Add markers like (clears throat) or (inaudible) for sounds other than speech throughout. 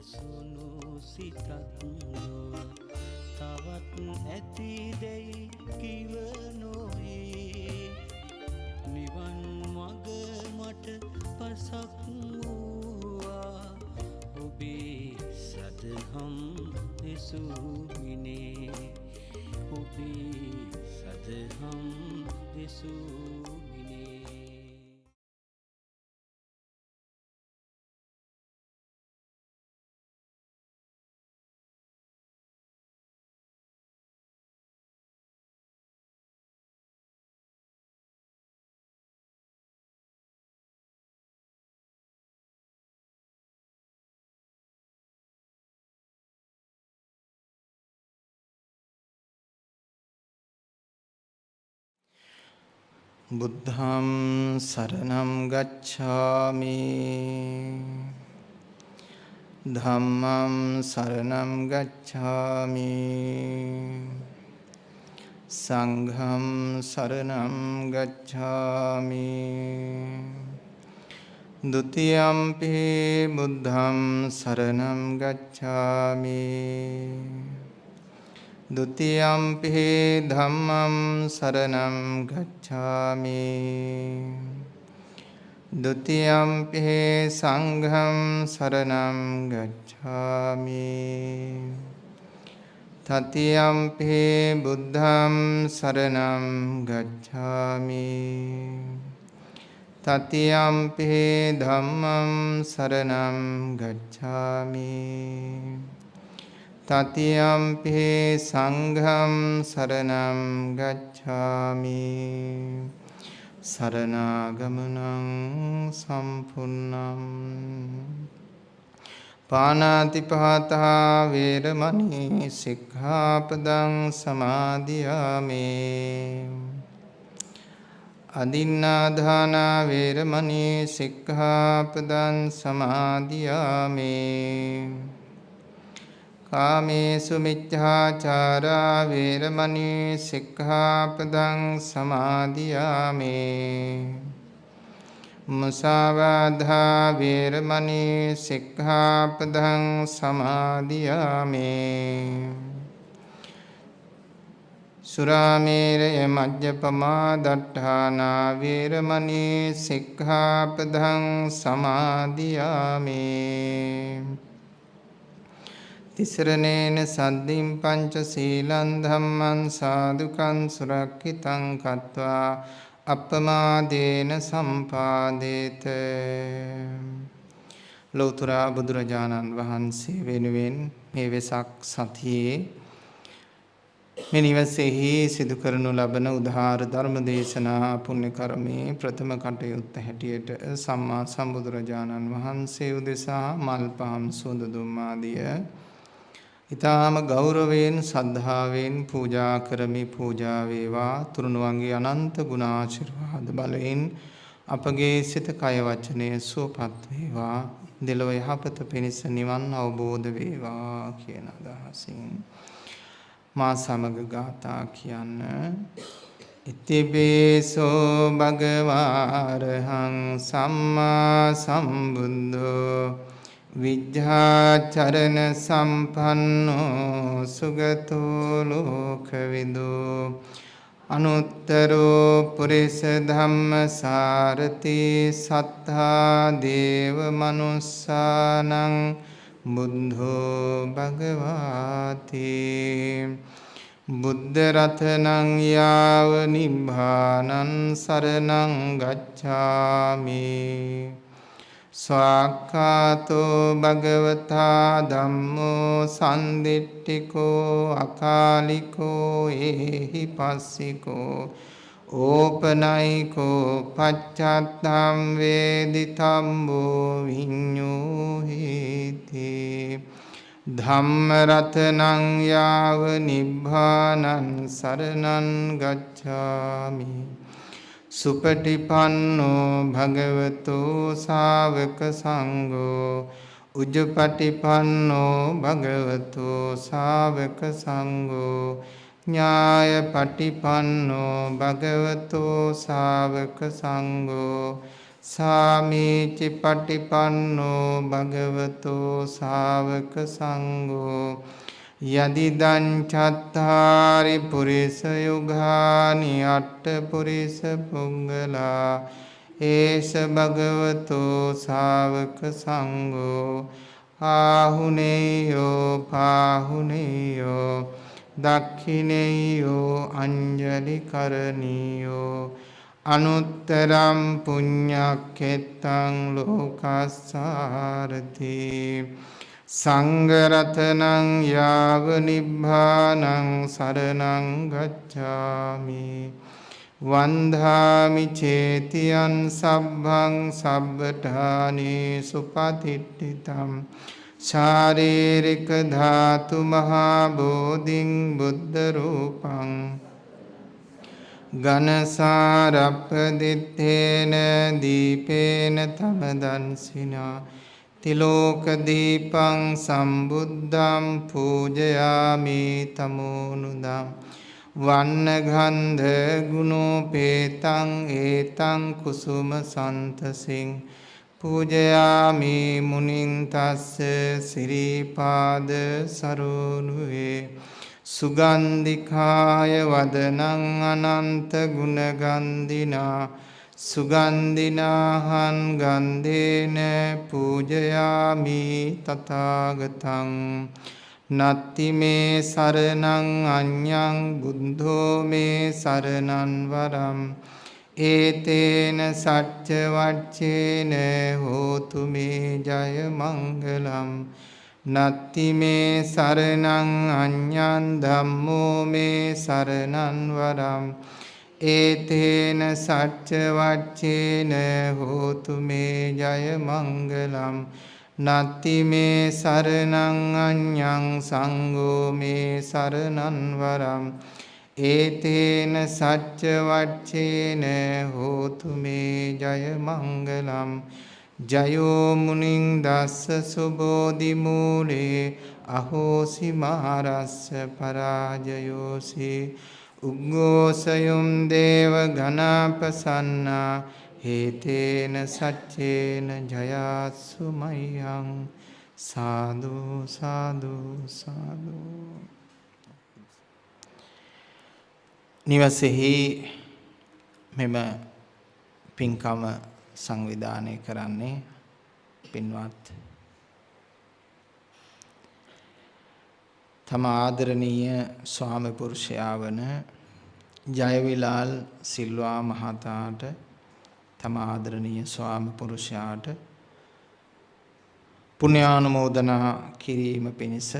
නැසුණු සිතක් නොව තවත් ඇතිදැයි කිව නොවේ නිවන් මග මට පසක් වූවා. ඔබේ සදහම් දෙසූමිනේ. ඔබේ සදහම් දෙසූමිනේ බුද්ධම් සරණම් ගච්ඡාමි। ධම්මම් සරණම් ගච්ඡාමි। සංඝම් සරණම් ගච්ඡාමි। ဒ ුතියම්පි බුද්ධම් සරණම් ගච්ඡාමි। ဒ ුතියම්පි ධම්මම් සරණම් ගච්ඡාමි ဒ ුතියම්පි සංඝම් සරණම් ගච්ඡාමි තතියම්පි බුද්ධම් සරණම් ගච්ඡාමි තතියම්පි ධම්මම් සරණම් ගච්ඡාමි තතියම්පි සංඝම් සරණම් ගච්ඡාමි සරණාගමනං සම්පුන්නම් පානාතිපාතා වේරමණී සික්ඛාපදං සමාදියාමේ අදින්නාදාන වේරමණී සික්ඛාපදං සමාදියාමේ කාමේසු මිච්ඡාචාරා වේරමණී සික්ඛාපදං සමාදියාමේ. මුසාවාධා වේරමණී සික්ඛාපදං සමාදියාමේ. සුරාමේරය මජ්ජපමා දට්ඨානා වේරමණී සික්ඛාපදං සමාදියාමේ. තිසරණේන සද්දින් පංච සීලං ධම්මං සාදුකං සුරක්ෂිතං කତ୍වා අප්පමාදේන සම්පාදේත. ලෞතර බුදුරජාණන් වහන්සේ වෙනුවෙන් මේ වෙසක් සතියේ මේ නිවසේහි සිදු කරනු ලබන උදාාර ධර්ම දේශනා පුණ්‍ය කර්මයේ ප්‍රථම කටයුත්ත හැටියට සම්මා සම්බුදුරජාණන් වහන්සේ උදෙසා මල් පහම් සුවඳ දුම් ආදිය ඊටාම ගෞරවයෙන් සද්ධාවෙන් පූජා කරමි. පූජා වේවා. තුරුණුවන්ගේ අනන්ත ගුණාශිර්වාද බලයෙන් අපගේ සිත කය වචනය සුවපත් වේවා. දෙලොව යහපත පිණිස නිවන් අවබෝධ වේවා කියන අදහසින් මා සමග ගාථා කියන්න. ඉතිපේසෝ භගවාරහං සම්මා සම්බුද්ධෝ විජ්ජාචරණ සම්පන්නෝ සුගතෝ ලෝකවිදු අනුත්තරෝ පුරිස ධම්මසාරති සත්තා දේව මනුස්සානං බුද්ධෝ භගවාති බුද්ධ රතනං යාව නිබ්බානං සරණං ගච්ඡාමි ස්වාක්ඛාතෝ භගවතා ධම්මෝ සම්දිට්ඨිකෝ අකාලිකෝ ඒහි පස්සිකෝ ඕපනයිකෝ පච්චත්තම් වේදිතම්බෝ විඤ්ඤෝ හේති ධම්ම රතනං යාව නිබ්බානං සරණං ගච්ඡාමි සුපටිපන්නෝ භගවතෝ සාවක සංඝෝ උජ්ජපටිපන්නෝ භගවතෝ සාවක සංඝෝ ඥායපටිපන්නෝ භගවතෝ සාවක සංඝෝ සාමීචි පටිපන්නෝ භගවතෝ ශාවක සංඝෝ යදිදං චත්තාරි පුරිස යුගානි අට්ඨ පුරිස පුංගලා ඒස භගවතෝ ශාවක සංඝෝ ආහුනේයෝ පාහුනේයෝ දක්ඛිනේයෝ අංජලි කරණීයෝ අනුත්තරම් පුඤ්ඤක්ඛෙත්තං ලෝකස්සාරති සංඝරතනං යාව නිබ්බානං සරණං ගච්ඡාමි වන්ධාමි චේතියන් සබ්බං සබ්බඨානේ සුපතිට්ඨිතම් ශාරීරික ධාතු මහා බෝධින් බුද්ධ රූපං ඝනසාරප්පදිත්තේන දීපේන තමදන්සිනා තිලෝක දීපං සම්බුද්ධං පූජයාමි තමෝනුදම් වන්න ගන්ධ ගුණෝපේතං ඒතං කුසුම සන්තසින් පූජයාමි මුනින් තස්ස සිරිපාද සරෝනුවේ. සුගන්ධිකාය වදනං අනන්ත ගුණගන්ධිනා සුගන්ධිනාහං ගන්ධේන පූජයාමි තථාගතං. නත්ති මේ සරණං අඤ්ඤං බුද්ධෝ මේ සරණං වරම්. ඒතේන සච්ච වච්චේන හෝතු මේ ජය මංගලම්. නත්ති මේ සරණං අඤ්ඤං ධම්මෝ මේ සරණං වරම්. ඒතේන සච්ච වච්චේන හෝතු මේ ජය මංගලම්. නත්ති මේ සරණං අඤ්ඤං සංඝෝ මේ සරණං වරම්. ඒතේන සච්ච වච්චේන හෝතු මේ ජය මංගලම්. ජයෝ මුනිං දස්ස සුබෝධි මූලේ අහෝසි මහරස්ස පරාජයෝසි. උග්ගෝසයුම් දේව ඝනාපසන්නා හේතේන සච්චේන ජයාසු මයං සාදු සාදු සාදු. නිවසෙහි මෙම පින්කම සංවිධානය කරන්නේ පින්වත් තම ආදරණීය ස්වාමි පුරුෂයා වන ජයවිලාල් සිල්වා මහතාට තම ආදරණීය ස්වාමි පුරුෂයාට පුණ්‍යානුමෝදනා කිරීම පිණිස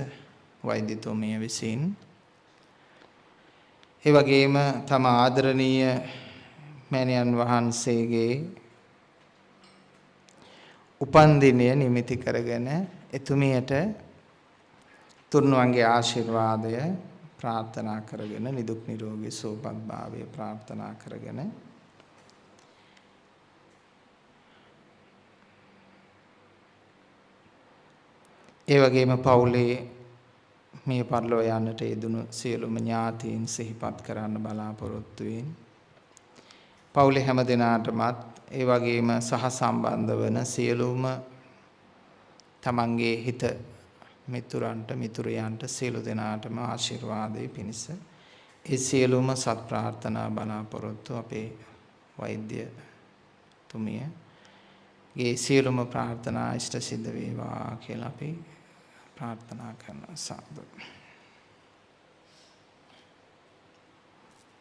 වෛද්‍යතුමිය විසින් ඒ වගේම තම ආදරණීය මෑණියන් වහන්සේගේ උපන්දිනය නිමිති කරගෙන එතුමියට තුන්වන්ගේ ආශිර්වාදය ප්‍රාර්ථනා කරගෙන නිදුක් නිරෝගී සුවපත් භාවය ප්‍රාර්ථනා කරගෙන ඒ වගේම පවුලේ මේ පරිලෝ යන්නට යෙදුණු සියලුම ඥාතීන් සිහිපත් කරන්න බලාපොරොත්තු වෙමින් පවුලේ හැම දිනාටමත් ඒ වගේම සහ සම්බන්ධ වන සියලුම තමන්ගේ හිත මිතුරන්ට මිතුරියන්ට සියලු දෙනාටම ආශිර්වාදයේ පිණිස ඒ සියලුම සත් ප්‍රාර්ථනා බලාපොරොත්තු අපේ වෛද්‍ය තුමිය ගේ සියලුම ප්‍රාර්ථනා ඉෂ්ට සිද්ධ වේවා කියලා අපි ප්‍රාර්ථනා කරනවා සාදු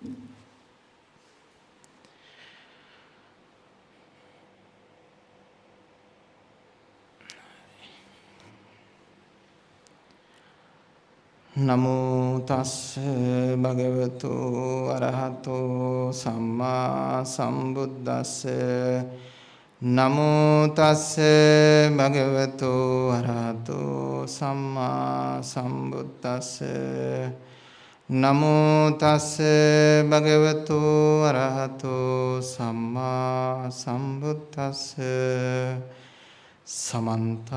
Thank you. නමෝ තස්ස භගවතු අරහතෝ සම්මා සම්බුද්දස්ස. නමෝ තස්ස භගවතු අරහතෝ සම්මා සම්බුද්දස්ස. නමෝ තස්ස භගවතු අරහතෝ සම්මා සම්බුද්දස්ස. සමන්ත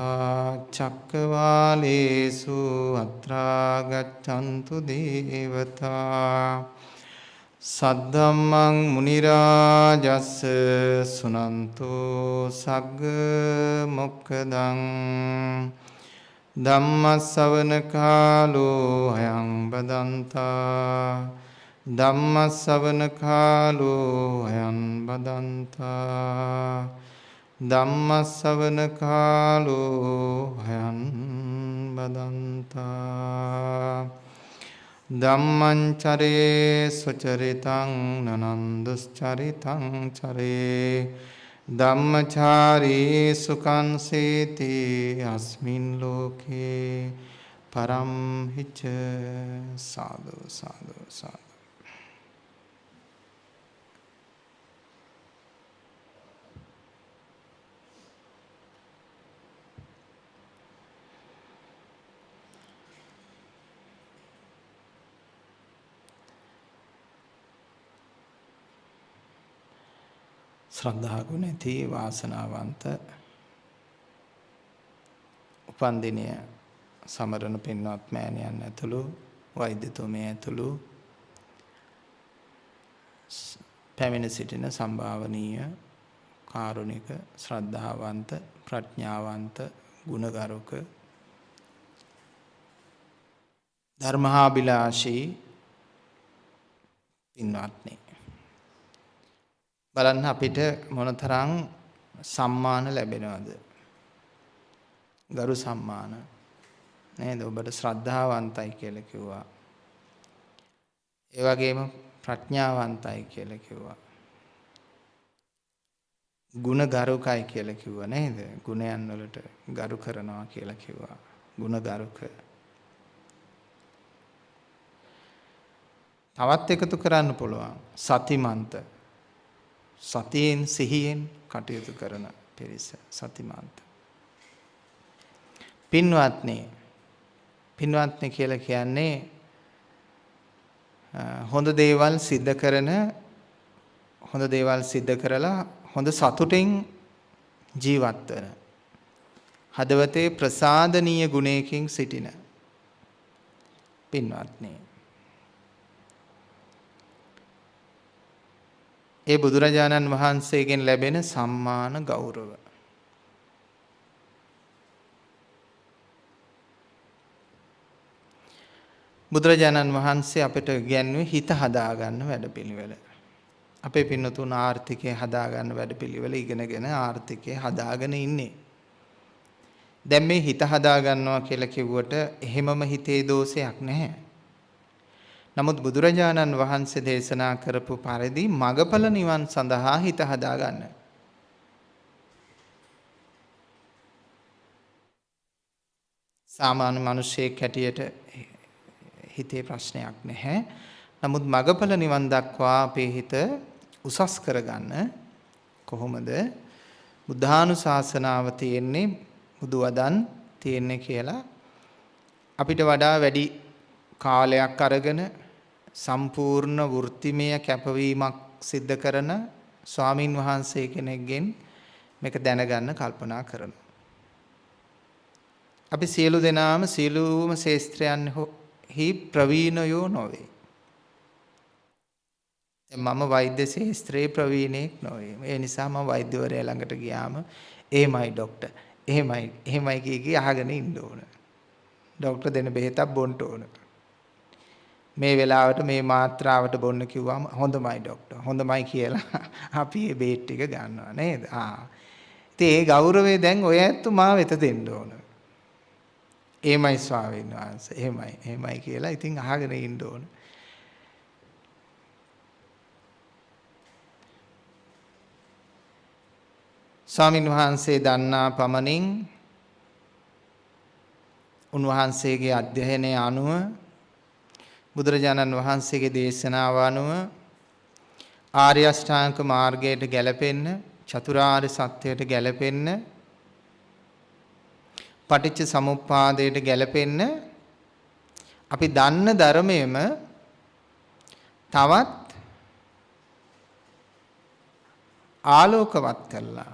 චක්කවාලේසු අත්‍රා ගච්ඡන්තු දේවතා සද්ධම්මං මුනි රාජස්ස සුනන්තෝ සග්ග මොක්කදං ධම්මස්සවන කාලෝ අයං බදන්තා ධම්මස්සවන කාලෝ අයං බදන්තා ධම්මස්සවන කාලෝ අයං බදන්තා ධම්මංචරේ සුචරිතං නනන්දුස්චරිතං චරේ. ධම්මචාරී සුකං සේති අස්මින් ලෝකේ. පරම් හිච සාදු සාදු සාදු ශ්‍රද්ධා ගුණ ඇති වාසනාවන්ත උපන්දිනය සමරන පින්වත් මෑණියන් ඇතුළු වෛද්‍යතුමිය ඇතුළු පැමිණ සිටින සම්භාවනීය කාරුණික ශ්‍රද්ධාවන්ත ප්‍රඥාවන්ත ගුණගරුක ධර්මහාබිලාෂී පින්වත්නි. බලන්න අපිට මොනතරම් සම්මාන ලැබෙනවද? ගරු සම්මාන. නේද? ඔබට ශ්‍රද්ධාවන්තයි කියලා කිව්වා. ඒ වගේම ප්‍රඥාවන්තයි කියලා කිව්වා. ගුණ ගරුකයි කියලා කිව්වා නේද? ගුණයන් වලට ගරු කරනවා කියලා කිව්වා. ගුණ ගරුක. තවත් එකතු කරන්න පුළුවන්. සතිමන්ත. සතියෙන් සිහියෙන් කටයුතු කරන පිරිස සතිමාන්ත. පින්වත්නි පින්වත්නි කියලා කියන්නේ හොඳ දේවල් සිද්ධ කරන හොඳ දේවල් සිද්ධ කරලා හොඳ සතුටින් ජීවත් වෙන හදවතේ ප්‍රසාදනීය ගුණයකින් සිටින පින්වත්නි ඒ බුදුරජාණන් වහන්සේගෙන් ලැබෙන සම්මාන ගෞරව. බුදුරජාණන් වහන්සේ අපිට ගැන්වේ හිත හදාගන්න වැඩපිළිවෙල. අපේ පින්නතුන් ආර්ථිකය හදාගන්න වැඩපිළිවෙල ඉගෙනගෙන ආර්ථිකය හදාගෙන ඉන්නේ. දැන් මේ හිත හදාගන්නවා කියලා කිව්වට එහෙමම හිතේ දෝෂයක් නැහැ. නමුත් බුදුරජාණන් වහන්සේ දේශනා කරපු පරිදි මගඵල නිවන් සඳහා හිත හදාගන්න. සාමාන්‍ය මිනිසෙක් හැටියට හිතේ ප්‍රශ්නයක් නැහැ. නමුත් මගඵල නිවන් දක්වා අපේ හිත උසස් කරගන්න කොහොමද? බුද්ධානුශාසනාව තියෙන්නේ බුදු වදන් තියෙන්නේ කියලා අපිට වඩා වැඩි කාලයක් අරගෙන සම්පූර්ණ වෘත්තිමය කැපවීමක් සිද්ධ කරන ස්වාමින් වහන්සේ කෙනෙක්ගෙන් මේක දැනගන්න කල්පනා කරනවා. අපි සියලු දෙනාම සියලුම ශේස්ත්‍රයන්හි ප්‍රවීණයෝ නොවේ. මම වෛද්‍ය ශාස්ත්‍රයේ ප්‍රවීණෙක් නොවේ. ඒ නිසා මම වෛද්‍යවරයා ළඟට ගියාම එහෙමයි ડોක්ටර්. එහෙමයි එහෙමයි කිය කී අහගෙන ඉන්න ඕන. ડોක්ටර් දෙන බෙහෙතක් බොන්න ඕන. මේ වෙලාවට මේ මාත්‍රාවට බොන්න කිව්වම හොඳමයි ડોක්ටර් හොඳමයි කියලා (laughs) අපි මේ බේට් ටික ගන්නවා නේද? ආ. ඉතින් ඒ ගෞරවය දැන් ඔය ඇත්තු මා වෙත දෙන්න ඕන. එහෙමයි ස්වාමීන් වහන්සේ එහෙමයි එහෙමයි කියලා ඉතින් අහගෙන ඉන්න ඕන. ස්වාමින් වහන්සේ දන්නා පමණින් උන්වහන්සේගේ අධ්‍යයනය අනුව බුදුරජාණන් වහන්සේගේ දේශනාව අනුව ආර්ය අෂ්ටාංග මාර්ගයට ගැලපෙන්න චතුරාර්ය සත්‍යයට ගැලපෙන්න පටිච්ච සමුප්පාදයට ගැලපෙන්න අපි දන්න ධර්මයේම තවත් ආලෝකවත් කරලා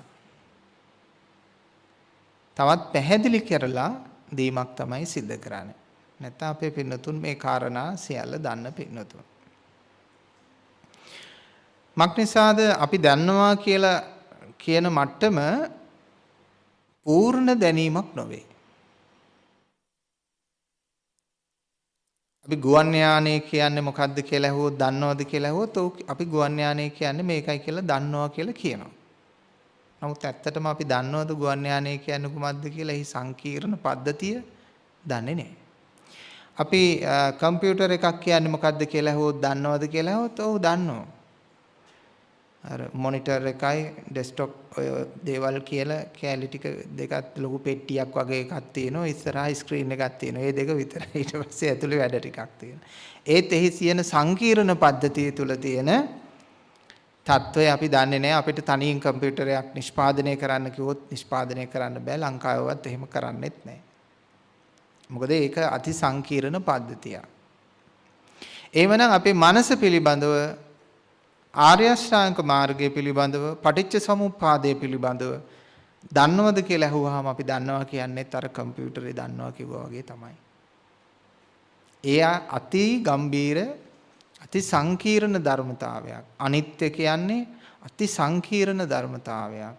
තවත් පැහැදිලි කරලා දීමක් තමයි සිද්ධ කරන්නේ. නැත්නම් අපේ පින්නතුන් මේ කාරණා සියල්ල දන්න පින්නතුන්. මක්නිසාද අපි දන්නවා කියලා කියන මට්ටම පූර්ණ දැනීමක් නොවේ. අපි ගුවන් යානය කියන්නේ මොකක්ද කියලා ඇහුවොත් දන්නවද කියලා ඇහුවොත් අපි ගුවන් යානය කියන්නේ මේකයි කියලා දන්නවා කියලා කියනවා. නමුත් ඇත්තටම අපි දන්නවද ගුවන් යානය කියන්නේ කුමක්ද කියලා එහි සංකීර්ණ පද්ධතිය දන්නේ නැහැ. අපි කම්පියුටර් එකක් කියන්නේ මොකක්ද කියලා ඇහුවොත් දන්නවද කියලා ඇහුවොත් ඔව් දන්නවා. අර මොනිටර් එකයි ඩෙස්ක්ටොප් ඔය දේවල් කියලා කැලි ටික දෙකත් ලොකු පෙට්ටියක් වගේ එකක් තියෙනවා ඉස්සරහා ස්ක්‍රීන් එකක් තියෙනවා. ඒ දෙක විතරයි ඊට පස්සේ ඇතුලේ වැඩ ටිකක් තියෙනවා. ඒත් එහි සියන සංකීර්ණ පද්ධතිය තුල තියෙන තත්ත්වය අපි දන්නේ නැහැ. අපිට තනියෙන් කම්පියුටරයක් නිෂ්පාදනය කරන්න කිව්වොත් නිෂ්පාදනය කරන්න බෑ. ලංකාවවත් එහෙම කරන්නෙත් නැහැ. මොකද ඒක අති සංකීර්ණ පද්ධතියක්. එහෙමනම් අපේ මනස පිළිබඳව ආර්ය අෂ්ටාංග මාර්ගය පිළිබඳව පටිච්ච සමුප්පාදය පිළිබඳව දන්නවද කියලා අහුවාම අපි දන්නවා කියන්නේත් අර කම්පියුටරේ දන්නවා කිව්වා වගේ තමයි. එය අති ගම්බීර අති සංකීර්ණ ධර්මතාවයක්. අනිත්‍ය කියන්නේ අති සංකීර්ණ ධර්මතාවයක්.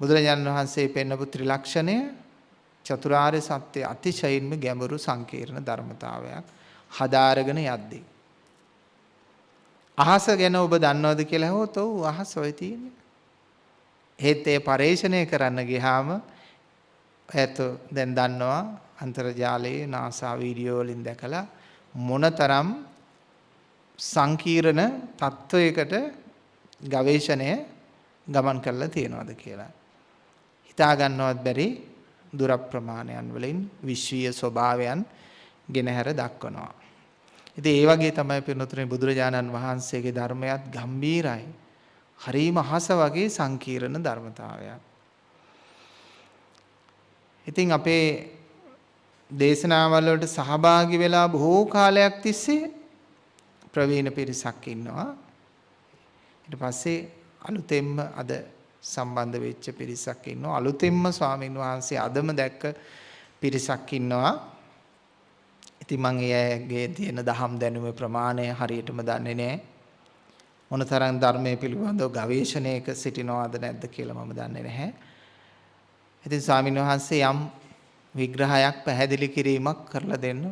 බුදුරජාණන් වහන්සේ පෙන්වපු ත්‍රිලක්ෂණය චතුරාර්ය සත්‍ය අතිශයින්ම ගැඹුරු සංකීර්ණ ධර්මතාවයක් හදාරගෙන යද්දී අහස ගැන ඔබ දන්නවද කියලා හොත් ඔව් අහස ඔය තියෙන්නේ. ඒත් ඒ පරේෂණය කරන්න ගියාම ඇත දැන් දන්නවා අන්තර්ජාලයේ NASA වීඩියෝ වලින් දැකලා මොනතරම් සංකීර්ණ තත්වයකට ගවේෂණය ගමන් කරලා තියෙනවද කියලා. හිතා ගන්නවත් බැරි දුර ප්‍රමාණයන් වලින් විශ්වීය ස්වභාවයන් ගෙනහැර දක්වනවා. ඉතින් ඒ වගේ තමයි පින්නතුනේ බුදුරජාණන් වහන්සේගේ ධර්මයත් ගම්බීරයි. හරීම අහස වගේ සංකීර්ණ ධර්මතාවයක්. ඉතින් අපේ දේශනාවල් වලට සහභාගී වෙලා බොහෝ කාලයක් තිස්සේ ප්‍රවීණ පිරිසක් ඉන්නවා. ඊට පස්සේ අලුතෙන්ම අද සම්බන්ධ වෙච්ච පිරිසක් ඉන්නවා. අලුතෙන්ම ස්වාමින් වහන්සේ අදම දැක්ක පිරිසක් ඉන්නවා. ඉතින් මම ඒ අයගේ තියෙන දහම් දැනුමේ ප්‍රමාණය හරියටම දන්නේ නැහැ. මොනතරම් ධර්මයේ පිළිබඳව ගවේෂණයක සිටිනවද නැද්ද කියලා මම දන්නේ නැහැ. ඉතින් ස්වාමීන් වහන්සේ යම් විග්‍රහයක් පැහැදිලි කිරීමක් කරලා දෙන්න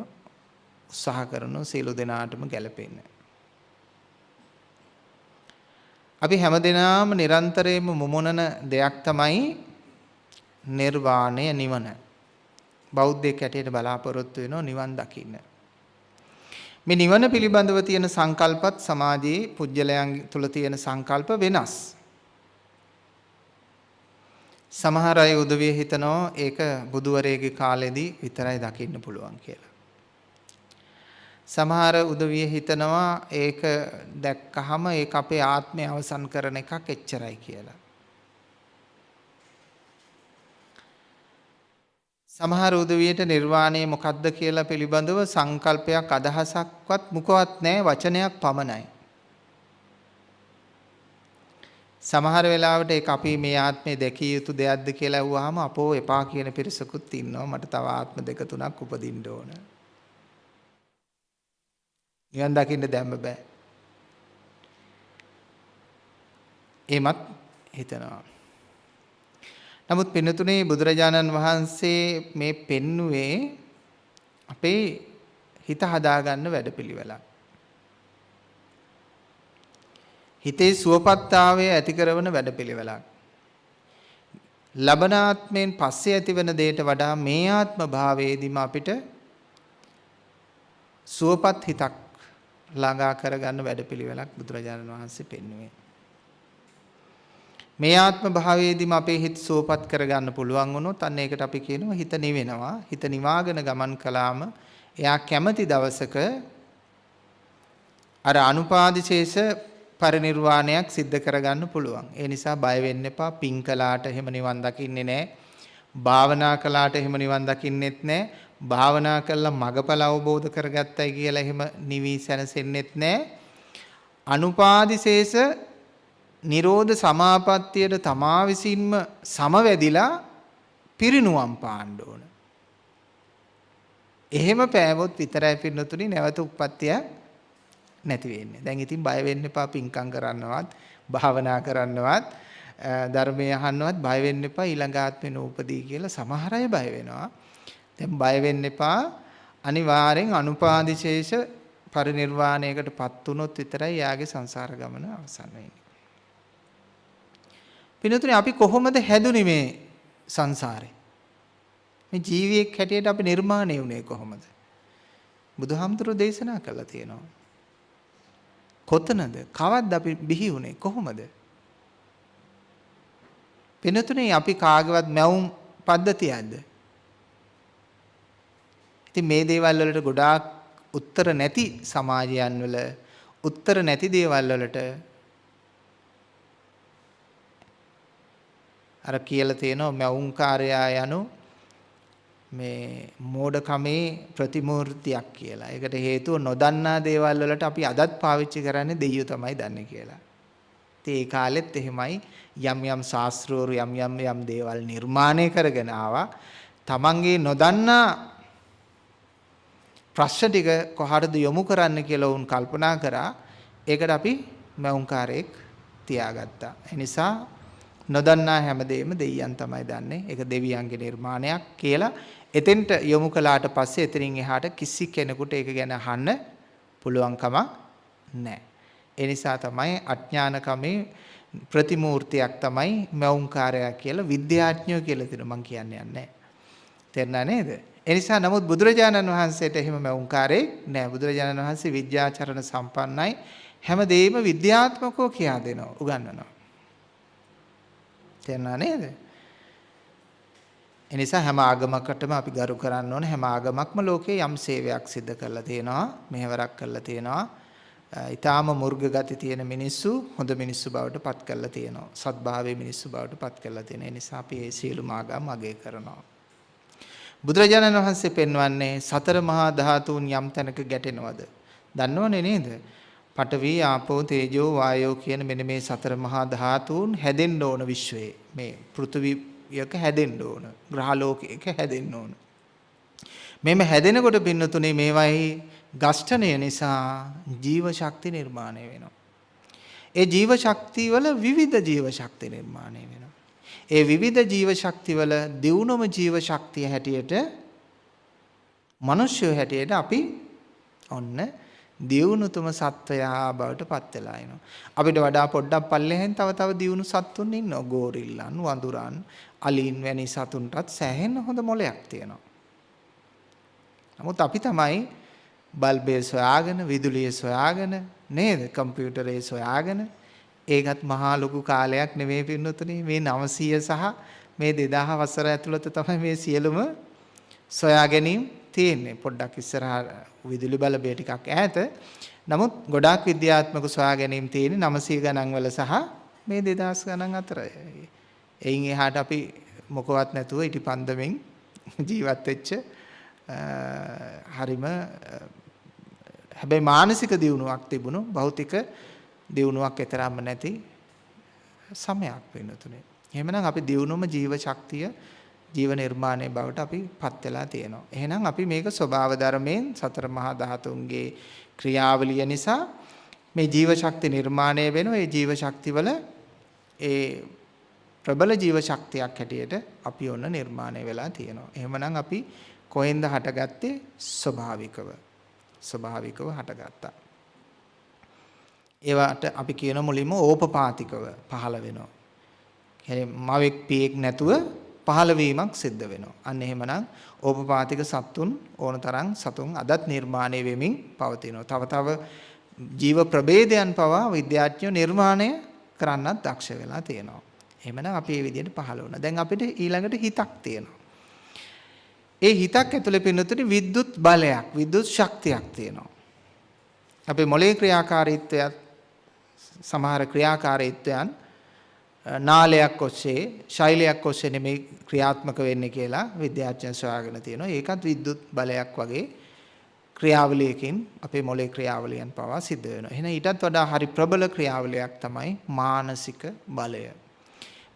උත්සාහ කරන සීල දෙනාටම ගැලපෙන්නේ. අපි හැමදෙනාම නිරන්තරයෙන්ම මුමුණන දෙයක් තමයි නිර්වාණය නිවන. බෞද්ධයෙක් හැටියට බලාපොරොත්තු වෙනවා නිවන් දකින්න. මේ නිවන පිළිබඳව තියෙන සංකල්පත් සමාජයේ පුජ්‍යලයන් තුල තියෙන සංකල්ප වෙනස්. සමහර අය උදවිය හිතනවා ඒක බුදුවරේගේ කාලෙදී විතරයි දකින්න පුළුවන් කියලා. සමහර උදවිය හිතනවා ඒක දැක්කහම ඒක අපේ ආත්මය අවසන් කරන එකක් එච්චරයි කියලා. සමහර උදවියට නිර්වාණය මොකක්ද කියලා පිළිබඳව සංකල්පයක් අදහසක්වත් මුකවත් නැහැ වචනයක් පමණයි. සමහර වෙලාවට ඒක අපි මේ ආත්මේ දැකිය යුතු දෙයක්ද කියලා අහුවාම අපෝ එපා කියන පිරිසකුත් ඉන්නවා මට තව ආත්ම දෙක තුනක් උපදින්න ඕන. නිවන් දකින්න දැම්ම බෑ. එමත් හිතනවා. නමුත් පින්නතුනේ බුදුරජාණන් වහන්සේ මේ පෙන්නුවේ අපේ හිත හදාගන්න වැඩපිළිවෙලක්. හිතේ සුවපත්තාවය ඇති කරන වැඩපිළිවෙලක්. ලබනාත්මයෙන් පස්සේ ඇතිවන දෙයට වඩා මේ ආත්ම භාවයේදීම අපිට සුවපත් හිතක් ළඟා කරගන්න වැඩපිළිවෙලක් බුදුරජාණන් වහන්සේ පෙන්වුවේ. මේ ආත්ම භාවයේදීම අපේ හිත සුවපත් කරගන්න පුළුවන් වුණොත් අන්න ඒකට අපි කියනවා හිත නිවෙනවා. හිත නිවාගෙන ගමන් කළාම එයා කැමති දවසක අර අනුපාදිශේෂ පරිණිරවාණයක් සිද්ධ කරගන්න පුළුවන්. ඒ නිසා බය වෙන්න එපා. පින් කළාට එහෙම නිවන් දකින්නේ නැහැ. භාවනා කළාට එහෙම නිවන් දකින්නෙත් නැහැ. භාවනා කළා මගපල අවබෝධ කරගත්තයි කියලා එහෙම නිවි සැනසෙන්නෙත් නැහැ. අනුපාදිශේෂ නිරෝධ සමාපත්තියට තමා විසින්ම සමවැදිලා පිරිනුවම් පාන්න ඕන. එහෙම පෑවොත් විතරයි පින්නතුනි නැවත උප්පත්තිය නැති වෙන්නේ. දැන් ඉතින් බය වෙන්න එපා පිංකම් කරන්නවත්, භාවනා කරන්නවත්, ධර්මය අහන්නවත් බය වෙන්න එපා ඊළඟ ආත්මේ නූපදී කියලා සමහර අය බය වෙනවා. දැන් බය වෙන්න එපා. අනිවාර්යෙන් අනුපාදිශේෂ පරිනිර්වාණයකටපත් වුණොත් විතරයි යාගේ සංසාර ගමන අවසන් වෙන්නේ. පිනතුනේ අපි කොහොමද හැදුනේ මේ සංසාරේ? මේ ජීවියෙක් හැටියට අපි නිර්මාණය වුණේ කොහොමද? බුදුහාමුදුරුවෝ දේශනා කළා තියෙනවා. කොතනද? කවද්ද අපි බිහි වුණේ? කොහොමද? පිනතුනේ අපි කාගේවත් මැවුම් පද්ධතියක්ද? ඉතින් මේ දේවල් වලට ගොඩාක් උත්තර නැති සමාජයන් වල උත්තර නැති දේවල් වලට අර කියලා තියෙනවා මෞංකාරයා යනු මේ මෝඩකමේ ප්‍රතිමූර්තියක් කියලා. ඒකට හේතුව නොදන්නා දේවල් වලට අපි අදත් පාවිච්චි කරන්නේ දෙයියෝ තමයි දන්නේ කියලා. ඉතින් ඒ කාලෙත් එහෙමයි යම් යම් ශාස්ත්‍රවරු යම් යම් යම් දේවල් නිර්මාණය කරගෙන ආවා. තමන්ගේ නොදන්නා ප්‍රශ්න ටික කොහටද යොමු කරන්න කියලා වුන් කල්පනා කරා. ඒකට අපි මෞංකාරයක් තියාගත්තා. ඒ නිසා නොදන්නා හැමදේම දෙවියන් තමයි දන්නේ. ඒක දෙවියන්ගේ නිර්මාණයක් කියලා එතෙන්ට යොමු කළාට පස්සේ එතනින් එහාට කිසි කෙනෙකුට ඒක ගැන අහන්න පුළුවන්කම නැහැ. ඒ නිසා තමයි අඥානකමේ ප්‍රතිමූර්තියක් තමයි මෞංකාරය කියලා විද්‍යාඥයෝ කියලා දෙන මම කියන්නේ නැහැ. තේරුණා නේද? ඒ නිසා නමුත් බුදුරජාණන් වහන්සේට එහෙම මෞංකාරේ නැහැ. බුදුරජාණන් වහන්සේ විද්‍යාචරණ සම්පන්නයි. හැමදේම විද්‍යාත්මකව කියා දෙනවා, උගන්වනවා. තේරුණා නේද? එනිසා හැම ආගමකටම අපි ගරු කරන්න ඕනේ හැම ආගමක්ම ලෝකේ යම් සේවයක් සිදු කරලා තියෙනවා මෙහෙවරක් කරලා තියෙනවා ඊටාම මුර්ග ගති තියෙන මිනිස්සු හොඳ මිනිස්සු බවට පත් කරලා තියෙනවා සත්භාවයේ මිනිස්සු බවට පත් කරලා තියෙන නිසා අපි මේ සියලුම ආගම් අගය කරනවා බුදුරජාණන් වහන්සේ පෙන්වන්නේ සතර මහා ධාතුන් යම් තැනක ගැටෙනවද? දන්නවනේ නේද? පඨවි ආපෝ තේජෝ වායෝ කියන මෙන්න මේ සතර මහා ධාතුන් හැදෙන්න ඕන විශ්වයේ. මේ පෘථිවියක හැදෙන්න ඕන ග්‍රහලෝකයක හැදෙන්න ඕන. මෙම හැදෙනකොට පින්නතුනේ මේවයි ගෂ්ඨණය නිසා ජීව ශක්ති නිර්මාණය වෙනවා. ඒ ජීව ශක්තිය වල විවිධ ජීව ශක්ති නිර්මාණය වෙනවා. ඒ විවිධ ජීව ශක්ති වල දියුණුම ජීව ශක්තිය හැටියට මිනිස්සු හැටියට අපි ඔන්න දියුණුතුම සත්වයා බවට පත් වෙලා එනවා. අපිට වඩා පොඩ්ඩක් පල්ලෙහෙන් තව තව දියුණු සත්තුන් ඉන්නවා. ගෝරිල්ලන්, වඳුරන්, අලින් වැනි සතුන්ටත් සෑහෙන හොඳ මොලයක් තියෙනවා. නමුත් අපි තමයි බල්බය සොයාගෙන, විදුලිය සොයාගෙන, නේද? කම්පියුටරේ සොයාගෙන ඒකත් මහා ලොකු කාලයක් නෙමෙයි පින්නතුනේ මේ 900 සහ මේ 2000 වසර ඇතුළත තමයි මේ සියලුම සොයා ගැනීම තියෙන්නේ. පොඩ්ඩක් ඉස්සරහා විදුලි බලබය ටිකක් ඈත. නමුත් ගොඩාක් විද්‍යාත්මක සොයා ගැනීම තියෙන්නේ 900 ගණන් වල සහ මේ 2000 ගණන් අතර. එයින් එහාට අපි මොකවත් නැතුව ඉටිපන්දමෙන් ජීවත් වෙච්ච හරිම හැබැයි මානසික දියුණුවක් තිබුණු භෞතික දියුණුවක් එතරම්ම නැති සමයක් වෙනතුනේ. එහෙමනම් අපි දියුණුවම ජීව ශක්තිය ජීව නිර්මාණය බවට අපි පත් වෙලා තියෙනවා. එහෙනම් අපි මේක ස්වභාව ධර්මයෙන් සතර මහා ධාතුන්ගේ ක්‍රියාවලිය නිසා මේ ජීව ශක්ති නිර්මාණය වෙනවා. ඒ ජීව ශක්තිවල ඒ ප්‍රබල ජීව ශක්තියක් හැටියට අපි ඔන්න නිර්මාණය වෙලා තියෙනවා. එහෙමනම් අපි කොහෙන්ද හටගත්තේ ස්වභාවිකව. ස්වභාවිකව හටගත්තා. ඒවට අපි කියන මුලින්ම ඕපපාතිකව පහළ වෙනවා. කියන්නේ මවෙක් පියෙක් නැතුව පහළවීමක් සිද්ධ වෙනවා. අන්න එහෙමනම් ඕපපාතික සත්තුන් ඕන තරම් සතුන් අදත් නිර්මාණය වෙමින් පවතිනවා. තව තව ජීව ප්‍රභේදයන් පවා විද්‍යාඥයෝ නිර්මාණය කරන්නත් දක්ෂ වෙලා තියෙනවා. එහෙමනම් අපි මේ විදිහට පහළ වුණා. දැන් අපිට ඊළඟට හිතක් තියෙනවා. ඒ හිතක් ඇතුලේ පින්නතුනි විද්‍යුත් බලයක්, විද්‍යුත් ශක්තියක් තියෙනවා. අපේ මොලේ ක්‍රියාකාරීත්වයත් සමහර ක්‍රියාකාරීත්වයන් නාලයක් ඔස්සේ ශෛලයක් ඔස්සේ නෙමෙයි ක්‍රියාත්මක වෙන්නේ කියලා විද්‍යාඥයන් සොයාගෙන තියෙනවා. ඒකත් විද්‍යුත් බලයක් වගේ ක්‍රියාවලියකින් අපේ මොලේ ක්‍රියාවලියන් පවා සිද්ධ වෙනවා. එහෙනම් ඊටත් වඩා හරි ප්‍රබල ක්‍රියාවලියක් තමයි මානසික බලය.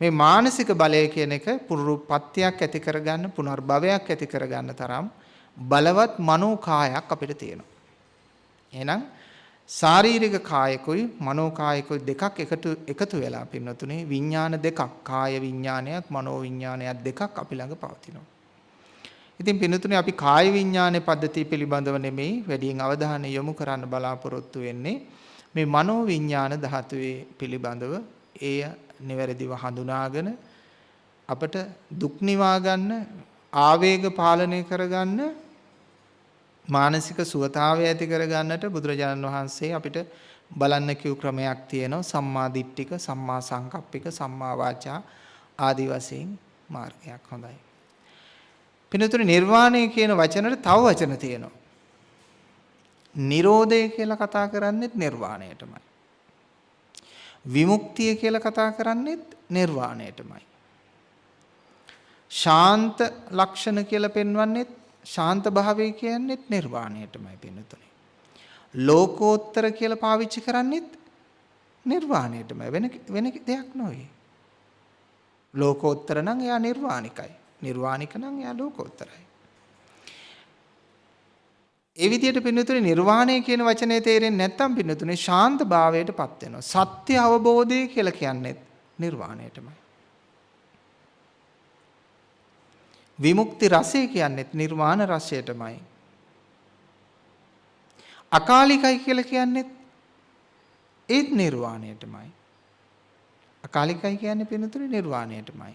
මේ මානසික බලය කියන එක පුරුපත්තියක් ඇති කරගන්න පුනර්භවයක් ඇති කරගන්න තරම් බලවත් මනෝකායක් අපිට තියෙනවා. එහෙනම් ශාරීරික කායකුයි මනෝ කායකුයි දෙකක් එකතු එකතු වෙලා පින්නතුනේ විඥාන දෙකක් කාය විඥානයක් මනෝ විඥානයක් දෙකක් අපි ළඟ පවතිනවා. ඉතින් පින්නතුනේ අපි කාය විඥානයේ පද්ධතිය පිළිබඳව නෙමෙයි වැඩියෙන් අවධානය යොමු කරන්න බලාපොරොත්තු වෙන්නේ මේ මනෝ විඥාන ධාතුවේ පිළිබඳව එය නිවැරදිව හඳුනාගෙන අපට දුක් නිවා ගන්න ආවේග පාලනය කරගන්න මානසික සුවතාවය ඇති කරගන්නට බුදුරජාණන් වහන්සේ අපිට බලන්න කිව් ක්‍රමයක් තියෙනවා සම්මා දිට්ඨික සම්මා සංකප්පික සම්මා වාචා ආදි වශයෙන් මාර්ගයක් හොඳයි. පිනතුනේ නිර්වාණය කියන වචනෙට තව වචන තියෙනවා. නිරෝධය කියලා කතා කරන්නේත් නිර්වාණයටමයි. විමුක්තිය කියලා කතා කරන්නේත් නිර්වාණයටමයි. ශාන්ත ලක්ෂණ කියලා පෙන්වන්නේත් ශාන්ත භාවය කියන්නේත් නිර්වාණයටමයි පින්නතුනේ. ලෝකෝත්තර කියලා පාවිච්චි කරන්නේත් නිර්වාණයටමයි වෙන වෙන දෙයක් නෙවෙයි. ලෝකෝත්තර නම් එයා නිර්වාණිකයි. නිර්වාණික නම් එයා ලෝකෝත්තරයි. ඒ විදිහට පින්නතුනේ නිර්වාණය කියන වචනේ තේරෙන්නේ නැත්නම් පින්නතුනේ ශාන්ත භාවයටපත් වෙනවා. සත්‍ය අවබෝධය කියලා කියන්නේ නිර්වාණයටමයි. විමුක්ති රසය කියන්නේත් නිර්වාණ රසයටමයි. අකාලිකයි කියලා කියන්නේත් ඒත් නිර්වාණයටමයි. අකාලිකයි කියන්නේ පින්නතුනේ නිර්වාණයටමයි.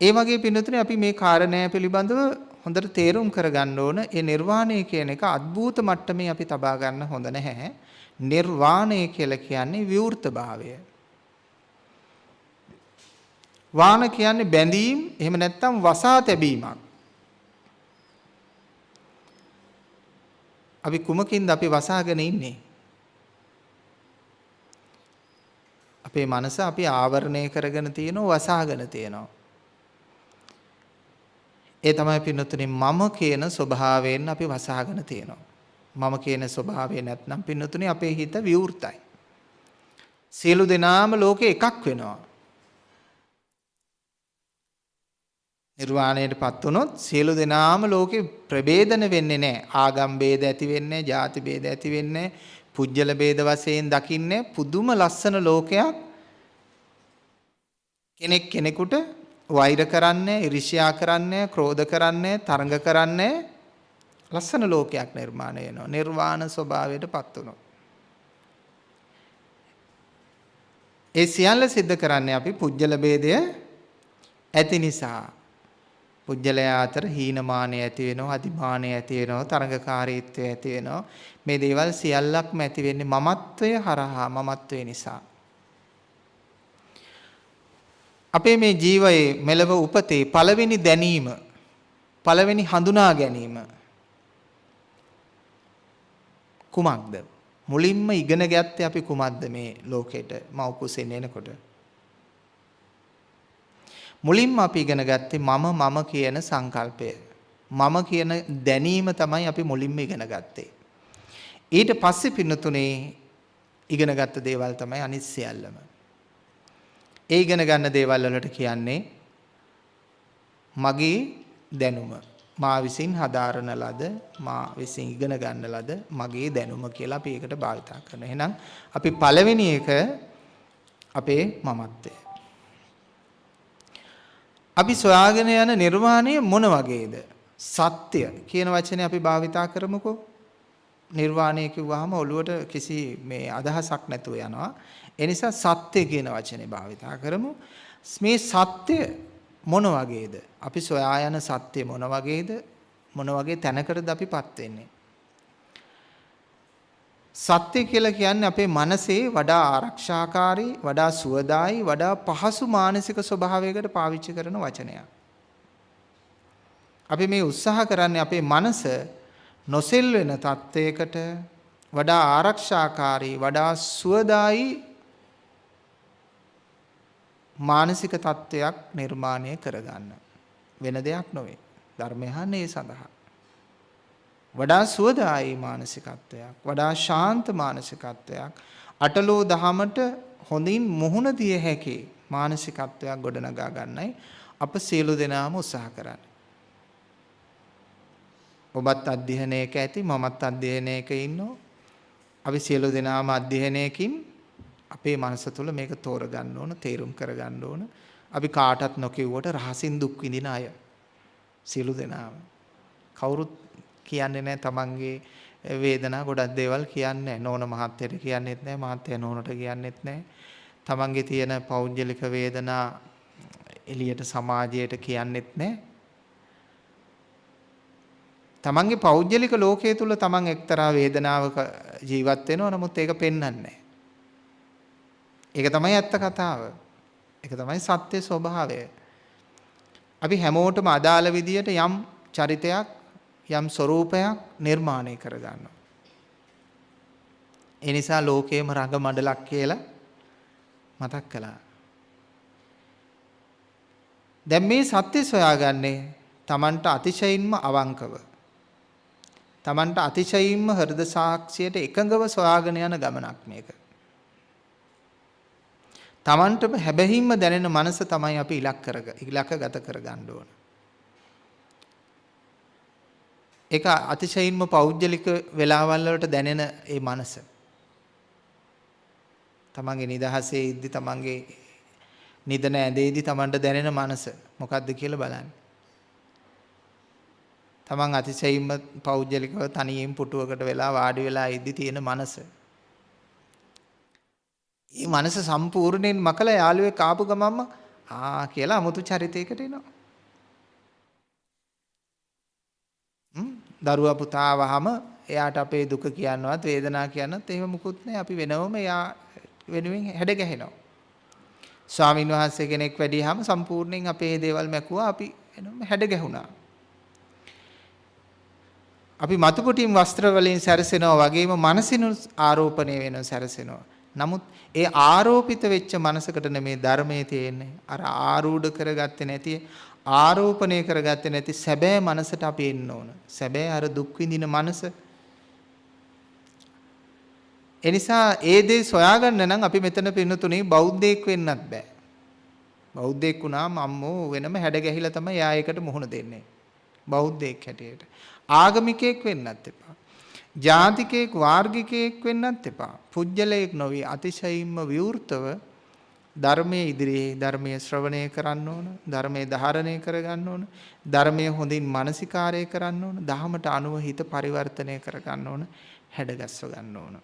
ඒ වගේ පින්නතුනේ අපි මේ කාරණය පිළිබඳව හොඳට තේරුම් කරගන්න ඕන. ඒ නිර්වාණය කියන එක අద్භූත මට්ටමේ අපි තබා ගන්න හොඳ නැහැ. නිර්වාණය කියලා කියන්නේ විවෘත භාවය. වාන කියන්නේ බැඳීම් එහෙම නැත්නම් වසා තැබීමක්. අපි කුමකින්ද අපි වසාගෙන ඉන්නේ? අපේ මනස අපි ආවරණය කරගෙන තියෙනවා වසාගෙන තියෙනවා. ඒ තමයි පින්නතුනේ මම කියන ස්වභාවයෙන් අපි වසාගෙන තියෙනවා. මම කියන ස්වභාවය නැත්නම් පින්නතුනේ අපේ හිත විවෘතයි. සියලු දෙනාම ලෝකේ එකක් වෙනවා. නිර්වාණයටපත් වුණොත් සියලු දෙනාම ලෝකේ ප්‍රභේදන වෙන්නේ නැහැ. ආගම් ભેද ඇති වෙන්නේ නැහැ, ಜಾති ભેද ඇති වෙන්නේ නැහැ. පුජ්‍යල ભેද වශයෙන් දකින්නේ පුදුම ලස්සන ලෝකයක්. කෙනෙක් කෙනෙකුට වෛර කරන්නේ, iriෂ්‍යා කරන්නේ, ක්‍රෝධ කරන්නේ, තරඟ කරන්නේ ලස්සන ලෝකයක් නිර්මාණය වෙනවා. නිර්වාණ ස්වභාවයටපත් වුණොත්. ඒ සියල්ල සිද්ධ කරන්නේ අපි පුජ්‍යල ભેදය ඇති නිසා. පුජ්‍යලයා අතර හීනමානය ඇති වෙනවා, අදිමානය ඇති වෙනවා, තරඟකාරීත්වය ඇති වෙනවා. මේ දේවල් සියල්ලක්ම ඇති වෙන්නේ මමත්වය හරහා, මමත්වය නිසා. අපේ මේ ජීවයේ මෙලව උපතේ පළවෙනි දැනීම, පළවෙනි හඳුනා ගැනීම කුමක්ද? මුලින්ම ඉගෙන ගත්තේ අපි කුමක්ද මේ ලෝකෙට මව් කුසෙන් එනකොට? මුලින්ම අපි ඉගෙන ගත්තේ මම මම කියන සංකල්පය. මම කියන දැනීම තමයි අපි මුලින්ම ඉගෙන ගත්තේ. ඊට පස්සේ පින්නතුනේ ඉගෙන ගත්ත දේවල් තමයි අනිත් සියල්ලම. ඒ ඉගෙන ගන්න දේවල් වලට කියන්නේ මගේ දැනුම. මා විසින් හදාරන ලද මා විසින් ඉගෙන ගන්න ලද මගේ දැනුම කියලා අපි ඒකට භාවිතා කරනවා. එහෙනම් අපි පළවෙනි එක අපේ මමත්වය. අපි සොයාගෙන යන නිර්වාණය මොන වගේද? සත්‍ය කියන වචනේ අපි භාවිතා කරමුකෝ. නිර්වාණය කිව්වහම ඔළුවට කිසි මේ අදහසක් නැතුව යනවා. ඒ නිසා සත්‍ය කියන වචනේ භාවිතා කරමු. මේ සත්‍ය මොන වගේද? අපි සොයා යන සත්‍ය මොන වගේද? මොන වගේ තැනකටද අපිපත් වෙන්නේ? සත්‍ය කියලා කියන්නේ අපේ මනසේ වඩා ආරක්ෂාකාරී, වඩා සුවදායි, වඩා පහසු මානසික ස්වභාවයකට පාවිච්චි කරන වචනයක්. අපි මේ උත්සාහ කරන්නේ අපේ මනස නොසෙල් වෙන තත්වයකට වඩා ආරක්ෂාකාරී, වඩා සුවදායි මානසික තත්වයක් නිර්මාණය කරගන්න. වෙන දෙයක් නොවේ. ධර්මය හන්නේ ඒ සඳහා. වඩා සුවදායී මානසිකත්වයක් වඩා ශාන්ත මානසිකත්වයක් අටලෝ දහමට හොඳින් මුහුණ දිය හැකි මානසිකත්වයක් ගොඩනගා ගන්නයි අප සියලු දෙනාම උත්සාහ කරන්නේ. ඔබත් අධ්‍යයනයක ඇති මමත් අධ්‍යයනයක ඉන්නවා. අපි සියලු දෙනාම අධ්‍යයනයකින් අපේ මනස තුළ මේක තෝරගන්න ඕන, තේරුම් කරගන්න ඕන. අපි කාටත් නොකියුවට රහසින් දුක් විඳින අය. සියලු දෙනාම. කවුරුත් කියන්නේ නැහැ තමන්ගේ වේදනා ගොඩක් දේවල් කියන්නේ නෝන මහත්තයට කියන්නෙත් නැහැ මහත්තයා නෝනට කියන්නෙත් නැහැ තමන්ගේ තියෙන පෞද්ගලික වේදනා එළියට සමාජයට කියන්නෙත් නැහැ තමන්ගේ පෞද්ගලික ලෝකයේ තුල තමන් එක්තරා වේදනාවක ජීවත් වෙනවා. නමුත් ඒක පෙන්වන්නේ ඒක තමයි ඇත්ත කතාව. ඒක තමයි සත්‍ය ස්වභාවය. අපි හැමෝටම අදාළ විදියට යම් චරිතයක් යම් ස්වરૂපයක් නිර්මාණය කරගන්නවා. ඒ නිසා ලෝකේම රඟ මඩලක් කියලා මතක් කළා. දැන් මේ සත්‍ය සොයාගන්නේ Tamanට අතිශයින්ම අවංකව. Tamanට අතිශයින්ම හෘද සාක්ෂියට එකඟව සොයාගෙන යන ගමනක් මේක. Tamanටම හැබැහින්ම දැනෙන මනස තමයි අපි ඉලක්ක කරග ඉලක්කගත කරගන්න ඕන. ඒක අතිශයින්ම පෞද්ගලික වෙලාවල් වලට දැනෙන ඒ මනස. තමන්ගේ නිදහසේ ඉද්දි තමන්ගේ නිදන ඇඳේදී තමන්ට දැනෙන මනස මොකක්ද කියලා බලන්න. තමන් අතිශයින්ම පෞද්ගලිකව තනියෙන් පුටුවකට වෙලා වාඩි වෙලා ඉද්දි තියෙන මනස. මේ මනස සම්පූර්ණයෙන් මකලා යාළුවෙක් ආපු ගමන්ම ආ කියලා 아무තු චරිතයකට එනවා. දරුවා පුතා වහම එයාට අපේ දුක කියනවත් වේදනා කියනවත් එහෙම මුකුත් නැහැ. අපි වෙනවම එයා වෙනුවෙන් හැඩ ගැහෙනවා. ස්වාමින් වහන්සේ කෙනෙක් වැඩිහම සම්පූර්ණයෙන් අපේ දේවල් මැකුවා අපි වෙනවම හැඩ ගැහුණා. අපි මතු පිටින් වස්ත්‍ර වලින් සැරසෙනවා වගේම මනසිනු ආරෝපණය වෙනවා සැරසෙනවා. නමුත් ඒ ආරෝපිත වෙච්ච මනසකට නෙමේ ධර්මයේ තියෙන්නේ. අර ආරූඪ කරගත්තේ නැති ආරෝපණය කරගත්තේ නැති සැබෑ මනසට අපි එන්න ඕන. සැබෑ අර දුක් විඳින මනස. එනිසා ඒ දේ සොයාගන්න නම් අපි මෙතන පින්නතුනේ බෞද්ධයෙක් වෙන්නත් බෑ. බෞද්ධයෙක් වුණාම අම්මෝ වෙනම හැඩ ගැහිලා තමයි යා ඒකට මුහුණ දෙන්නේ. බෞද්ධයෙක් හැටියට. ආගමිකයෙක් වෙන්නත් එපා. ජාතිකයෙක් වාර්ගිකයෙක් වෙන්නත් එපා. පුජ්‍යලයක් නොවි අතිශයින්ම විවෘතව ධර්මයේ ඉදිරියේ ධර්මයේ ශ්‍රවණය කරන්න ඕන ධර්මයේ ධාරණය කරගන්න ඕන ධර්මයේ හොඳින් මානසිකාරය කරන්න ඕන දහමට අනුව හිත පරිවර්තනය කරගන්න ඕන හැඩගස්ව ගන්න ඕන.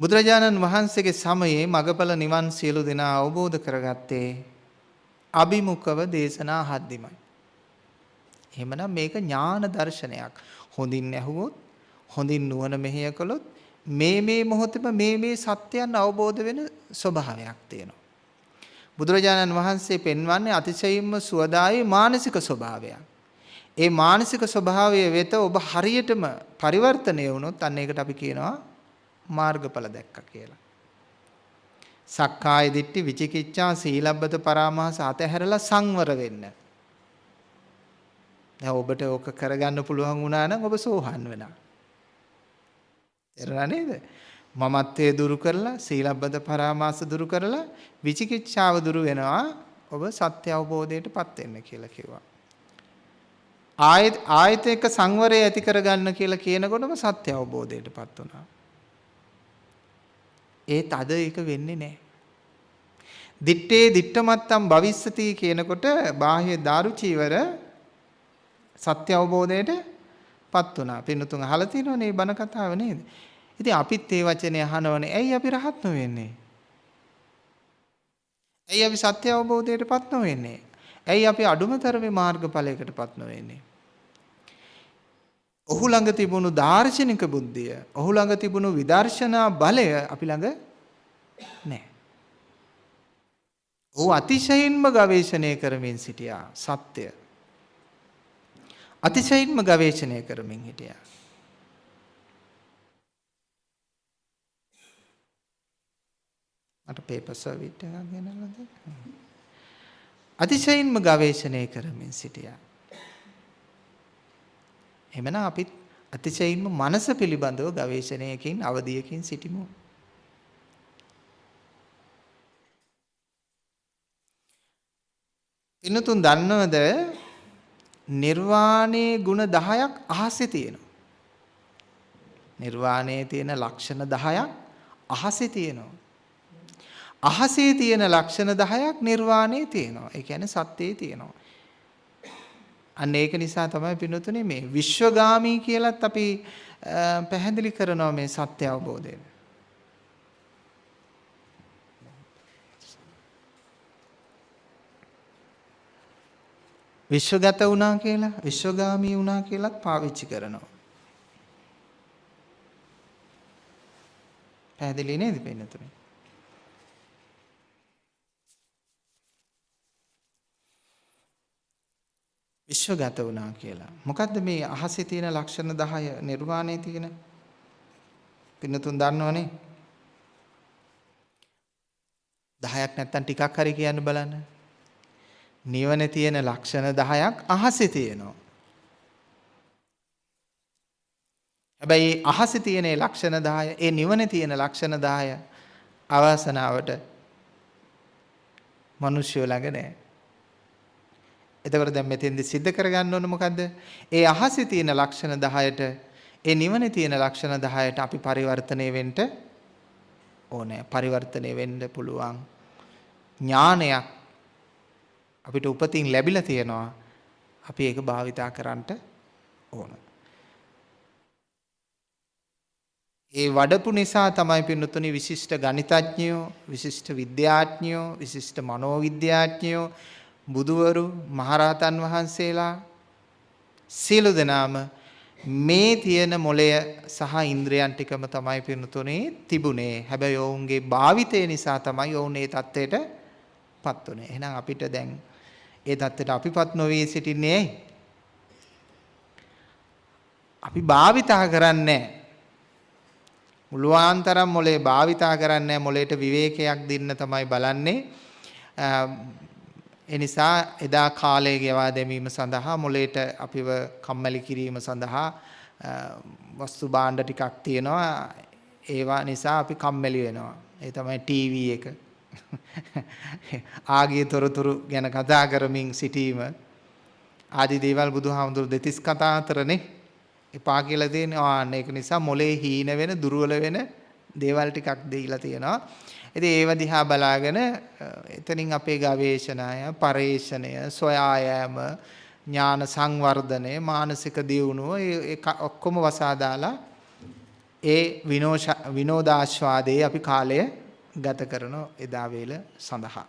බුදුරජාණන් වහන්සේගේ සමයේ මගපල නිවන් සියලු දෙනා අවබෝධ කරගත්තේ අභිමුඛව දේශනා හද්දිමයි. එහෙමනම් මේක ඥාන දර්ශනයක්. හොඳින් ඇහුවොත් හොඳින් නුවණ මෙහෙය කළොත් මේ මේ මොහොතේම මේ මේ සත්‍යයන් අවබෝධ වෙන ස්වභාවයක් තියෙනවා. බුදුරජාණන් වහන්සේ පෙන්වන්නේ අතිශයින්ම සුවදායි මානසික ස්වභාවයක්. ඒ මානසික ස්වභාවය වෙත ඔබ හරියටම පරිවර්තනය වුණොත් අන්න ඒකට අපි කියනවා මාර්ගඵල දැක්ක කියලා. සක්කාය දිට්ඨි විචිකිච්ඡා සීලබ්බත පරාමාස අතහැරලා සංවර වෙන්න. දැන් ඔබට ඕක කරගන්න පුළුවන් වුණා නම් ඔබ සෝහන් වෙනවා. එරලා නේද? මමත්වයේ දුරු කරලා සීලබ්බත පරාමාස දුරු කරලා විචිකිච්ඡාව දුරු වෙනවා. ඔබ සත්‍ය අවබෝධයටපත් වෙන්න කියලා කිව්වා. ආයත ආයත එක සංවරය ඇති කරගන්න කියලා කියනකොටම සත්‍ය අවබෝධයටපත් වුණා. ඒත් අද ඒක වෙන්නේ නැහැ. දිත්තේ දිත්තමත්තම් භවිස්සති කියනකොට බාහ්‍ය දාරුචීවර සත්‍ය අවබෝධයට පත් වුණා. පින්නතුන් අහලා තියෙනවනේ මේ බණ කතාව නේද? ඉතින් අපිත් ඒ වචනේ අහනවනේ. ඇයි අපි රහත් නොවෙන්නේ? ඇයි අපි සත්‍ය අවබෝධයටපත් නොවෙන්නේ? ඇයි අපි අඩුමතරමේ මාර්ගඵලයකටපත් නොවෙන්නේ? ඔහු ළඟ තිබුණු දාර්ශනික බුද්ධිය, ඔහු ළඟ තිබුණු විදර්ශනා බලය අපි ළඟ නැහැ. ඔහු අතිශයින්ම ගවේෂණය කරමින් සිටියා සත්‍ය. අතිශයින්ම ගවේෂණය කරමින් හිටියා. මට පේපර් සර්විට් එකක් ගෙනල්ලා දෙන්න. අතිශයින්ම ගවේෂණය කරමින් සිටියා. එමනම් අපිත් අතිශයින්ම මනස පිළිබඳව ගවේෂණයකින් අවධියකින් සිටිමු. පින්නතුන් දන්නවද නිර්වාණයේ ಗುಣ 10ක් අහසේ තියෙනවා. නිර්වාණයේ තියෙන ලක්ෂණ 10ක් අහසේ තියෙනවා. අහසේ තියෙන ලක්ෂණ 10ක් නිර්වාණයේ තියෙනවා. ඒ කියන්නේ සත්‍යයේ තියෙනවා. අන්න ඒක නිසා තමයි පින්නතුනේ මේ විශ්වගාමී කියලත් අපි පැහැදිලි කරනවා මේ සත්‍ය අවබෝධය. විශ්වගත වුණා කියලා විශ්වගාමී වුණා කියලත් පාවිච්චි කරනවා. පැහැදිලි නේද පින්නතුනේ? විශ්වගත වුණා කියලා. මොකද්ද මේ අහසේ තියෙන ලක්ෂණ 10 නිර්වාණයේ තියෙන? පින්නතුන් දන්නවනේ. 10ක් නැත්තම් ටිකක් හරි කියන්න බලන්න. නිවන තියෙන ලක්ෂණ 10ක් අහසේ තියෙනවා. හැබැයි අහසේ තියෙන ලක්ෂණ 10 ඒ නිවනේ තියෙන ලක්ෂණ 10 අවසනාවට මිනිස්සු ළඟ නැහැ. එතකොට දැන් මෙතෙන්දි सिद्ध කරගන්න ඕන මොකද්ද? ඒ අහසේ තියෙන ලක්ෂණ 10ට ඒ නිවනේ තියෙන ලක්ෂණ 10ට අපි පරිවර්තනය වෙන්න ඕනේ. පරිවර්තනය වෙන්න පුළුවන් ඥානයක් අපිට උපතින් ලැබිලා තියෙනවා. අපි ඒක භාවිතා කරන්නට ඕන. ඒ වඩපු නිසා තමයි පින්නතුනි විශිෂ්ට ගණිතඥයෝ, විශිෂ්ට විද්‍යාඥයෝ, විශිෂ්ට මනෝවිද්‍යාඥයෝ, බුදුවරු, මහරහතන් වහන්සේලා සියලු දෙනාම මේ තියෙන මොලය සහ ඉන්ද්‍රයන් ටිකම තමයි පින්නතුනේ තිබුණේ. හැබැයි ඔවුන්ගේ භාවිතය නිසා තමයි ඔවුන් ඒ தත්ත්වයට පත් වුනේ. එහෙනම් අපිට දැන් ඒ தත්ත්වයට අපිපත් නොවී සිටින්නේ ඇයි? අපි භාවිතා කරන්නේ මුළුවාන්තරම් මොලේ භාවිතා කරන්නේ මොලේට විවේකයක් දෙන්න තමයි බලන්නේ. ඒ නිසා එදා කාලය ගෙවා දැමීම සඳහා මොලේට අපිව කම්මැලි කිරීම සඳහා වස්තු භාණ්ඩ ටිකක් තියෙනවා. ඒවා නිසා අපි කම්මැලි වෙනවා. ඒ තමයි ටීවී එක. (laughs) ආගිය තොරතුරු ගැන කතා කරමින් සිටීම ආදි දේවල් බුදුහාමුදුරු දෙතිස් කතා අතරනේ එපා කියලා තියෙනවා. ආන්න ඒක නිසා මොලේ හීන වෙන දුර්වල වෙන දේවල් ටිකක් දීලා තියෙනවා. ඉතින් ඒව දිහා බලාගෙන එතනින් අපේ ගවේෂණය, පරේක්ෂණය, සොයා යාම, ඥාන සංවර්ධනය, මානසික දියුණුව ඒ ඔක්කොම වසා දාලා ඒ විනෝදාස්වාදයේ අපි කාලය ගත කරන එදා වේල සඳහා.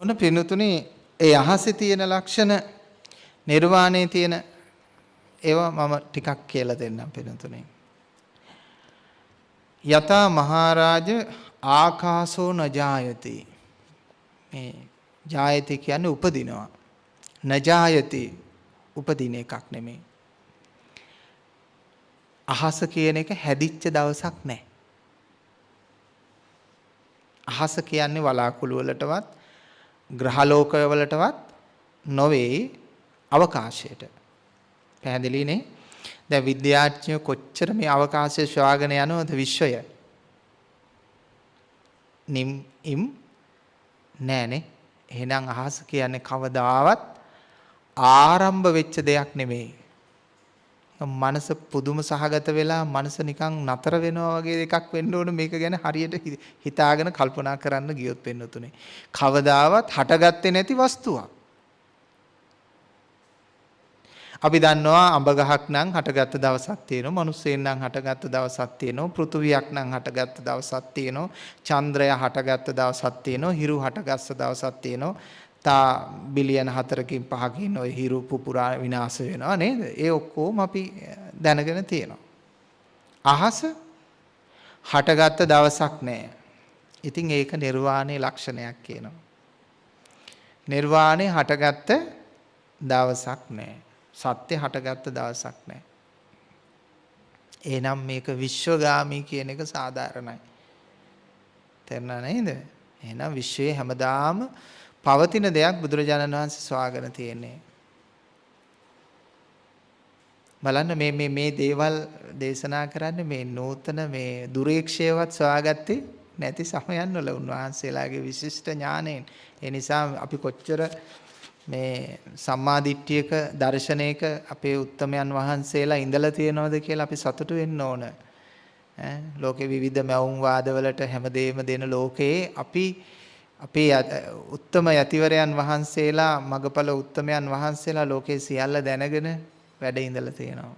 ඔන්න පිනුතුනේ ඒ අහසේ තියෙන ලක්ෂණ නිර්වාණයේ තියෙන ඒවා මම ටිකක් කියලා දෙන්නම් පිනුතුනේ. යතා මහරජ ආකාසෝ නජායති. මේ ජායති කියන්නේ උපදිනවා. නජායති උපදින එකක් නෙමෙයි. අහස කියන එක හැදිච්ච දවසක් නැහැ. අහස කියන්නේ වලාකුළු වලටවත් ග්‍රහලෝකවලටවත් නොවේ අවකාශයට. පැහැදිලිනේ? දැන් විද්‍යාඥයෝ කොච්චර මේ අවකාශය සොයාගෙන යනවද විශ්වය? නිම් ඉම් නෑනේ. එහෙනම් අහස කියන්නේ කවදාවත් ආරම්භ වෙච්ච දෙයක් නෙමෙයි. මනස පුදුම සහගත වෙලා මනස නිකන් නතර වෙනවා වගේ එකක් වෙන්න ඕන මේක ගැන හරියට හිතාගෙන කල්පනා කරන්න ගියොත් වෙන්න තුනේ. කවදාවත් හටගත්තේ නැති වස්තුවක්. අපි දන්නවා අඹ ගහක් නම් හටගත්ත දවසක් තියෙනවා, මිනිස්සෙන් නම් හටගත්ත දවසක් තියෙනවා, පෘථුවියක් නම් හටගත්ත දවසක් තියෙනවා, චන්ද්‍රය හටගත්ත දවසක් තියෙනවා, හිරු හටගත්ත දවසක් තියෙනවා. තා බිලියන 4කින් 5කින් ওই හිරු පුපුරා විනාශ වෙනවා නේද? ඒ ඔක්කොම අපි දැනගෙන තියෙනවා. අහස හටගත්ත දවසක් නැහැ. ඉතින් ඒක නිර්වාණයේ ලක්ෂණයක් කියනවා. නිර්වාණය හටගත්ත දවසක් නැහැ. සත්‍ය හටගත්ත දවසක් නැහැ. එහෙනම් මේක විශ්වගාමී කියන එක සාධාරණයි. තේරුණා නේද? එහෙනම් විශ්වයේ හැමදාම පවතින දෙයක් බුදුරජාණන් වහන්සේ සොයාගෙන තියෙන්නේ. බලන්න මේ මේ මේ දේවල් දේශනා කරන්නේ මේ නූතන මේ දුරේක්ෂයවත් සොයාගත්තේ නැති සමයන් වල උන්වහන්සේලාගේ විශිෂ්ට ඥාණයෙන්. ඒ නිසා අපි කොච්චර මේ සම්මාදිට්ඨියක දර්ශනයක අපේ උත්තමයන් වහන්සේලා ඉඳලා තියෙනවද කියලා අපි සතුටු වෙන්න ඕන. ඈ ලෝකේ විවිධ මැවුම් වාදවලට හැමදේම දෙන ලෝකයේ අපි අපේ උත්තම යතිවරයන් වහන්සේලා මගපල උත්තමයන් වහන්සේලා ලෝකේ සියල්ල දැනගෙන වැඩ ඉඳලා තියෙනවා.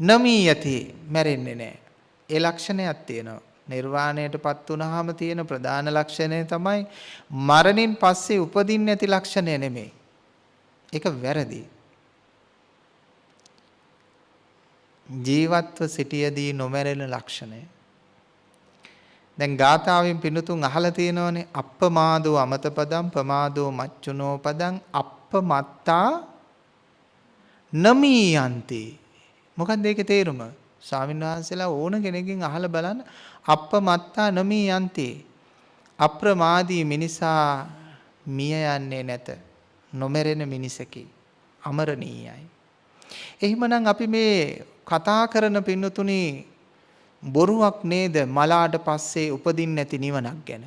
නමී යති මැරෙන්නේ නැහැ. ඒ ලක්ෂණයක් තියෙනවා. නිර්වාණයටපත් වුනහම තියෙන ප්‍රධාන ලක්ෂණය තමයි මරණින් පස්සේ උපදින්න ඇති ලක්ෂණය නෙමෙයි. ඒක වැරදි. ජීවත්ව සිටියදී නොමැරෙන ලක්ෂණය. දැන් ගාථාවෙන් පිනුතුන් අහලා තියෙනවනේ අප්පමාදෝ අමතපදම් ප්‍රමාදෝ මච්චුනෝ පදං අප්පමත්තා නමී යන්ති මොකක්ද ඒකේ තේරුම? ස්වාමීන් වහන්සේලා ඕන කෙනෙක්ගෙන් අහලා බලන්න අප්පමත්තා නමී යන්ති අප්‍රමාදී මිනිසා මිය යන්නේ නැත. නොමැරෙන මිනිසකි. අමරණීයයි. එහෙමනම් අපි මේ කතා කරන පින්නතුණි බොරුවක් නේද මලාට පස්සේ උපදින්න නැති නිවනක් ගැන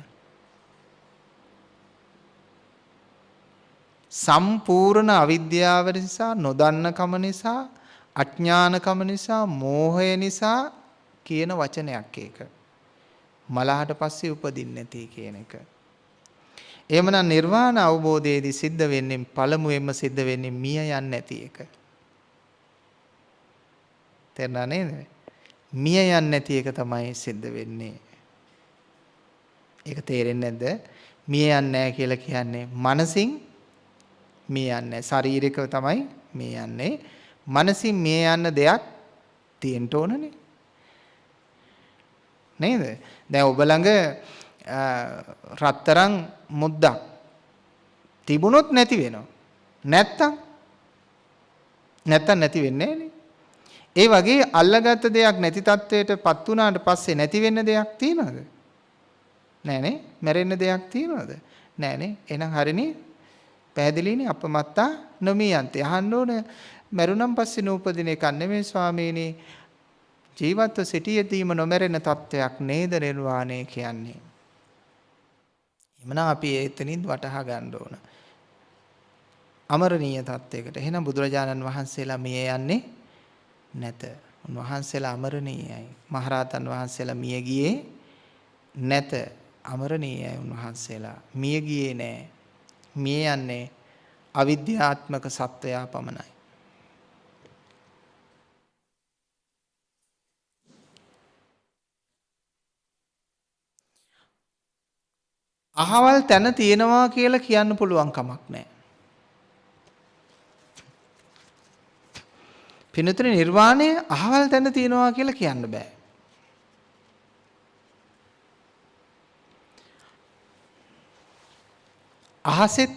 සම්පූර්ණ අවිද්‍යාව නිසා නොදන්නකම නිසා අඥානකම නිසා මෝහය නිසා කියන වචනයක් ඒක. මලහට පස්සේ උපදින්නේ නැති කියන එක. එහෙමනම් නිර්වාණ අවබෝධයේදී සිද්ධ වෙන්නේ පළමුවෙන්ම සිද්ධ වෙන්නේ මිය යන්නේ නැති එක. තේරුණා නේද? මිය යන්නේ නැති එක තමයි සිද්ධ වෙන්නේ. ඒක තේරෙන්නේ නැද්ද? මිය යන්නේ නැහැ කියලා කියන්නේ මනසින් මිය යන්නේ ශරීරික තමයි මිය යන්නේ. මනසින් මිය යන්න දෙයක් තියෙන්න ඕනනේ. නේද? දැන් ඔබ ළඟ රත්තරන් මුද්දක් තිබුණොත් නැති වෙනවා. නැත්තම් නැත්තම් නැති වෙන්නේ නෑනේ. ඒ වගේ අල්ලගත්ත දෙයක් නැති තත්වයටපත් වුණාට පස්සේ නැති වෙන්න දෙයක් තියනවද? නෑනේ. මැරෙන්න දෙයක් තියනවද? නෑනේ. එහෙනම් හරිනේ. පැහැදිලිනේ අපමත්තා නොමියන්තේ. අහන්න ඕන මරුණන් පස්සේ නූපදින එකක් නෙමෙයි ස්වාමීනි. ජීවත්ව සිටියදීම නොමැරෙන තත්වයක් නේද නිර්වාණය කියන්නේ. එමනම් අපි එතනින් වටහා ගන්න ඕන. අමරණීය තත්වයකට. එහෙනම් බුදුරජාණන් වහන්සේලා මිය යන්නේ නැත. උන්වහන්සේලා අමරණීයයි. මහරහතන් වහන්සේලා මිය ගියේ නැත. අමරණීයයි උන්වහන්සේලා. මිය ගියේ නෑ. මිය යන්නේ අවිද්‍යාත්මක සත්වයා පමණයි. අහවල් තැන තියෙනවා කියලා කියන්න පුළුවන් කමක් නැහැ. පිනතුනේ නිර්වාණය අහවල් තැන තියෙනවා කියලා කියන්න බෑ. අහසෙත්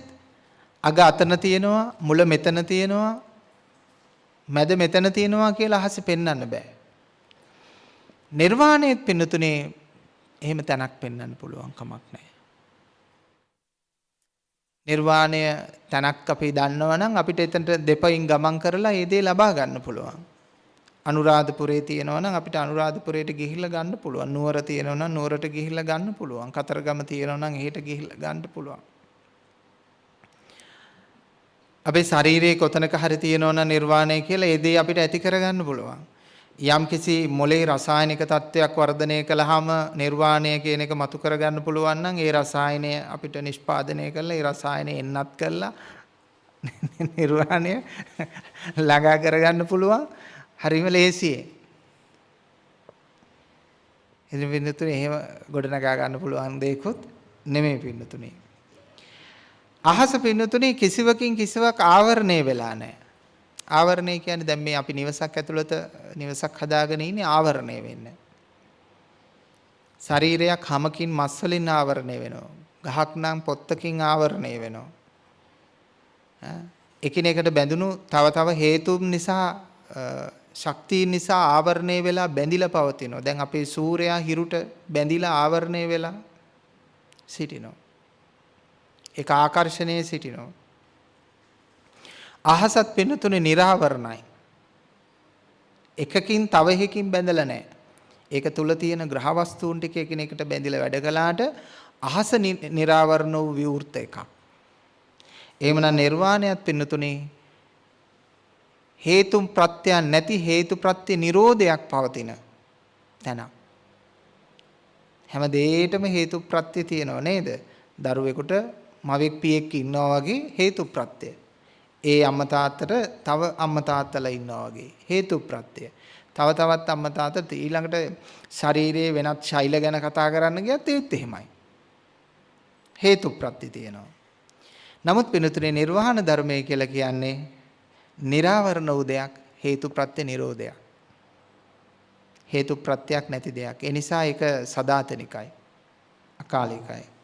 අග අතන තියෙනවා මුල මෙතන තියෙනවා මැද මෙතන තියෙනවා කියලා අහසේ පෙන්වන්න බෑ. නිර්වාණයත් පින්නතුනේ එහෙම තැනක් පෙන්වන්න පුළුවන් කමක් නැහැ. නිර්වාණය තැනක් අපි දන්නවනම් අපිට එතනට දෙපයින් ගමන් කරලා ඒ දේ ලබා ගන්න පුළුවන්. අනුරාධපුරේ තියෙනවා නම් අපිට අනුරාධපුරයට ගිහිල්ලා ගන්න පුළුවන්. නුවර තියෙනවා නම් නුවරට ගිහිල්ලා ගන්න පුළුවන්. කතරගම තියෙනවා නම් එහෙට ගිහිල්ලා ගන්න පුළුවන්. අපේ ශරීරයේ කොතනක හරි තියෙනවා නිර්වාණය කියලා ඒ දේ අපිට ඇති කරගන්න පුළුවන්. යම්කිසි මොලේ රසායනික තත්වයක් වර්ධනය කළාම නිර්වාණය කියන එක මතු කරගන්න පුළුවන් නම් ඒ රසායනය අපිට නිෂ්පාදනය කරලා ඒ රසායනය එන්නත් කළා නිර්වාණය ළඟා කරගන්න පුළුවන් හරිම ලේසියෙන්. ඉතින් පින්නතුනේ එහෙම ගොඩනගා ගන්න පුළුවන් දෙයක්වත් නෙමෙයි පින්නතුනේ. අහස පින්නතුනේ කිසිවකින් කිසිවක් ආවරණය වෙලා නැහැ. ආවරණය කියන්නේ දැන් මේ අපි නිවසක් ඇතුළත නිවසක් හදාගෙන ඉන්නේ ආවරණය වෙන්නේ. ශරීරයක් හැමකින් මස් වලින් ආවරණය වෙනවා. ගහක් නම් පොත්තකින් ආවරණය වෙනවා. එකිනෙකට බැඳුණු තව තව හේතුන් නිසා ශක්තියින් නිසා ආවරණය වෙලා බැඳිලා පවතිනවා. දැන් අපේ සූර්යයා හිරුට බැඳිලා ආවරණය වෙලා සිටිනවා. ඒක ආකර්ෂණයේ සිටිනවා. අහසත් පින්නතුනේ निराවරණයි. එකකින් තව එකකින් බැඳලා නැහැ. ඒක තුල තියෙන ග්‍රහ වස්තුන් ටික එකිනෙකට බැඳිලා වැඩ කළාට අහස निराවරණ වූ විවෘත එකක්. එහෙමනම් නිර්වාණයත් පින්නතුනේ හේතුම් ප්‍රත්‍යයන් නැති හේතු ප්‍රත්‍ය නිරෝධයක් පවතින තැනක්. හැම දෙයකටම හේතු ප්‍රත්‍ය තියෙනව නේද? දරුවෙකුට මවෙක් පියෙක් ඉන්නවා වගේ හේතු ප්‍රත්‍යය. ඒ අම්මා තාත්තට තව අම්මා තාත්තලා ඉන්නවා වගේ හේතු ප්‍රත්‍ය. තව තවත් අම්මා තාත්තට ඊළඟට ශරීරයේ වෙනත් ශෛල ගැන කතා කරන්න ගියත් ඒත් එහෙමයි. හේතු ප්‍රත්‍ය තියෙනවා. නමුත් පිනුතුනේ නිර්වාණ ධර්මය කියලා කියන්නේ निराවරණ වූ දෙයක් හේතු ප්‍රත්‍ය නිරෝධයක්. හේතු ප්‍රත්‍යක් නැති දෙයක්. ඒ නිසා ඒක සදාතනිකයි. අකාලිකයි.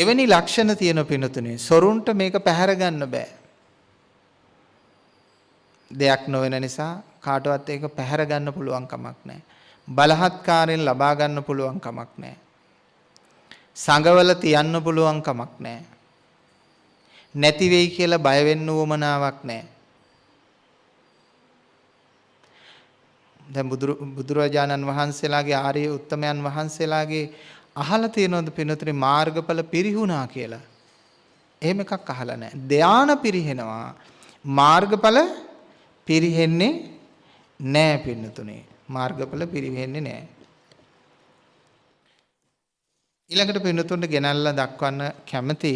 එවැනි ලක්ෂණ තියෙන පිනතුනේ සොරුන්ට මේක පැහැර ගන්න බෑ. දෙයක් නොවන නිසා කාටවත් ඒක පැහැර ගන්න පුළුවන් කමක් නැහැ. බලහත්කාරයෙන් ලබා ගන්න පුළුවන් කමක් නැහැ. සංගවල තියන්න පුළුවන් කමක් නැහැ. නැති වෙයි කියලා බය වෙන්න උවමනාවක් නැහැ. දැන් බුදුරජාණන් වහන්සේලාගේ ආර්ය උත්තමයන් වහන්සේලාගේ අහලා තියෙනවද පිනතුනේ මාර්ගඵල පිරිහුණා කියලා? එහෙම එකක් අහලා නැහැ. ධානා පිරිහෙනවා. මාර්ගඵල පිරිහෙන්නේ නෑ පින්නතුනේ. මාර්ගඵල පිරිහෙන්නේ නෑ. ඊළඟට පින්නතුන්ට ගෙනල්ලා දක්වන්න කැමති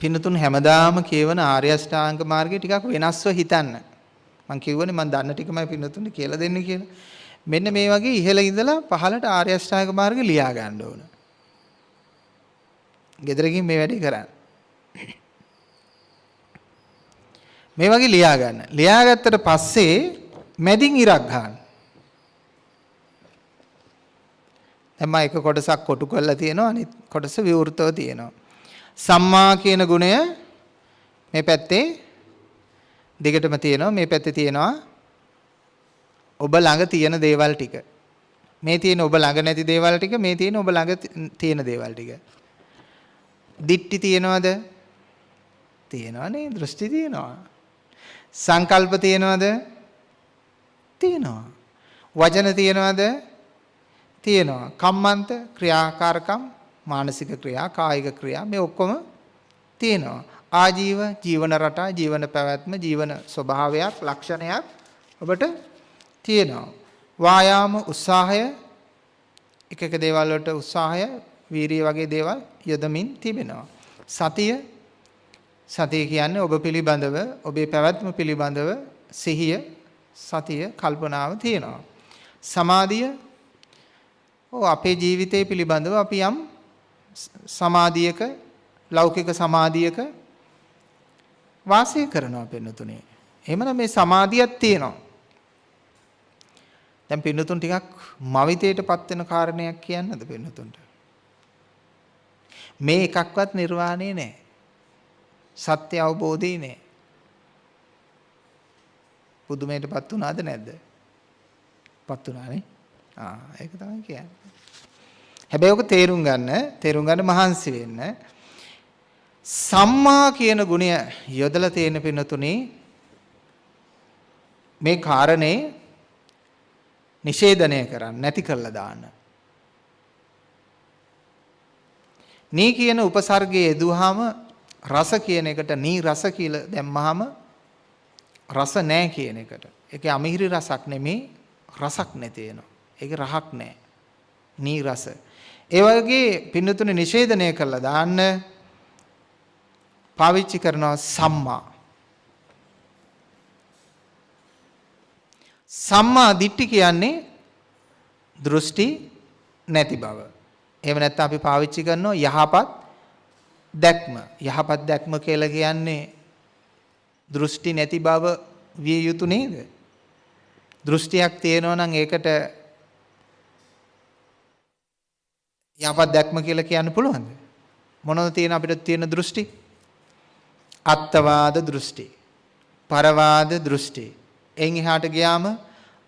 පින්නතුන් හැමදාම කියවන ආර්ය අෂ්ටාංග මාර්ගය ටිකක් වෙනස්ව හිතන්න. මම කියවනේ මම දන්න ටිකමයි පින්නතුන්ට කියලා දෙන්න කියලා. මෙන්න මේ වගේ ඉහළ ඉඳලා පහළට ආර්ය අෂ්ටාංග මාර්ගය ලියා ගන්න ඕන. ගෙදරකින් මේ වැඩේ කරන්න. මේ වගේ ලියා ගන්න. ලියාගත්තට පස්සේ මැදින් ඉරක් ගන්න. දැන් මම එක කොටසක් කොටු කරලා තියෙනවා අනිත් කොටස විවෘතව තියෙනවා. සම්මා කියන ගුණය මේ පැත්තේ දිගටම තියෙනවා මේ පැත්තේ තියෙනවා ඔබ ළඟ තියෙන දේවල් ටික. මේ තියෙන ඔබ ළඟ නැති දේවල් ටික මේ තියෙන ඔබ ළඟ තියෙන දේවල් ටික. දිට්ටි තියෙනවද? තියෙනවා නේ දෘෂ්ටි තියෙනවා. සංකල්ප තියෙනවද? තියෙනවා. වචන තියෙනවද? තියෙනවා. කම්මන්ත ක්‍රියාකාරකම් මානසික ක්‍රියා කායික ක්‍රියා මේ ඔක්කොම තියෙනවා. ආජීව ජීවන රටා ජීවන පැවැත්ම ජීවන ස්වභාවයක් ලක්ෂණයක් ඔබට තියෙනවා. වායාම උත්සාහය එක එක දේවල් වලට උත්සාහය වීරිය වගේ දේවල් යොදමින් තිබෙනවා. සතිය සතිය කියන්නේ ඔබ පිළිබඳව ඔබේ පැවැත්ම පිළිබඳව සිහිය සතිය කල්පනාව තියෙනවා. සමාධිය ඔව් අපේ ජීවිතය පිළිබඳව අපි යම් සමාධියක ලෞකික සමාධියක වාසය කරනවා පින්නතුනේ. එහෙමනම් මේ සමාධියක් තියෙනවා. දැන් පින්නතුන් ටිකක් මවිතයටපත් වෙන කාරණයක් කියන්නද පින්නතුන්ට? මේ එකක්වත් නිර්වාණය නෑ. සත්‍ය අවබෝධය නෑ. පුදුමයටපත් වුණාද නැද්ද? පත් වුණානේ. ආ ඒක තමයි කියන්නේ. හැබැයි ඔක තේරුම් ගන්න, තේරුම් ගන්න මහන්සි වෙන්න. සම්මා කියන ගුණය යොදලා තියෙන පිනතුනේ මේ කාරණේ නිෂේධනය කරන්න නැති කරලා දාන්න. නී කියන උපසර්ගයේ යෙදුවාම රස කියන එකට නී රස කියලා දැම්මහම රස නැහැ කියන එකට. ඒකේ අමිහිරි රසක් නෙමේ රසක් නැති වෙනවා. ඒකේ රහක් නැහැ. නී රස. ඒ වගේ පින්නතුනේ නිෂේධනය කළා දාන්න පාවිච්චි කරනවා සම්මා. සම්මා දිට්ඨි කියන්නේ දෘෂ්ටි නැති බව. එහෙම නැත්නම් අපි පාවිච්චි කරනවා යහපත් දැක්ම යහපත් දැක්ම කියලා කියන්නේ දෘෂ්ටි නැති බව විය යුතු නේද? දෘෂ්ටියක් තියෙනවා නම් ඒකට යහපත් දැක්ම කියලා කියන්න පුළුවන්ද? මොනවද තියෙන අපිට තියෙන දෘෂ්ටි? අත්වාද දෘෂ්ටි. පරවාද දෘෂ්ටි. එන් එහාට ගියාම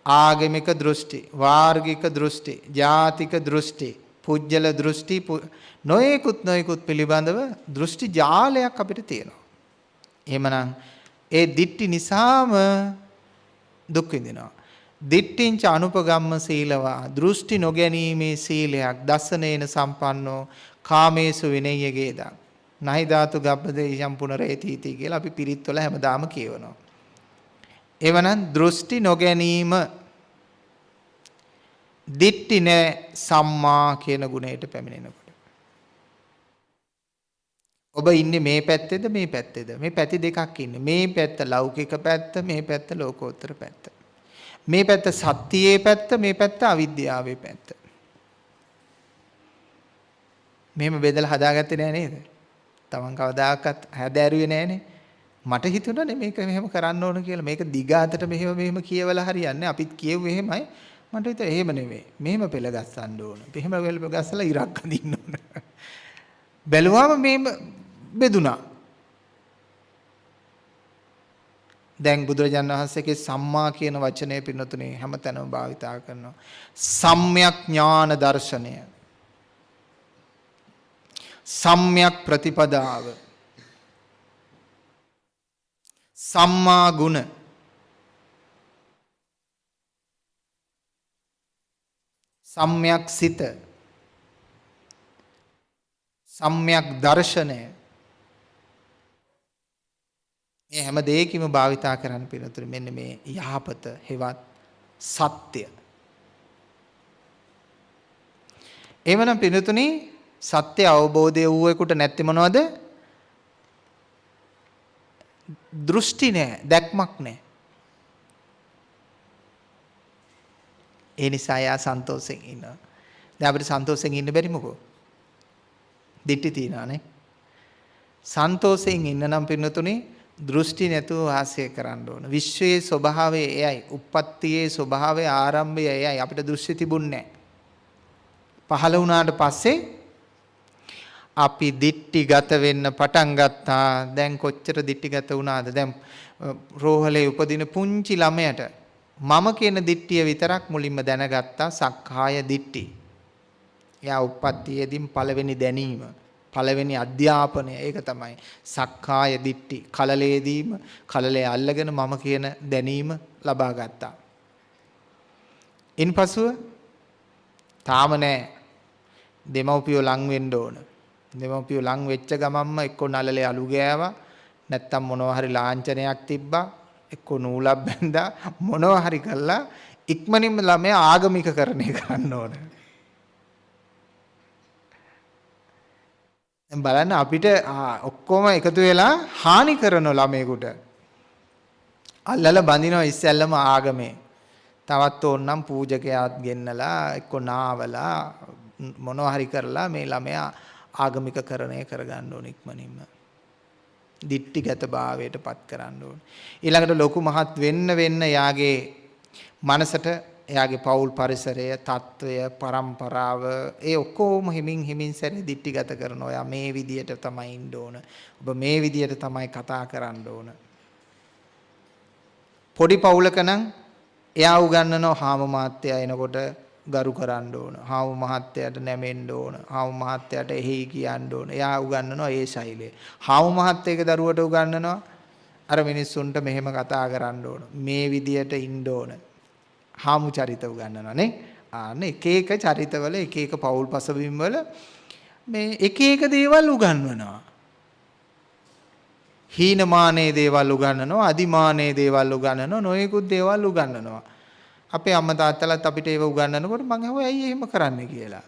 ආගමික දෘෂ්ටි, වාර්ගික දෘෂ්ටි, ජාතික දෘෂ්ටි, පුජ්‍යල දෘෂ්ටි නොයෙකුත් නොයෙකුත් පිළිබඳව දෘෂ්ටි ජාලයක් අපිට තියෙනවා. එහෙමනම් ඒ දිට්ටි නිසාම දුක් විඳිනවා. දිට්ඨිංච අනුපගම්ම සීලවා දෘෂ්ටි නොගැනීමේ සීලයක් දසනේන සම්පන්නෝ කාමේසු විනය්‍යගේදා නහි ධාතු ගබ්බදේ යම් පුනරේතීති කියලා අපි පිරිත්වල හැමදාම කියවනවා. එවනම් දෘෂ්ටි නොගැනීම දිට්ටි නෑ සම්මා කියන ගුණයට පැමිණෙනකොට. ඔබ ඉන්නේ මේ පැත්තේද මේ පැත්තේද? මේ පැති දෙකක් ඉන්නේ. මේ පැත්ත ලෞකික පැත්ත මේ පැත්ත ලෝකෝත්තර පැත්ත. මේ පැත්ත සත්‍යයේ පැත්ත මේ පැත්ත අවිද්‍යාවේ පැත්ත. මෙහෙම බෙදලා හදාගත්තේ නෑ නේද? තමන් කවදාකවත් හැදෑරුවේ නෑනේ මට හිතුණානේ මේක මෙහෙම කරන්න ඕන කියලා මේක දිගාතට මෙහෙම මෙහෙම කියවලා හරියන්නේ අපිත් කියෙව්වේ එහෙමයි මට හිතුවා එහෙම නෙවෙයි මෙහෙම පෙළ ගස්සන්න ඕන මෙහෙම පෙළ ගස්සලා ඉරක් අඳින්න ඕන බැලුවාම මේ බෙදුනා. දැන් බුදුරජාණන් වහන්සේගේ සම්මා කියන වචනය පින්නතුනේ හැමතැනම භාවිතා කරනවා. සම්්‍යක් ඥාන දර්ශනය. සම්්‍යක් ප්‍රතිපදාව. සම්මා ගුණ සම්්‍යක් සිත සම්්‍යක් දර්ශනය මේ හැම දෙයකින්ම භාවිතා කරන්න පිළිතුරු මෙන්න මේ යහපත හෙවත් සත්‍ය. එවනම් පිළිතුරුනි සත්‍ය අවබෝධය වූවෙකුට නැති මොනවද? දෘෂ්ටි නෑ, දැක්මක් නෑ. ඒ නිසා යා සන්තෝෂෙන් ඉන්නවා. දැන් අපිට සන්තෝෂෙන් ඉන්න බැරි මොකෝ? දිට්ටි තියනවානේ. සන්තෝෂයෙන් ඉන්න නම් පින්නතුනේ දෘෂ්ටි නැතුව වාසය කරන්න ඕන. විශ්වයේ ස්වභාවය එයයි. උප්පත්තියේ ස්වභාවය ආරම්භය එයයි. අපිට දෘෂ්ටි තිබුණේ පහළ වුණාට පස්සේ අපි දිට්ටිගත වෙන්න පටන් ගත්තා. දැන් කොච්චර දිට්ටිගත වුණාද? දැන් රෝහලේ උපදින පුංචි ළමයට මම කියන දිට්ටිය විතරක් මුලින්ම දැනගත්තා සක්කාය දිට්ටි. එයා උප්පත්තියේදීන් පළවෙනි දැනීම පළවෙනි අධ්‍යාපනය ඒක තමයි සක්කාය දිට්ටි කලලේදීම කලලේ අල්ලගෙන මම කියන දැනීම ලබා ගත්තා. ඉන්පසුව තාම නෑ දෙමව්පියෝ ලං වෙන්න ඕන. දෙමව්පියෝ ලං වෙච්ච ගමන්ම එක්ක නලලේ අලු ගෑවා. නැත්තම් මොනවා හරි ලාංඡනයක් තිබ්බා. එක්ක නූලක් බැඳා. මොනවා හරි කළා. ඉක්මනින්ම ළමයා ආගමිකකරණය කරන්න ඕන. දැන් බලන්න අපිට ඔක්කොම එකතු වෙලා හානි කරන ළමයෙකුට. අල්ලලා බඳිනවා ඉස්සැල්ලම ආගමේ. තවත් ඕන්නම් පූජකයාත් ගෙන්නලා එක්ක නාවලා මොනවා හරි කරලා මේ ළමයා ආගමික කරණය කරගන්න ඕන ඉක්මනින්ම. දිට්ටිගත භාවයට පත් කරන්න ඕන. ඊළඟට ලොකු මහත් වෙන්න වෙන්න යාගේ මනසට එයාගේ පවුල් පරිසරය, తত্ত্বය, પરම්පරාව ඒ ඔක්කොම හිමින් හිමින් සැරේ දිට්ටිගත කරන ඔයා මේ විදියට තමයි ඉන්න ඕන. ඔබ මේ විදියට තමයි කතා කරන්න ඕන. පොඩි පවුලක නම් එයා උගන්වනවා හාම මාත්‍යය එනකොට ගරු කරන්න ඕන. හාමු මහත්තයාට නැමෙන්න ඕන. හාමු මහත්තයාට එහි කියන්න ඕන. එයා උගන්වනවා ඒ ශෛලය. හාමු මහත්තයක දරුවට උගන්වනවා අර මිනිස්සුන්ට මෙහෙම කතා කරන්න ඕන. මේ විදියට ඉන්න ඕන. හාමු චරිත උගන්වනවා නේ. ආන්න එක එක චරිතවල එක එක පෞල් පසුබිම් වල මේ එක එක දේවල් උගන්වනවා. හීනමානයේ දේවල් උගන්වනවා, අදිමානයේ දේවල් උගන්වනවා, නොයෙකුත් දේවල් උගන්වනවා. අපේ අම්මා තාත්තලාත් අපිට ඒව උගන්වනකොට මම අහුවා ඇයි එහෙම කරන්නේ කියලා.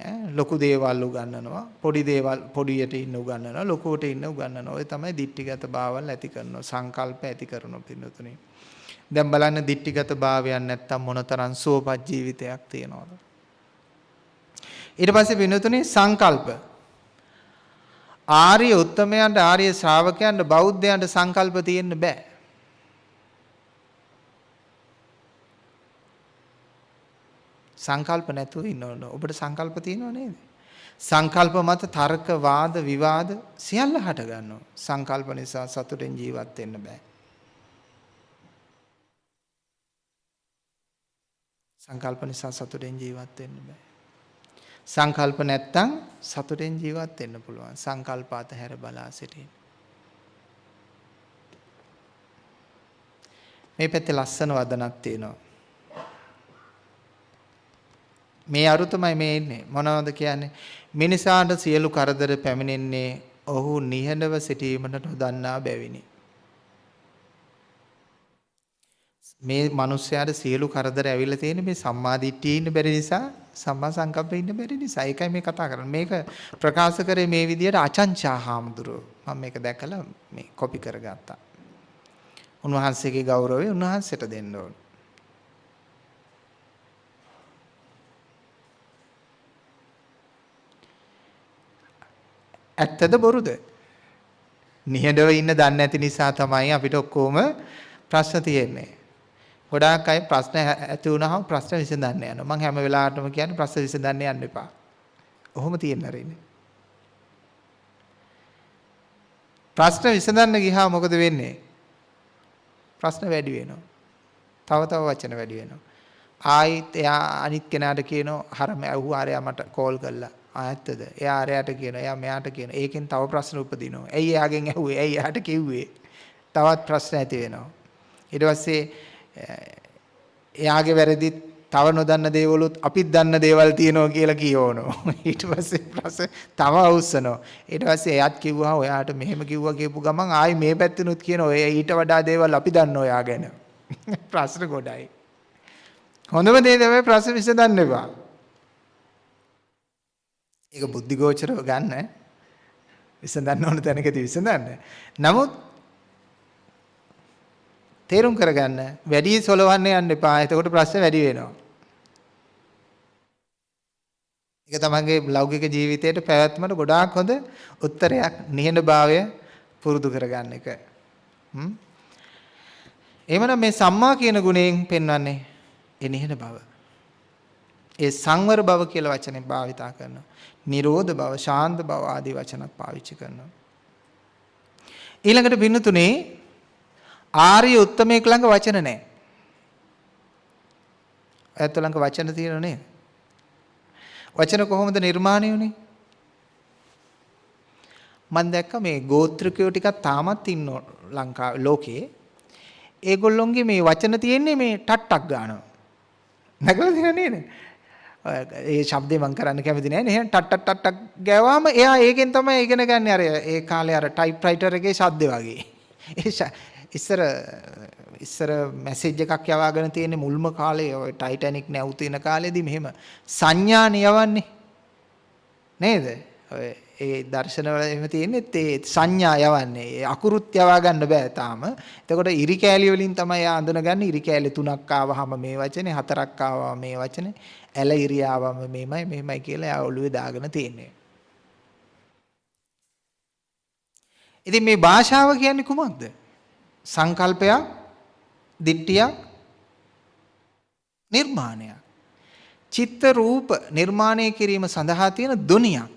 ඈ ලොකු දේවල් උගන්වනවා, පොඩි දේවල් පොඩියට ඉන්න උගන්වනවා, ලොකුවට ඉන්න උගන්වනවා. ඔය තමයි දික්ටිගත භාවල් ඇති කරනවා, සංකල්ප ඇති කරනවා පින්නතුනේ. දැන් බලන්න දික්ටිගත භාවයක් නැත්තම් මොනතරම් සුවපත් ජීවිතයක් තියනවද ඊට පස්සේ විනතුනේ සංකල්ප ආර්ය උත්තමයන්ට ආර්ය ශ්‍රාවකයන්ට බෞද්ධයන්ට සංකල්ප තියෙන්න බෑ. සංකල්ප නැතුව ඉන්න ඕන. ඔබට සංකල්ප තියෙනව නේද? සංකල්ප මත තර්ක වාද විවාද සියල්ල හට ගන්නවා. සංකල්ප නිසා සතුටෙන් ජීවත් වෙන්න බෑ. සංකල්ප නිසා සතුටෙන් ජීවත් වෙන්න බෑ. සංකල්ප නැත්තම් සතුටෙන් ජීවත් වෙන්න පුළුවන්. සංකල්ප අතහැර බලා සිටින්න. මේ පැත්තේ ලස්සන වදනක් තියෙනවා. මේ අරු තමයි මේ ඉන්නේ. මොනවද කියන්නේ? මිනිසාට සියලු කරදර පැමිණෙන්නේ ඔහු නිහඬව සිටීමට නොදන්නා බැවිනි. මේ මිනිස්යාට සියලු කරදර ඇවිල්ලා තියෙන්නේ මේ සම්මාදිට්ඨිය ඉන්න බැරි නිසා සම්මා සංකප්පේ ඉන්න බැරි නිසා. ඒකයි මේ කතා කරන්නේ. මේක ප්‍රකාශ කරේ මේ විදිහට අචංචා හාමුදුරුවෝ. මම මේක දැකලා මේ කොපි කරගත්තා. උන්වහන්සේගේ ගෞරවය උන්වහන්සේට දෙන්න ඕනේ. ඇත්තද බොරුද? නිහඬව ඉන්න දන්නේ නැති නිසා තමයි අපිට ඔක්කොම ප්‍රශ්න තියෙන්නේ. ගොඩාක් අය ප්‍රශ්න ඇති වුණාම ප්‍රශ්න විසඳන්න යනවා. මම හැම වෙලාවටම කියන්නේ ප්‍රශ්න විසඳන්න යන්න එපා. ඔහොම තියෙන්න රෙන්නේ. ප්‍රශ්න විසඳන්න ගියාම මොකද වෙන්නේ? ප්‍රශ්න වැඩි වෙනවා. තව තව වචන වැඩි වෙනවා. ආයිත් එයා අනිත් කෙනාට කියනවා හරම ඇහුවා ආරයා මට කෝල් කළා. ආයත්තද? එයා ආරයට කියනවා එයා මෙයාට කියනවා. ඒකෙන් තව ප්‍රශ්න උපදිනවා. ඇයි එයාගෙන් ඇහුවේ? ඇයි එයාට කිව්වේ? තවත් ප්‍රශ්න ඇති වෙනවා. ඊට පස්සේ එයාගේ වැරදිත් තව නොදන්න දේවලුත් අපිත් දන්න දේවල් තියෙනවා කියලා කියවනවා. (laughs) ඊට පස්සේ ප්‍රශ්න තව අවුස්සනවා. ඊට පස්සේ එයාත් කිව්වා ඔයාට මෙහෙම කිව්වා කියපු ගමන් ආයි මේ පැත්තෙනුත් කියනවා. ඔය ඊට වඩා දේවල් අපි දන්න ඔයා ගැන. (laughs) ප්‍රශ්න ගොඩයි. හොඳම දේ තමයි ප්‍රශ්න විසඳන්න එපා. ඒක බුද්ධිගෝචරව ගන්න විසඳන්න ඕන තැනකදී විසඳන්න. නමුත් තේරුම් කරගන්න වැඩි සොලවන්න යන්න එපා. එතකොට ප්‍රශ්න වැඩි වෙනවා. ඒක තමන්ගේ ලෞකික ජීවිතයට පැවැත්මට ගොඩාක් හොඳ උත්තරයක් නිහඬභාවය පුරුදු කරගන්න එක. හ්ම්. එහෙමනම් මේ සම්මා කියන ගුණයෙන් පෙන්වන්නේ ඒ නිහඬ බව. ඒ සංවර බව කියලා වචනේ භාවිතා කරනවා. නිරෝධ බව, ශාන්ත බව ආදී වචනත් පාවිච්චි කරනවා. ඊළඟට බින්නතුනේ ආර්ය උත්තමයෙක් ළඟ වචන නැහැ. ඇත්ත ළඟ වචන තියෙනව නේද? වචන කොහොමද නිර්මාණය වුනේ? මම දැක්ක මේ ගෝත්‍රිකයෝ ටිකක් තාමත් ඉන්න ලංකාවේ ලෝකේ. ඒගොල්ලොන්ගේ මේ වචන තියෙන්නේ මේ ටට්ටක් ගන්නවා. නැගලා තියෙන නේද? ඒ શબ્දේ මම කරන්න කැමති නෑ නේ. ටට් ටට් ටට් ගෑවාම එයා ඒකෙන් තමයි ඉගෙන ගන්න අර ඒ කාලේ අර ටයිප්‍රයිටර් එකේ ශබ්ද වගේ. ඉස්සර ඉස්සර මැසේජ් එකක් යවාගෙන තියෙන මුල්ම කාලේ ඔය ටයිටැනික් නැව් තියෙන කාලේදී මෙහෙම සංඥාන යවන්නේ. නේද? ඔය ඒ දර්ශනවල එහෙම තියෙන්නේ ඒ සංඥා යවන්නේ. ඒ අකුරුත් යවා ගන්න බෑ තාම. එතකොට ඉරි කෑලි වලින් තමයි ආ අඳුනගන්නේ. ඉරි කෑලි තුනක් ආවහම මේ වචනේ, හතරක් ආවම මේ වචනේ. ඇල ඉරියාවම මෙහෙමයි මෙහෙමයි කියලා එයා ඔළුවේ දාගෙන තියෙන්නේ. ඉතින් මේ භාෂාව කියන්නේ කුමක්ද? සංකල්පයක්, දිට්ඨියක්, නිර්මාණයක්. චිත්ත රූප නිර්මාණය කිරීම සඳහා තියෙන ධොනියක්.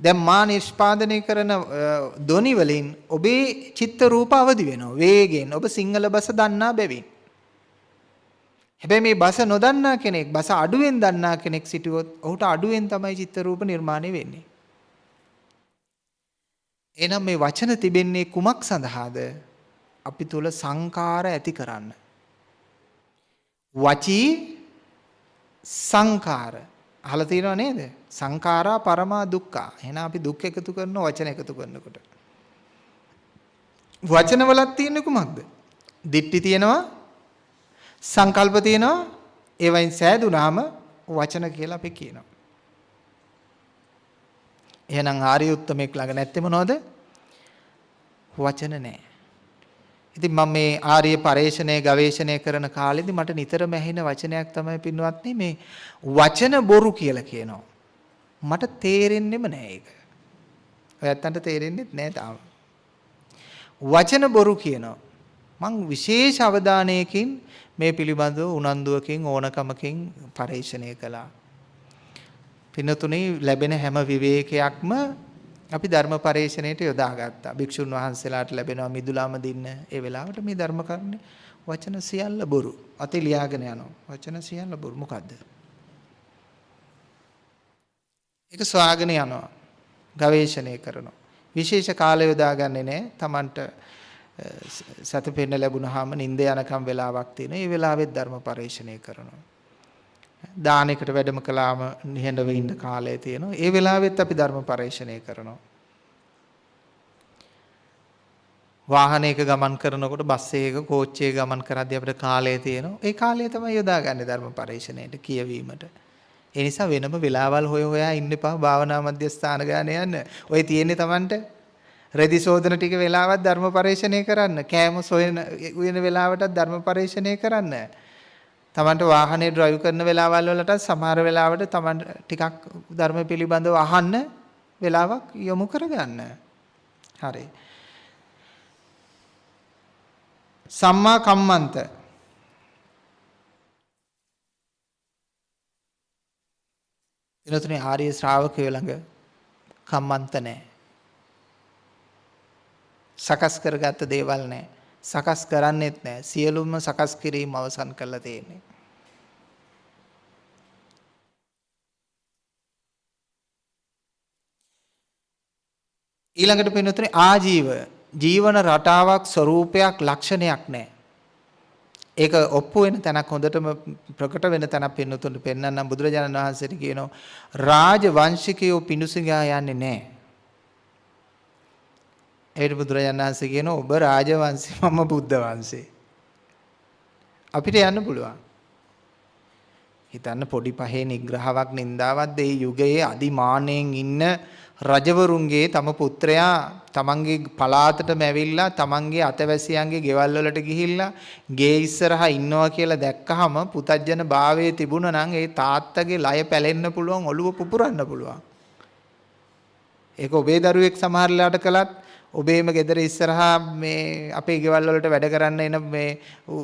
දැන් මා නිෂ්පාදනය කරන ධොනි වලින් ඔබේ චිත්ත රූප අවදි වෙනවා. වේගෙන් ඔබ සිංහල බස දන්නා බැවින්. හැබැයි මේ බස නොදන්නා කෙනෙක් බස අඩුවෙන් දන්නා කෙනෙක් සිටුවොත් ඔහුට අඩුවෙන් තමයි චිත්ත රූප නිර්මාණය වෙන්නේ. එහෙනම් මේ වචන තිබෙන්නේ කුමක් සඳහාද? අපි තුල සංකාර ඇති කරන්න. වචී සංකාර අහලා තියෙනව නේද? සංඛාරා පරමා දුක්ඛා. එහෙනම් අපි දුක් එකතු කරන වචන එකතු කරනකොට. වචන වලක් තියෙන්නේ කුමක්ද? දිට්ටි තියෙනවා සංකල්ප තියෙනවා ඒවයින් සෑදුනාම වචන කියලා අපි කියනවා. එහෙනම් ආර්ය උත්තමෙක් ළඟ නැත්තේ මොනවද? වචන නැහැ. ඉතින් මම මේ ආර්ය පරේෂණය ගවේෂණය කරන කාලෙදි මට නිතරම ඇහෙන වචනයක් තමයි පින්වත්නි මේ වචන බොරු කියලා කියනවා. මට තේරෙන්නෙම නෑ ඒක. ඔයත්තන්ට තේරෙන්නේ නැහැ තාම. වචන බොරු කියනවා. මං විශේෂ අවධානයකින් මේ පිළිබඳව උනන්දුවකින් ඕනකමකින් පරීක්ෂණය කළා. පින්නතුනේ ලැබෙන හැම විවේකයක්ම අපි ධර්ම පරේෂණයට යොදාගත්තා. භික්ෂුන් වහන්සේලාට ලැබෙනවා මිදුලාම දින්න. ඒ වෙලාවට මේ ධර්ම කරුණේ වචන සියල්ල බොරු. අතේ ලියාගෙන යනවා. වචන සියල්ල බොරු. මොකද්ද? ඒක සොයාගෙන යනවා. ගවේෂණය කරනවා. විශේෂ කාලය යොදාගන්නේ නැහැ. Tamanට සතපෙන්න ලැබුණාම නිින්ද යනකම් වෙලාවක් තියෙන. ඒ වෙලාවෙත් ධර්ම පරේෂණය කරනවා. දානෙකට වැඩම කළාම නිහඬව ඉන්න කාලය තියෙනවා. ඒ වෙලාවෙත් අපි ධර්ම පරේෂණය කරනවා. වාහනයක ගමන් කරනකොට බස් එකක කෝච්චියක ගමන් කරද්දී අපිට කාලය තියෙනවා. ඒ කාලය තමයි යොදාගන්නේ ධර්ම පරේෂණයට කියවීමට. ඒ නිසා වෙනම වෙලාවල් හොය හොයා ඉන්න එපා භාවනා මධ්‍යස්ථාන ගාන යන්න. ඔය තියෙන්නේ Tamanට රෙදි සෝදන ටික වෙලාවක් ධර්ම පරේෂණය කරන්න. කෑම සොයන උයන වෙලාවටත් ධර්ම පරේෂණය කරන්න. Tamanට වාහනේ drive කරන වෙලාවල් වලට සමහර වෙලාවට Taman ටිකක් ධර්ම පිළිබඳව අහන්න වෙලාවක් යොමු කරගන්න. හරි. සම්මා කම්මන්ත එනතුනේ ආර්ය ශ්‍රාවකයෝ ළඟ කම්මන්ත නැහැ. සකස් කරගත්ත දේවල් නැහැ. සකස් කරන්නෙත් නැහැ. සියලුම සකස් කිරීම අවසන් කරලා තියෙන්නේ. ඊළඟට පින්නතුනේ ආජීව ජීවන රටාවක් ස්වરૂපයක් ලක්ෂණයක් නැහැ. ඒක ඔප්පු වෙන තැනක් හොඳටම ප්‍රකට වෙන තැනක් පින්නතුන්ට පෙන්වන්නම් බුදුරජාණන් වහන්සේට කියනවා රාජ වංශිකයෝ පිණුසිඟා යන්නේ නැහැ. ඒකට බුදුරජාණන් වහන්සේ කියනවා ඔබ රාජවංශේ මම බුද්ධ වංශේ. අපිට යන්න පුළුවන්. හිතන්න පොඩි පහේ නිග්‍රහාවක් නින්දාවක් ඒ යුගයේ අදිමාණයෙන් ඉන්න රජවරුන්ගේ තම පුත්‍රයා තමන්ගේ පලාතටම ඇවිල්ලා තමන්ගේ අතවැසියන්ගේ ගෙවල් වලට ගිහිල්ලා ගේ ඉස්සරහා ඉන්නවා කියලා දැක්කහම පුතජන භාවයේ තිබුණා නම් ඒ තාත්තගේ ලය පැලෙන්න පුළුවන් ඔළුව පුපුරන්න පුළුවන්. ඒක ඔබේ දරුවෙක් සමහරලාට කළත් ඔබේම ගෙදර ඉස්සරහා මේ අපේ ගෙවල් වලට වැඩ කරන්න එන මේ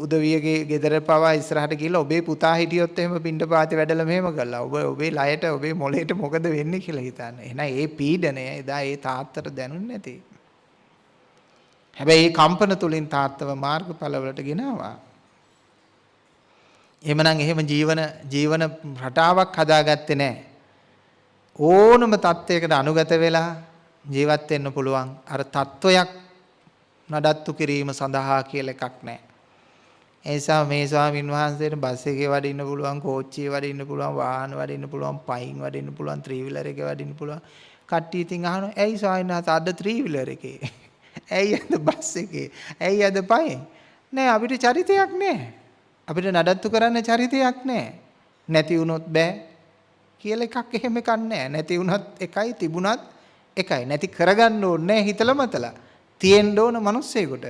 උදවියගේ ගෙදර පවා ඉස්සරහට ගිහලා ඔබේ පුතා හිටියොත් එහෙම පින්ඩ පාති වැඩලා මෙහෙම කළා. ඔබ ඔබේ ලයට ඔබේ මොළේට මොකද වෙන්නේ කියලා හිතන්න. එහෙනම් ඒ පීඩනය එදා ඒ තාත්තට දැනුන්නේ නැති. හැබැයි මේ කම්පන තුලින් තාත්තව මාර්ගඵල වලට ගෙනාවා. එහෙමනම් එහෙම ජීවන ජීවන රටාවක් හදාගත්තේ නැහැ. ඕනම தත්වයකට අනුගත වෙලා ජීවත් වෙන්න පුළුවන් අර තත්වයක් නඩත්තු කිරීම සඳහා කියලා එකක් නැහැ. ඒ නිසා මේ ස්වාමින් වහන්සේට බස් එකේ වඩින්න පුළුවන්, කෝච්චියේ වඩින්න පුළුවන්, වාහන වඩින්න පුළුවන්, පයින් වඩින්න පුළුවන්, ත්‍රී වීලර් එකේ වඩින්න පුළුවන්. කට්ටිය ඉතින් අහනවා, "ඇයි ස්වාමීන් වහන්සේ අද ත්‍රී වීලර් එකේ? (laughs) ඇයි අද බස් එකේ? ඇයි අද පයින්?" නෑ අපිට චරිතයක් නෑ. අපිට නඩත්තු කරන්න චරිතයක් නෑ. නැති වුණොත් බෑ කියලා එකක් එහෙම එකක් නෑ. නැති වුණත් එකයි තිබුණත් එකයි. නැති කරගන්න ඕනේ හිතල මතලා. තියෙන්න ඕන මිනිස්සෙකුට.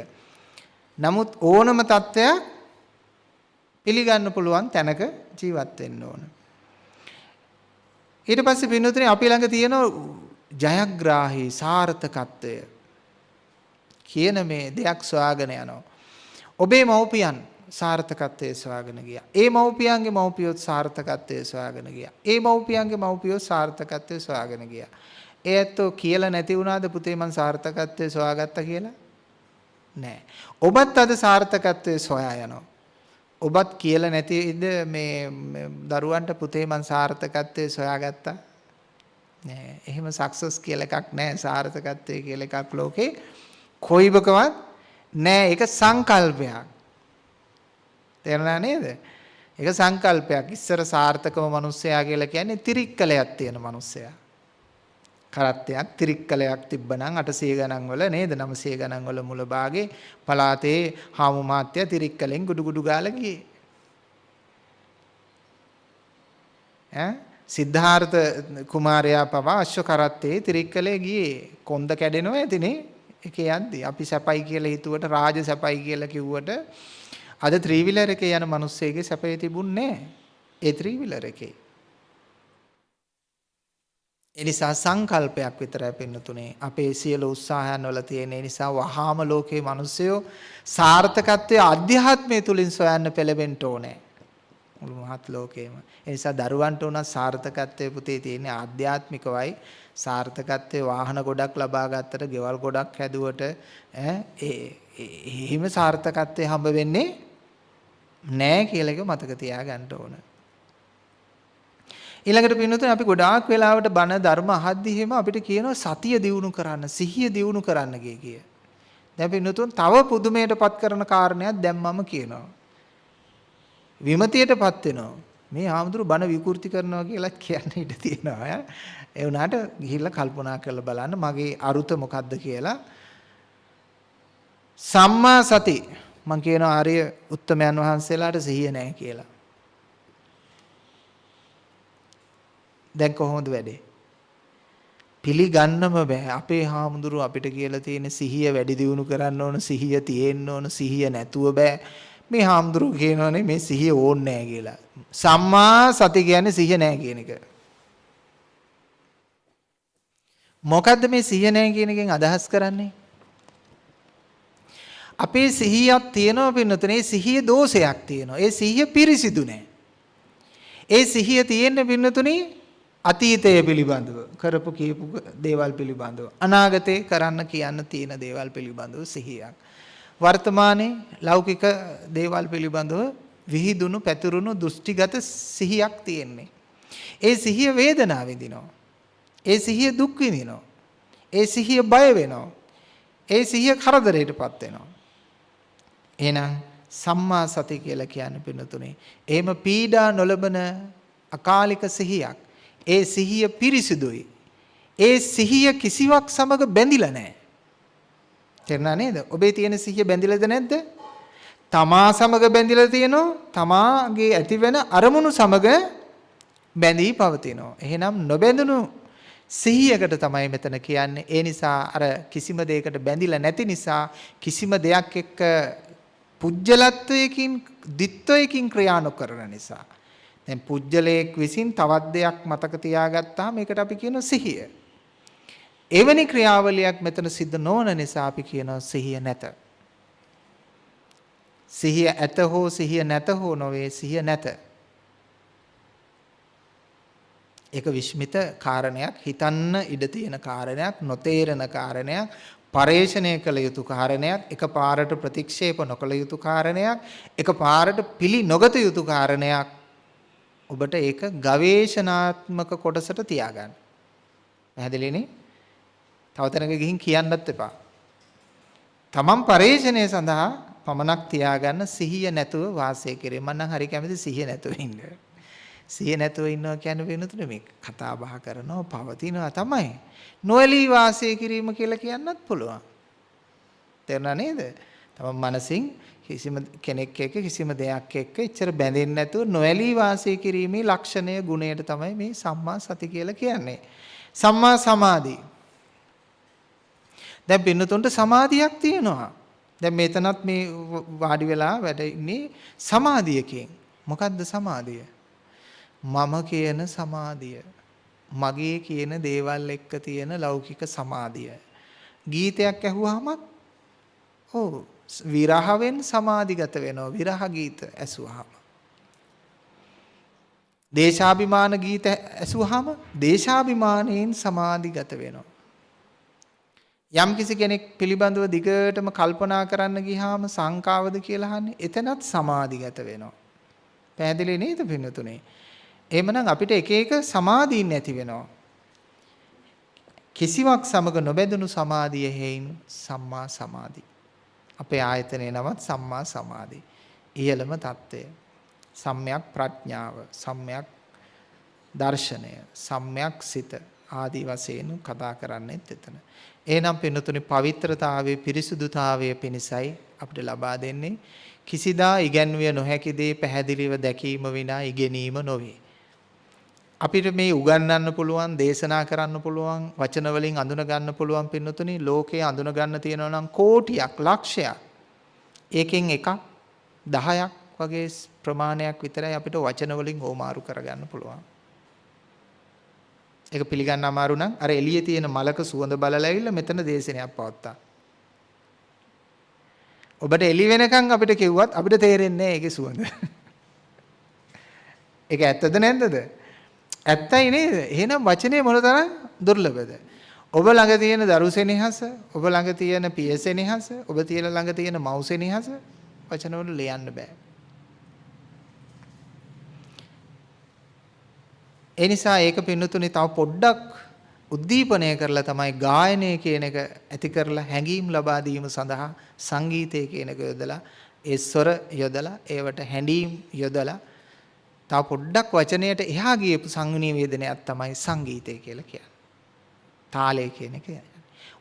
නමුත් ඕනම தත්වයක් පිළිගන්න පුළුවන් තැනක ජීවත් වෙන්න ඕන. ඊට පස්සේ පින්නතුනේ අපි ළඟ තියෙන ජයග්‍රාහී සාර්ථකත්වය කියන මේ දෙයක් සොයාගෙන යනවා. ඔබේ මව්පියන් සාර්ථකත්වයේ සොයාගෙන ගියා. ඒ මව්පියන්ගේ මව්පියොත් සාර්ථකත්වයේ සොයාගෙන ගියා. ඒ මව්පියන්ගේ මව්පියොත් සාර්ථකත්වයේ සොයාගෙන ගියා. ඒ ඇත්තෝ කියලා නැති වුණාද පුතේ මං සාර්ථකත්වයේ සොයාගත්තා කියලා? නෑ. ඔබත් අද සාර්ථකත්වයේ සොයා යනවා. ඔබත් කියලා නැතිද මේ දරුවන්ට පුතේ මං සාර්ථකත්වයේ සොයාගත්තා? නෑ. එහෙම සක්සස් කියලා එකක් නෑ. සාර්ථකත්වයේ කියලා එකක් ලෝකේ කොයිබකවත් නෑ. ඒක සංකල්පයක්. තේරුණා නේද? ඒක සංකල්පයක්. ඉස්සර සාර්ථකම මිනිස්සයා කියලා කියන්නේ තිරික්කලයක් තියෙන මිනිස්සයා. කරත්තයක් ත්‍රික්කලයක් තිබ්බනම් 800 ගණන් වල නේද? 900 ගණන් වල මුල භාගේ පලාතේ හාමු මාත්‍ය ත්‍රික්කලෙන් ගුඩු ගුඩු ගාලා ගියේ. ඈ? සිද්ධාර්ථ කුමාරයා පවා අශ්ව කරත්තේ ත්‍රික්කලේ ගියේ. කොන්ද කැඩෙනවා ඇතිනේ ඒකේ යද්දි අපි සැපයි කියලා හිතුවට රාජ සැපයි කියලා කිව්වට අද ත්‍රිවිලර් එකේ යන මිනිස්සෙගේ සැපේ තිබුණේ ඒ ත්‍රිවිලර් එකේ. ඒ නිසා සංකල්පයක් විතරයි පින්නතුනේ අපේ සියලු උත්සාහයන් වල තියෙන ඒ නිසා වහාම ලෝකේ මිනිස්සයෝ සාර්ථකත්වයේ අධ්‍යාත්මය තුලින් සොයන්න පෙළඹෙන්න ඕනේ. මුළු මහත් ලෝකේම. ඒ නිසා දරුවන්ට උනත් සාර්ථකත්වයේ පුතේ තියෙන ආධ්‍යාත්මිකවයි සාර්ථකත්වයේ වාහන ගොඩක් ලබා ගත්තට, ගෙවල් ගොඩක් හැදුවට ඈ එහෙම සාර්ථකත්වයේ හම්බ වෙන්නේ නෑ කියලා එක මතක තියාගන්න ඕන. ඊළඟට පින්නතුනේ අපි ගොඩාක් වෙලාවට බණ ධර්ම අහද්දි එහෙම අපිට කියනවා සතිය දියුණු කරන්න, සිහිය දියුණු කරන්න කිය. දැන් පින්නතුන් තව පුදුමයටපත් කරන කාරණයක් දැන් මම කියනවා. විමතියටපත් වෙනවා. මේ ආමතුරු බණ විකෘති කරනවා කියලා කියන්න ඉඩ තියෙනවා. ඒ වුණාට ගිහිල්ලා කල්පනා කරලා බලන්න මගේ අරුත මොකද්ද කියලා. සම්මා සති මම කියනවා ආර්ය උත්තමයන් වහන්සේලාට සිහිය නැහැ කියලා. දැන් කොහොමද වැඩේ? පිළිගන්නම බෑ. අපේ හාමුදුරුව අපිට කියලා තියෙන සිහිය වැඩි දියුණු කරන්න ඕන, සිහිය තියෙන්න ඕන, සිහිය නැතුව බෑ. මේ හාමුදුරුව කියනවනේ මේ සිහිය ඕනේ නැහැ කියලා. සම්මා සති කියන්නේ සිහිය නැහැ කියන එක. මොකද්ද මේ සිහිය නැහැ කියන එකෙන් අදහස් කරන්නේ? අපේ සිහියක් තියෙනවා පින්නතුනේ සිහිය දෝෂයක් තියෙනවා. ඒ සිහිය පිරිසිදු නැහැ. ඒ සිහිය තියෙන්න පින්නතුනේ අතීතය පිළිබඳව කරපු කියපු දේවල් පිළිබඳව අනාගතේ කරන්න කියන්න තියෙන දේවල් පිළිබඳව සිහියක්. වර්තමානයේ ලෞකික දේවල් පිළිබඳව විහිදුණු පැතුරුණු දෘෂ්ටිගත සිහියක් තියෙන්නේ. ඒ සිහිය වේදනාව විඳිනවා. ඒ සිහිය දුක් විඳිනවා. ඒ සිහිය බය වෙනවා. ඒ සිහිය කරදරයටපත් වෙනවා. එහෙනම් සම්මා සති කියලා කියන්නේ පින්නතුනේ. එහෙම පීඩා නොලබන අකාලික සිහියක්. ඒ සිහිය පිරිසිදුයි. ඒ සිහිය කිසිවක් සමග බැඳිලා නැහැ. තේරුණා නේද? ඔබේ තියෙන සිහිය බැඳිලාද නැද්ද? තමා සමග බැඳිලා තියෙනවා. තමාගේ ඇතිවෙන අරමුණු සමග බැඳී පවතිනවා. එහෙනම් නොබැඳුණු සිහියකට තමයි මෙතන කියන්නේ. ඒ නිසා අර කිසිම දෙයකට බැඳිලා නැති නිසා කිසිම දෙයක් එක්ක පුජ්‍යලත්වයකින් දිත්වයකින් ක්‍රියා නොකරන නිසා. දැන් පුජ්‍යලයක් විසින් තවත් දෙයක් මතක තියාගත්තාම මේකට අපි කියනවා සිහිය. එවැනි ක්‍රියාවලියක් මෙතන සිද්ධ නොවන නිසා අපි කියනවා සිහිය නැත. සිහිය ඇත හෝ සිහිය නැත හෝ නොවේ සිහිය නැත. ඒක විශ්මිත කාරණයක් හිතන්න ඉඩ තියෙන කාරණයක් නොතේරෙන කාරණයක් පරේෂණය කළ යුතු කාරණයක් එකපාරට ප්‍රතික්ෂේප නොකළ යුතු කාරණයක් එකපාරට පිළි නොගත යුතු කාරණයක් ඔබට ඒක ගවේෂණාත්මක කොටසට තියාගන්න. පැහැදිලිනේ? තව තැනක ගිහින් කියන්නත් එපා. තමන් පරේෂණය සඳහා පමණක් තියාගන්න සිහිය නැතුව වාසය කරේ. මම නම් හරි කැමති සිහිය නැතුව ඉන්න. සිහිය නැතුව ඉන්නවා කියන්නේ වෙනතුනේ මේ කතා බහ කරනවා පවතිනවා තමයි. නොඇලී වාසය කිරීම කියලා කියන්නත් පුළුවන්. තේරුණා නේද? තමන් මනසින් කිසිම කෙනෙක් එක්ක කිසිම දෙයක් එක්ක එච්චර බැඳෙන්නේ නැතුව නොඇලී වාසය කිරීමේ ලක්ෂණය ගුණයට තමයි මේ සම්මා සති කියලා කියන්නේ. සම්මා සමාධි. දැන් පින්නතුන්ට සමාධියක් තියෙනවා. දැන් මෙතනත් මේ වාඩි වෙලා වැඩ ඉන්නේ සමාධියකින්. මොකද්ද සමාධිය? මම කියන සමාධිය. මගේ කියන දේවල් එක්ක තියෙන ලෞකික සමාධිය. ගීතයක් ඇහුවාම ඔව් විරහවෙන් සමාධිගත වෙනවා විරහ ගීත ඇසුවාම. දේශාභිමාන ගීත ඇසුවාම දේශාභිමානයෙන් සමාධිගත වෙනවා. යම් කිසි කෙනෙක් පිළිබඳව දිගටම කල්පනා කරන්න ගියාම සංකාවද කියලා අහන්නේ එතනත් සමාධිගත වෙනවා. පැහැදිලි නේද පින්නතුනේ? එහෙමනම් අපිට එක එක සමාධීන් නැති වෙනවා. කිසිවක් සමග නොබැඳුණු සමාධිය හේයින් සම්මා සමාධි. අපේ ආයතනයේ නමත් සම්මා සමාධි. ඉහළම தত্ত্বය. සම්්‍යක් ප්‍රඥාව, සම්්‍යක් දර්ශනය, සම්්‍යක් සිත ආදී වශයෙන් කතා කරන්නේත් එතන. එහෙනම් පින්නතුනි පවිත්‍රතාවයේ පිරිසුදුතාවයේ පිණිසයි අපිට ලබා දෙන්නේ කිසිදා ඉගැන්විය නොහැකි දේ පැහැදිලිව දැකීම විනා ඉගෙනීම නොවේ. අපිට මේ උගන්වන්න පුළුවන් දේශනා කරන්න පුළුවන් වචන වලින් අඳුන ගන්න පුළුවන් පින්නතුනි ලෝකේ අඳුන ගන්න තියෙනවා නම් කෝටියක් ලක්ෂයක් ඒකෙන් එකක් 10ක් වගේ ප්‍රමාණයක් විතරයි අපිට වචන වලින් ඕමාරු කරගන්න පුළුවන් ඒක පිළිගන්න අමාරු නම් අර එළියේ තියෙන මලක සුවඳ බලලා ඇවිල්ලා මෙතන දේශනයක් පවත්තා. ඔබට එළි වෙනකන් අපිට කිව්වත් අපිට තේරෙන්නේ නැහැ ඒකේ සුවඳ. (laughs) ඒක ඇත්තද නැද්දද? ඇත්තයි නේද? එහෙනම් වචනේ මොනතරම් දුර්ලභද? ඔබ ළඟ තියෙන දරුසෙනෙහස, ඔබ ළඟ තියෙන පියසෙනෙහස, ඔබ තියෙන ළඟ තියෙන මව්සෙනෙහස වචන වල ලියන්න බෑ. ඒ නිසා ඒක පින්නතුනේ තව පොඩ්ඩක් උද්දීපනය කරලා තමයි ගායනය කියන එක ඇති කරලා හැඟීම් ලබා දීම සඳහා සංගීතය කියන එක යොදලා ඒ ස්වර යොදලා ඒවට හැඬීම් යොදලා තව පොඩ්ඩක් වචනයට එහා ගියපු සංනිවේදනයක් තමයි සංගීතය කියලා කියන්නේ. තාලය කියන එක.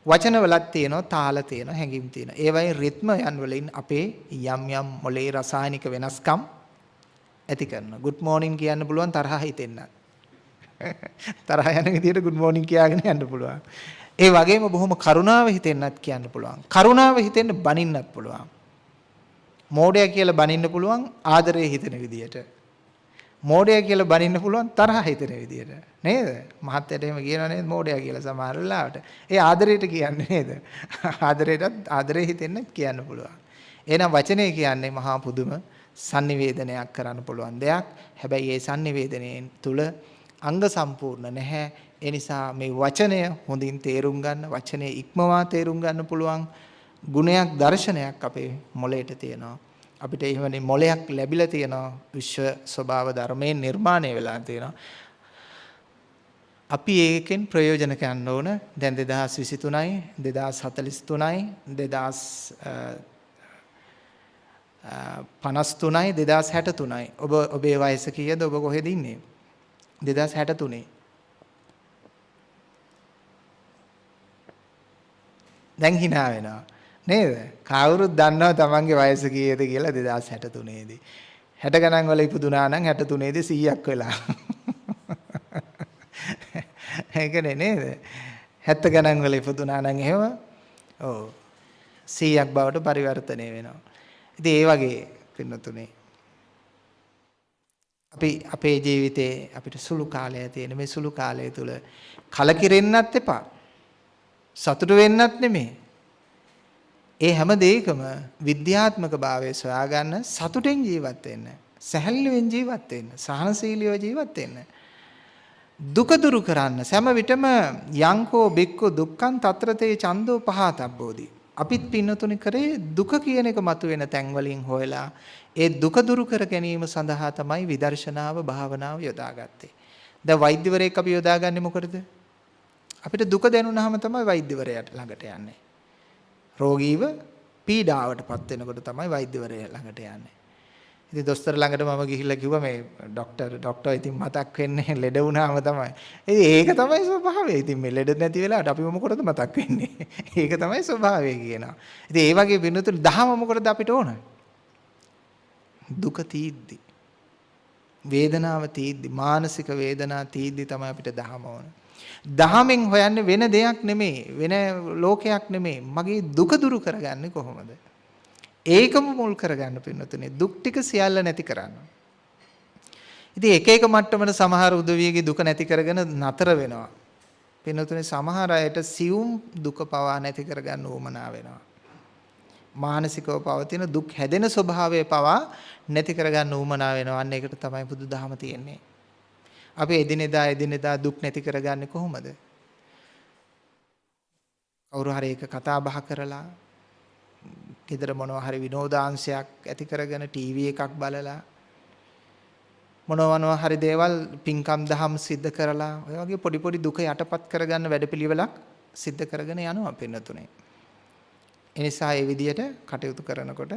වචනවලත් තියෙනවා තාල තියෙනවා හැඟීම් තියෙනවා. ඒ වගේ රිද්ම යන් වලින් අපේ යම් යම් මොලේ රසායනික වෙනස්කම් ඇති කරනවා. good morning කියන්න පුළුවන් තරහ හිතෙන්නත්. (laughs) තරහ යන විදිහට good morning කියාගෙන යන්න පුළුවන්. ඒ වගේම බොහොම කරුණාව හිතෙන්නත් කියන්න පුළුවන්. කරුණාව හිතෙන්න බනින්නත් පුළුවන්. මෝඩය කියලා බනින්න පුළුවන් ආදරේ හිතෙන විදිහට. මෝඩය කියලා බනින්න පුළුවන් තරහ හිතෙන විදිහට. නේද? මහත්යට එහෙම කියනවා නේද මෝඩය කියලා සමහර වෙලාවට. ඒ ආදරයට කියන්නේ නේද? ආදරයටත් ආදරේ හිතෙන්න කියන්න පුළුවන්. එහෙනම් වචනේ කියන්නේ මහා පුදුම sannivedanayak කරන්න පුළුවන් දෙයක්. හැබැයි ඒ sannivedanayen තුල අංග සම්පූර්ණ නැහැ. ඒ නිසා මේ වචනය හොඳින් තේරුම් ගන්න, වචනේ ඉක්මවා තේරුම් ගන්න පුළුවන් ගුණයක් දර්ශනයක් අපේ මොළයට තියෙනවා. අපිට එහෙමනේ මොලයක් ලැබිලා තියෙනවා. විශ්ව ස්වභාව ධර්මයෙන් නිර්මාණය වෙලා තියෙනවා. අපි ඒකෙන් ප්‍රයෝජන ගන්න ඕන. දැන් 2023යි 2043යි 2053යි 2063යි ඔබ ඔබේ වයස කීයද? ඔබ කොහෙද ඉන්නේ? 2063 දැන් hina වෙනවා. නේද? කවුරුත් දන්නවා තමන්ගේ වයස කීයද කියලා 2063 දී. 60 ගණන් වල ඉපදුනා නම් 63 දී 100ක් වෙලා. ඒකනේ නේද? 70 ගණන් වල ඉපදුනා නම් එහෙම ඔව් 100ක් බවට පරිවර්තනය වෙනවා. ඉතින් ඒ වගේ පින්නතුනේ අපි අපේ ජීවිතේ අපිට සුළු කාලය තියෙන මේ සුළු කාලය තුල කලකිරෙන්නත් එපා. සතුට වෙන්නත් නෙමෙයි. ඒ හැම දෙයකම විද්‍යාත්මක භාවය සොයාගන්න සතුටෙන් ජීවත් වෙන්න. සැහැල්ලුවෙන් ජීවත් වෙන්න. සහනශීලීව ජීවත් වෙන්න. දුක දුරු කරන්න සෑම විටම යංකෝ බික්කු දුක්ඛං తත්‍රතේ චන්தோ පහතබ්බෝදි. අපිත් පින්නතුනි කරේ දුක කියන එක මතුවෙන තැන් වලින් හොයලා ඒ දුක දුරු කර ගැනීම සඳහා තමයි විදර්ශනාව භාවනාව යොදාගත්තේ. දැන් වෛද්‍යවරයෙක් අපි යොදාගන්නේ මොකටද? අපිට දුක දැනුණාම තමයි වෛද්‍යවරයාට ළඟට යන්නේ. රෝගීව පීඩාවටපත් වෙනකොට තමයි වෛද්‍යවරයා ළඟට යන්නේ. ඉතින් දොස්තර ළඟට මම ගිහිල්ලා කිව්වා මේ ડોක්ටර් ડોක්ටර් ඉතින් මතක් වෙන්නේ (laughs) ලෙඩ වුණාම තමයි. ඉතින් ඒක තමයි ස්වභාවය. ඉතින් මේ ලෙඩ නැති වෙලාවට අපි මොකටද මතක් වෙන්නේ? (laughs) ඒක තමයි ස්වභාවය කියනවා. ඉතින් ඒ වගේ වෙනුතුළු දහම මොකටද අපිට ඕන? දුක තීද්දි. වේදනාව තීද්දි මානසික වේදනා තීද්දි තමයි අපිට දහම ඕන. දහමෙන් හොයන්නේ වෙන දෙයක් නෙමෙයි වෙන ලෝකයක් නෙමෙයි මගේ දුක දුරු කරගන්නේ කොහොමද? ඒකම මුල් කරගන්න පින්නතුනේ. දුක් ටික සියල්ල නැති කරන්න. ඉතින් එක එක මට්ටමන සමහර උදවියගේ දුක නැති කරගෙන නතර වෙනවා. පින්නතුනේ සමහර අයට සියුම් දුක පවා නැති කරගන්න උවමනා වෙනවා. මානසිකව පවතින දුක් හැදෙන ස්වභාවය පවා නැති කරගන්න උවමනා වෙනවා. අන්න ඒකට තමයි බුදුදහම තියෙන්නේ. අපි එදිනෙදා එදිනෙදා දුක් නැති කරගන්නේ කොහොමද? කවුරු හරි එක කතා බහ කරලා ගෙදර මොනවා හරි විනෝදාංශයක් ඇති කරගෙන ටීවී එකක් බලලා මොනවා හරි දේවල් පින්කම් දහම් සිද්ධ කරලා ඔය වගේ පොඩි පොඩි දුක යටපත් කරගන්න වැඩපිළිවෙලක් සිද්ධ කරගෙන යනවා පින්නතුනේ. ඒ නිසා මේ විදියට කටයුතු කරනකොට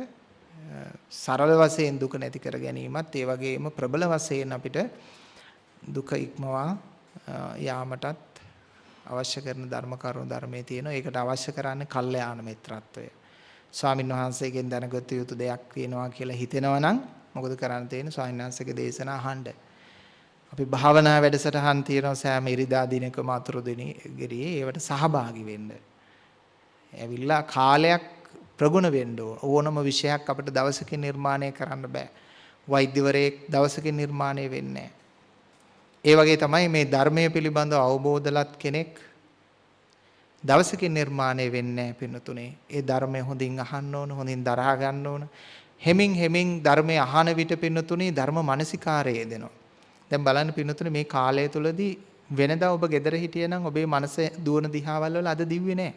සරල වශයෙන් දුක නැති කර ගැනීමත් ඒ වගේම ප්‍රබල වශයෙන් අපිට දුක ඉක්මවා යාමටත් අවශ්‍ය කරන ධර්ම කරුණු ධර්මයේ තියෙනවා. ඒකට අවශ්‍ය කරන්නේ කල්යාණ මිත්‍රත්වය. ස්වාමින් වහන්සේගෙන් දැනගත යුතු දෙයක් වෙනවා කියලා හිතෙනවා නම් මොකද කරන්න තියෙන්නේ? ස්වාමීන් වහන්සේගේ දේශනා අහන්න. අපි භාවනා වැඩසටහන් තියෙනවා සෑම ඉරිදා දිනකම අතුරු දිනේ ගිරියේ ඒවට සහභාගී වෙන්න. ඇවිල්ලා කාලයක් ප්‍රගුණ වෙන්න ඕනම විෂයක් අපිට දවසකින් නිර්මාණය කරන්න බෑ. වෛද්‍යවරයෙක් දවසකින් නිර්මාණය වෙන්නේ නැහැ. ඒ වගේ තමයි මේ ධර්මයේ පිළිබඳව අවබෝධලත් කෙනෙක් දවසකින් නිර්මාණය වෙන්නේ නැහැ පින්නතුනේ. ඒ ධර්මය හොඳින් අහන්න ඕන, හොඳින් දරා ගන්න ඕන. හෙමින් හෙමින් ධර්මය අහන විට පින්නතුනේ ධර්ම මානසිකාරය දෙනවා. දැන් බලන්න පින්නතුනේ මේ කාලය තුලදී වෙනදා ඔබ ගෙදර හිටියනම් ඔබේ මනස දුවන දිහාවල් වල අද දිව්වේ නැහැ.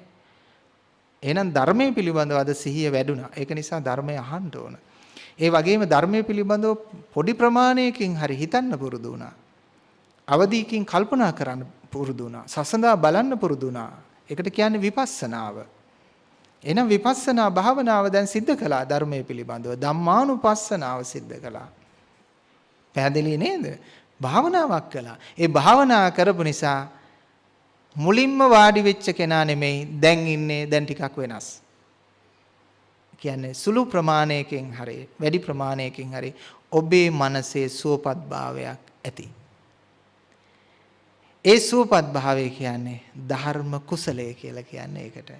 එහෙනම් ධර්මයේ පිළිබඳව අද සිහිය වැඩුණා. ඒක නිසා ධර්මය අහන්න ඕන. ඒ වගේම ධර්මයේ පිළිබඳව පොඩි ප්‍රමාණයකින් හරි හිතන්න පුරුදු වුණා. අවදීකින් කල්පනා කරන්න පුරුදු වුණා. සසඳා බලන්න පුරුදු වුණා. ඒකට කියන්නේ විපස්සනාව. එහෙනම් විපස්සනා භාවනාව දැන් සිද්ධ කළා ධර්මයේ පිළිබඳව. ධම්මානුපස්සනාව සිද්ධ කළා. පැහැදිලි නේද? භාවනාවක් කළා. ඒ භාවනා කරපු නිසා මුලින්ම වාඩි වෙච්ච කෙනා නෙමෙයි දැන් ඉන්නේ දැන් ටිකක් වෙනස්. කියන්නේ සුළු ප්‍රමාණයකින් හරි වැඩි ප්‍රමාණයකින් හරි ඔබේ මනසේ සුවපත් භාවයක් ඇති. ඒ සුවපත් භාවය කියන්නේ ධර්ම කුසලය කියලා කියන්නේ ඒකට.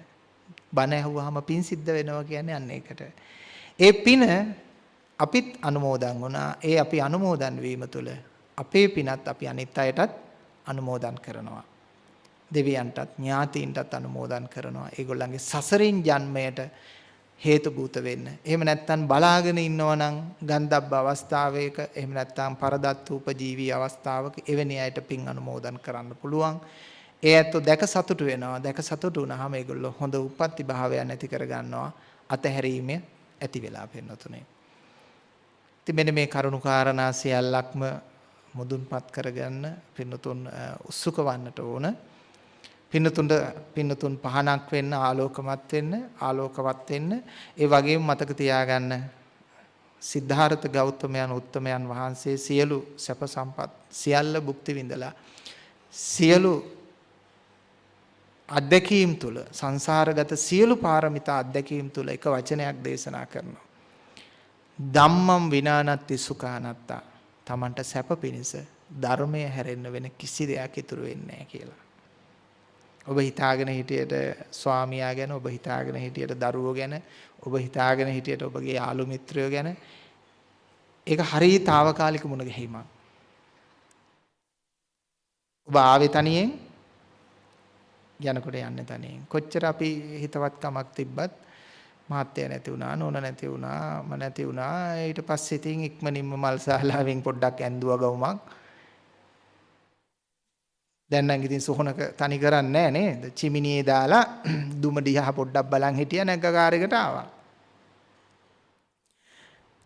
බණ ඇහුවාම පින් සිද්ධ වෙනවා කියන්නේ අන්න ඒකට. ඒ පින අපිත් අනුමෝදන් වුණා. ඒ අපි අනුමෝදන් වීම තුළ අපේ පිනත් අපි අනිත් අයටත් අනුමෝදන් කරනවා. දෙවියන්ටත් ඥාතීන්ටත් අනුමෝදන් කරනවා. ඒගොල්ලන්ගේ සසරින් ජන්මයට හේතු භූත වෙන්න. එහෙම නැත්නම් බලාගෙන ඉන්නවනම් ගන්ධබ්බ අවස්ථාවයක එහෙම නැත්නම් පරදත්ත උපජීවී අවස්ථාවක එවැනි අයට පින් අනුමෝදන් කරන්න පුළුවන්. ඒ ඇත්තෝ දැක සතුටු වෙනවා. දැක සතුටු වුණාම ඒගොල්ලෝ හොඳ උප්පත්ති භාවයන් ඇති කර ගන්නවා. අතහැරීම ඇති වෙලා පෙන්නතුනේ. ඉතින් මෙන්න මේ කරුණු කාරණා සියල්ලක්ම මුදුන්පත් කරගන්න පින්නතුන් උත්සුක වන්නට ඕන. පින්නතුන්ට පින්නතුන් පහනක් වෙන්න ආලෝකමත් වෙන්න ආලෝකවත් වෙන්න. ඒ වගේම මතක තියාගන්න සිද්ධාර්ථ ගෞතමයන් උත්තමයන් වහන්සේ සියලු සැප සම්පත් සියල්ල භුක්ති විඳලා සියලු අත්දැකීම් තුල සංසාරගත සියලු පාරමිතා අත්දැකීම් තුල එක වචනයක් දේශනා කරනවා. ධම්මම් විනානත්ති සුඛානත්තා. Tamanට සැප පිණිස ධර්මය හැරෙන්න වෙන කිසි දෙයක් ඉතුරු වෙන්නේ නැහැ කියලා. ඔබ හිතාගෙන හිටියට ස්වාමියා ගැන ඔබ හිතාගෙන හිටියට දරුවෝ ගැන ඔබ හිතාගෙන හිටියට ඔබගේ යාළු මිත්‍රයෝ ගැන. ඒක හරිය తాවකාලික මුණ ගැහිමක්. ඔබ ආවේ තනියෙන් යනකොට යන්නේ තනියෙන්. කොච්චර අපි හිතවත්කමක් තිබ්බත් මහත්ය නැති වුණා නෝන නැති වුණා මම නැති වුණා. ඊට පස්සේ ඉතින් ඉක්මනින්ම මල්සාලාවෙන් පොඩ්ඩක් ඇඳුවා ගවුමක්. දැන් නම් ඉතින් සොහනක තනි කරන්නේ නේද? චිමිනියේ දාලා (clears throat) දුම දිහා පොඩ්ඩක් බලන් හිටියා නැග්ගකාරයකට ආවා.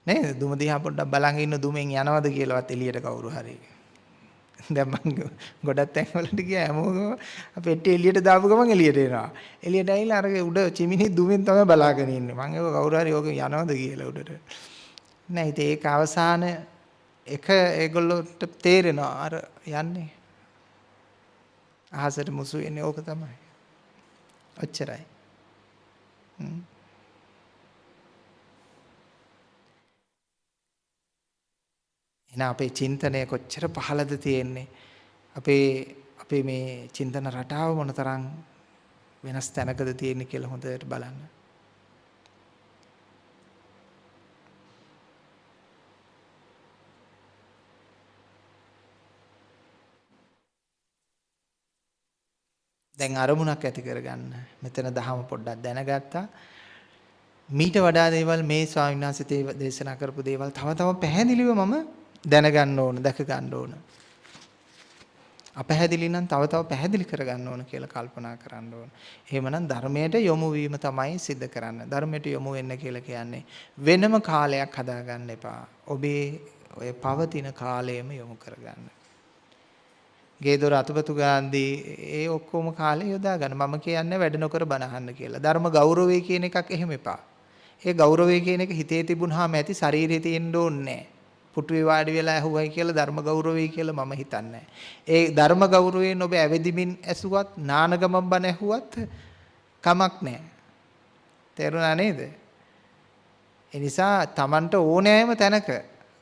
නේද? දුම දිහා පොඩ්ඩක් බලන් ඉන්න දුමෙන් යනවද කියලාවත් එළියට කවුරු හරි. දැන් මං ගොඩක් තැන් වලට ගියා හැමෝම පෙට්ටිය එළියට දාපු ගමන් එළියට එනවා. එළියට ඇවිල්ලා අර උඩ චිමිනි දුමෙන් තමයි බලාගෙන ඉන්නේ. මං ඒක කවුරු හරි ඕක යනවද කියලා උඩට. නෑ ඉතින් ඒක අවසාන එක ඒගොල්ලොන්ට තේරෙනවා අර යන්නේ අහසට මුසු වෙන්නේ ඕක තමයි. ඔච්චරයි. එහෙනම් අපේ චින්තනය කොච්චර පහළද තියෙන්නේ අපේ අපේ මේ චින්තන රටාව මොනතරම් වෙනස් තැනකද තියෙන්නේ කියලා හොඳට බලන්න. දැන් අරමුණක් ඇති කරගන්න. මෙතන දහම පොඩ්ඩක් දැනගත්තා. මීට වඩා දේවල් මේ ස්වාමීන් වහන්සේ දේශනා කරපු දේවල් තව තව පැහැදිලිව මම දැනගන්න ඕන, දැක ගන්න ඕන. අපැහැදිලි නම් තව තව පැහැදිලි කරගන්න ඕන කියලා කල්පනා කරන්න ඕන. එහෙමනම් ධර්මයට යොමු වීම තමයි සිද්ධ කරන්න. ධර්මයට යොමු වෙන්න කියලා කියන්නේ වෙනම කාලයක් හදාගන්න එපා. ඔබේ ඔය පවතින කාලයම යොමු කරගන්න. ගේදොර අතුපතු ගාන්දී ඒ ඔක්කොම කාලේ යොදා ගන්න. මම කියන්නේ වැඩ නොකර බණ අහන්න කියලා. ධර්ම ගෞරවය කියන එකක් එහෙම එපා. ඒ ගෞරවය කියන එක හිතේ තිබුණාම ඇති ශරීරේ තියෙන්න ඕනේ පුටුවේ වාඩි වෙලා ඇහුවයි කියලා ධර්ම ගෞරවය කියලා මම හිතන්නේ ඒ ධර්ම ගෞරවයෙන් ඔබ ඇවිදිමින් ඇසුවත් නානගමම් බණ ඇහුවත් කමක් නැහැ. තේරුණා නේද? ඒ නිසා Tamanට ඕනෑම තැනක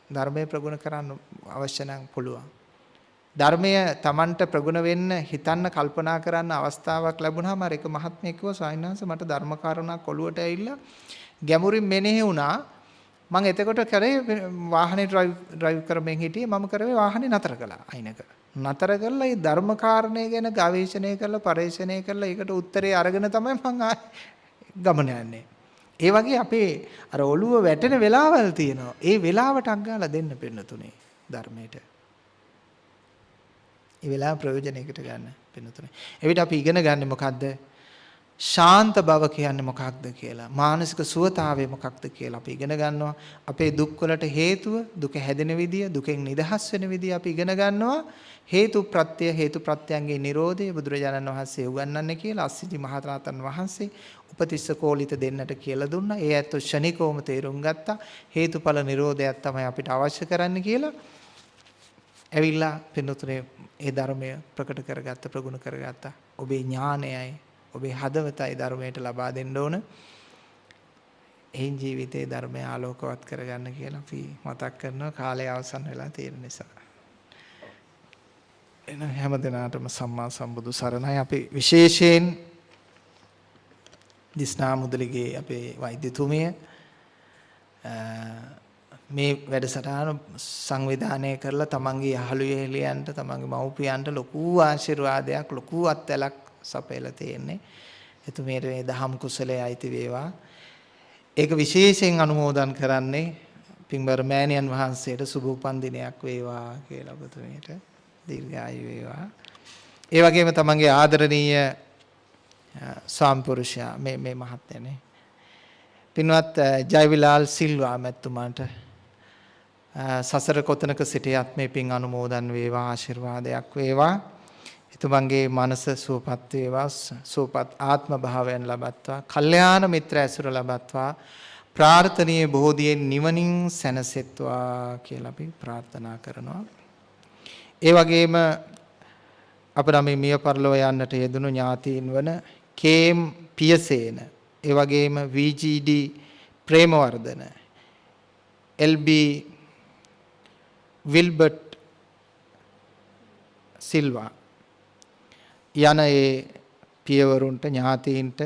ධර්මයේ ප්‍රගුණ කරන්න අවශ්‍ය නම් පුළුවන්. ධර්මය Tamanට ප්‍රගුණ වෙන්න හිතන්න කල්පනා කරන්න අවස්ථාවක් ලැබුණාම අර එක මහත්මයෙක් කිව්වා ස්වාමීන් වහන්සේ මට ධර්ම කාරණා කොළුවට ඇවිල්ලා ගැඹුරින් මෙනෙහි වුණා මම එතකොට කරේ වාහනේ ඩ්‍රයිව් ඩ්‍රයිව් කරමින් හිටියේ මම කරේ වාහනේ නතර කළා අයිනක නතර කරලා මේ ධර්ම කාරණය ගැන ගවේෂණය කරලා පරීක්ෂණය කරලා ඒකට උත්තරේ අරගෙන තමයි මම ගමන යන්නේ. ඒ වගේ අපේ අර ඔළුව වැටෙන වෙලාවල් තියෙනවා. ඒ වෙලාවට අග්ගාලා දෙන්න පින්නතුනේ ධර්මයට. ඒ වෙලාව ප්‍රයෝජනයකට ගන්න පින්නතුනේ. එවිට අපි ඉගෙන ගන්න මොකද්ද? ශාන්ත බව කියන්නේ මොකක්ද කියලා. මානසික සුවතාවය මොකක්ද කියලා අපි ඉගෙන ගන්නවා. අපේ දුක් වලට හේතුව දුක හැදෙන විදිය දුකෙන් නිදහස් වෙන විදිය අපි ඉගෙන ගන්නවා. හේතු ප්‍රත්‍ය හේතු ප්‍රත්‍යයන්ගේ Nirodhe බුදුරජාණන් වහන්සේ උගන්වන්නේ කියලා අස්සිජි මහරහතන් වහන්සේ උපතිස්ස කෝලිත දෙන්නට කියලා දුන්නා. ඒ ඇත්ත ෂණිකෝම තේරුම් ගත්තා. හේතුඵල Nirodhayak තමයි අපිට අවශ්‍ය කරන්න කියලා. ඇවිල්ලා පින්නතුනේ ඒ ධර්මය ප්‍රකට කරගත්ත ප්‍රගුණ කරගත්තා ඔබේ ඥානයයි ඔබේ හදවතයි ධර්මයට ලබා දෙන්න ඕන. එයින් ජීවිතේ ධර්මය ආලෝකවත් කරගන්න කියලා අපි මතක් කරනවා කාලය අවසන් වෙලා තියෙන නිසා. එන හැම දිනාටම සම්මා සම්බුදු සරණයි අපි විශේෂයෙන් දිස්නා මුදලිගේ අපේ වෛද්‍යතුමිය මේ වැඩසටහන සංවිධානය කරලා තමන්ගේ යහළු යෙහෙලියන්ට තමන්ගේ මව්පියන්ට ලොකු ආශිර්වාදයක් ලොකු අත්දැලක් සපයලා තියෙන්නේ. එතුමියට මේ දහම් කුසලයේ අයිති වේවා. ඒක විශේෂයෙන් අනුමෝදන් කරන්නේ පින්බර මෑණියන් වහන්සේට සුබ උපන් දිනයක් වේවා කියලා ඔබතුමියට දීර්ඝායු වේවා. ඒ වගේම තමන්ගේ ආදරණීය සාම්පුරුෂයා මේ මේ මහත්මයානේ. පින්වත් ජයවිලාල් සිල්වා මැතිතුමාට සසර කොතනක සිටියත් මේ පින් අනුමෝදන් වේවා ආශිර්වාදයක් වේවා. එතුමන්ගේ මනස සුවපත් වේවා සුවපත් ආත්ම භාවයන් ලබත්වා කල්යාණ මිත්‍ර ඇසුර ලබත්වා ප්‍රාර්ථනීය බෝධියෙන් නිවනින් සැනසෙත්වා කියලා අපි ප්‍රාර්ථනා කරනවා ඒ වගේම අපේ මේ මිය පරලොව යන්නට යෙදුණු ඥාතීන් වන කේම් පියසේන ඒ වගේම VGD Premawardhana LB Wilbert Silva යන ඒ පියවරුන්ට ඥාතීන්ට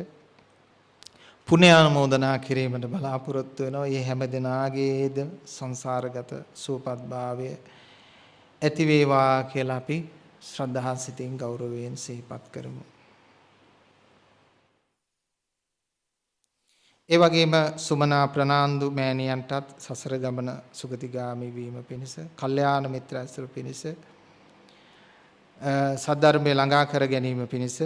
පුණ්‍යානුමෝදනා කිරීමට බලාපොරොත්තු වෙනවා. මේ හැම දිනාගේද සංසාරගත සූපත්භාවය ඇති වේවා කියලා අපි ශ්‍රද්ධා සිතින් ගෞරවයෙන් සිහිපත් කරමු. ඒ වගේම සුමනා ප්‍රනාන්දු මෑණියන්ටත් සසර ගමන සුගතිගාමි වීම පිණිස, කල්යාණ මිත්‍ර ඇසුර පිණිස සද්ධර්මය ළඟා කර ගැනීම පිණිස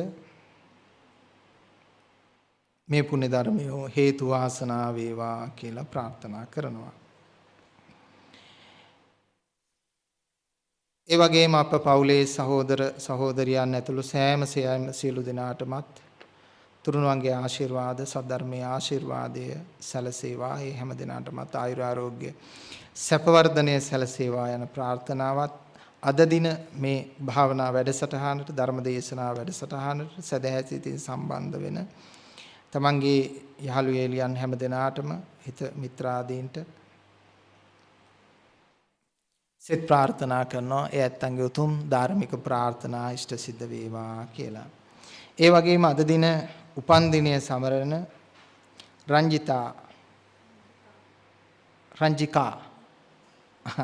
මේ පුණ්‍ය ධර්මය හේතු වාසනා වේවා කියලා ප්‍රාර්ථනා කරනවා. ඒ වගේම අප පවුලේ සහෝදර සහෝදරියන් ඇතුළු සෑම සියලු දෙනාටමත් තුරුණුවන්ගේ ආශිර්වාද සද්ධර්මයේ ආශිර්වාදය සැලසේවා. ඒ හැම දිනාටමත් ආයුර ආරෝග්‍ය සැපවර්ධනය සැලසේවා යන ප්‍රාර්ථනාවත් අද දින මේ භාවනා වැඩසටහනට ධර්ම දේශනා වැඩසටහනට සදහැසිතින් සම්බන්ධ වෙන තමන්ගේ යහළු එළියන් හැම දෙනාටම හිත මිත්‍රාදීන්ට සෙත් ප්‍රාර්ථනා කරනවා ඒ ඇත්තන්ගේ උතුම් ධාර්මික ප්‍රාර්ථනා ඉෂ්ට සිද්ධ වේවා කියලා. ඒ වගේම අද දින උපන් දිනය සමරන රංජිතා. රංජිකා. (laughs)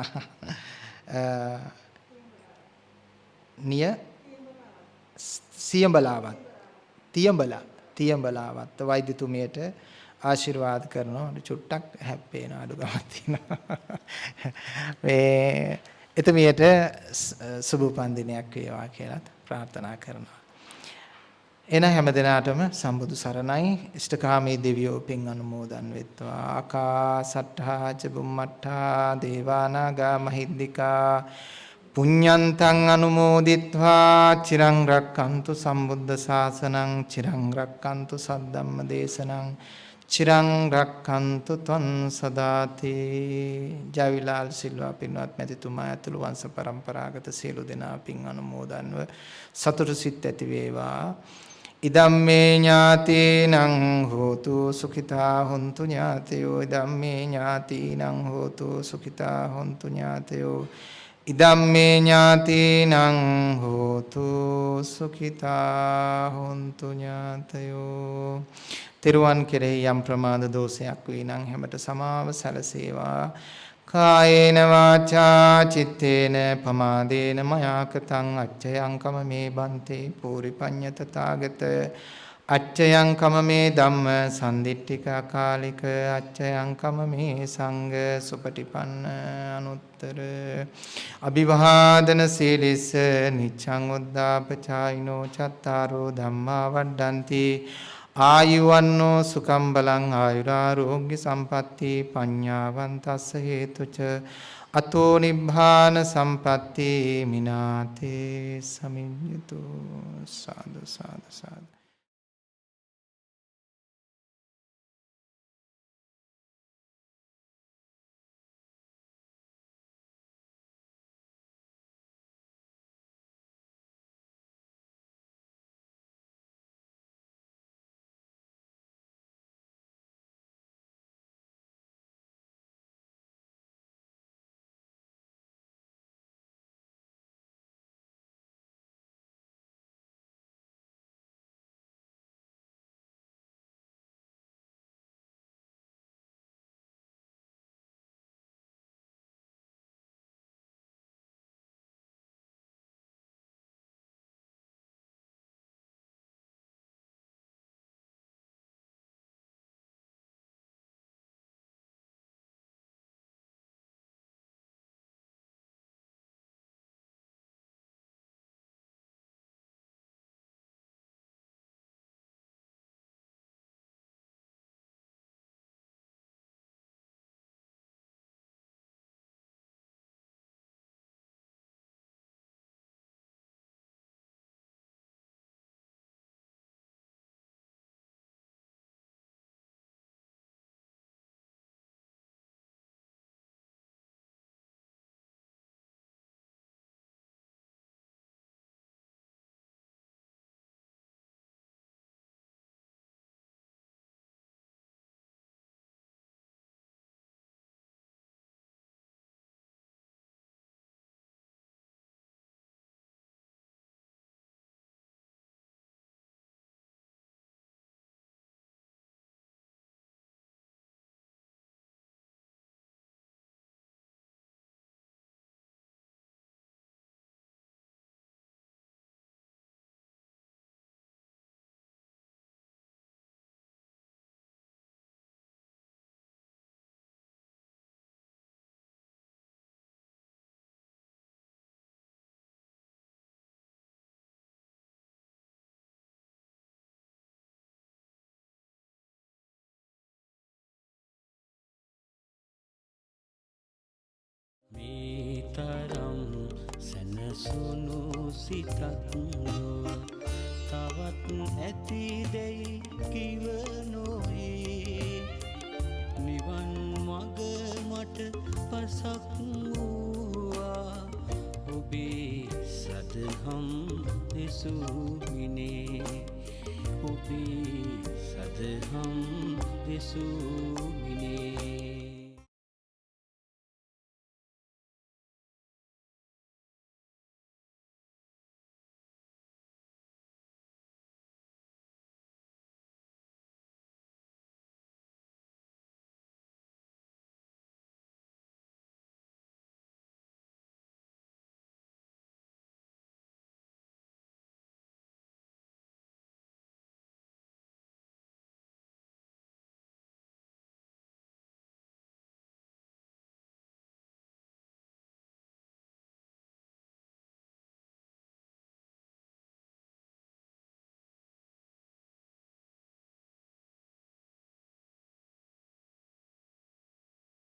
නිය සියඹලාවත්. තියඹලා තියඹලාවත් වෛද්‍යතුමියට ආශිර්වාද කරනවා. චුට්ටක් හැප්පේන අඩුකමක් තියෙනවා. (laughs) මේ එතුමියට සුබ උපන්දිනයක් වේවා කියලා ප්‍රාර්ථනා කරනවා. එන හැම දිනාටම සම්බුදු සරණයි. ඉෂ්ඨකාමී දෙවියෝ පින් අනුමෝදන් වෙත්වා. ආකාසට්ඨා ච බුම්මට්ඨා දේවානාගා මහිද්దికා පුඤ්ඤන්තං අනුමෝදිත්වා. චිරං රක්칸තු සම්බුද්ධ ශාසනං චිරං රක්칸තු සද්ධම්ම දේශනං චිරං රක්칸තු තන් සදාති ජයවිලාල් සිල්වා පින්වත් මැතිතුමා ඇතුළු වංශ පරම්පරාගත සියලු දෙනා පින් අනුමෝදන්ව සතුටු සිත් ඇති වේවා ඉදම්මේ ඥාතීනං හෝතු සුඛිතා හොන්තු ඥාතයෝ. ඉදම්මේ ඥාතීනං හෝතු සුඛිතා හොන්තු ඥාතයෝ. ඉදම්මේ ඥාතීනං හෝතු සුඛිතා හොන්තු ඥාතයෝ. තෙරුවන් කෙරෙහි යම් ප්‍රමාද දෝෂයක් වේ නම් හැමත සමාව සැලසේවා. කායේන වාචා චිත්තේන පමාදේන මයාකතං අච්චයං කම මේ බන්තේ පූරිපඤ්ඤත තාගත අච්චයං කම මේ ධම්ම සම්දිට්ඨික අකාලික අච්චයං කම මේ සංඝ සුපටිපන්න අනුත්තර අභිවාදන සීලිස නිච්ඡං උද්දාපචායිනෝ චත්තාරෝ ධම්මා වඩ්ඩಂತಿ ආයුවන්නෝ සුකම් බලං ආයුරාරෝග්‍ය සම්පatti පඤ්ඤාවන්තස්ස හේතුච අතෝ නිබ්බාන සම්පatti මිනාතේ සමිඤ්ඤතු සාදු සාදු සාදු. තරම් සැනසුණු සිතක් නොව තවත් ඇතිදැයි කිව නොවේ. නිවන් මග මට පසක් වූවා. ඔබේ සදහම් දෙසූමිනේ. ඔබේ සදහම් දෙසූමිනේ.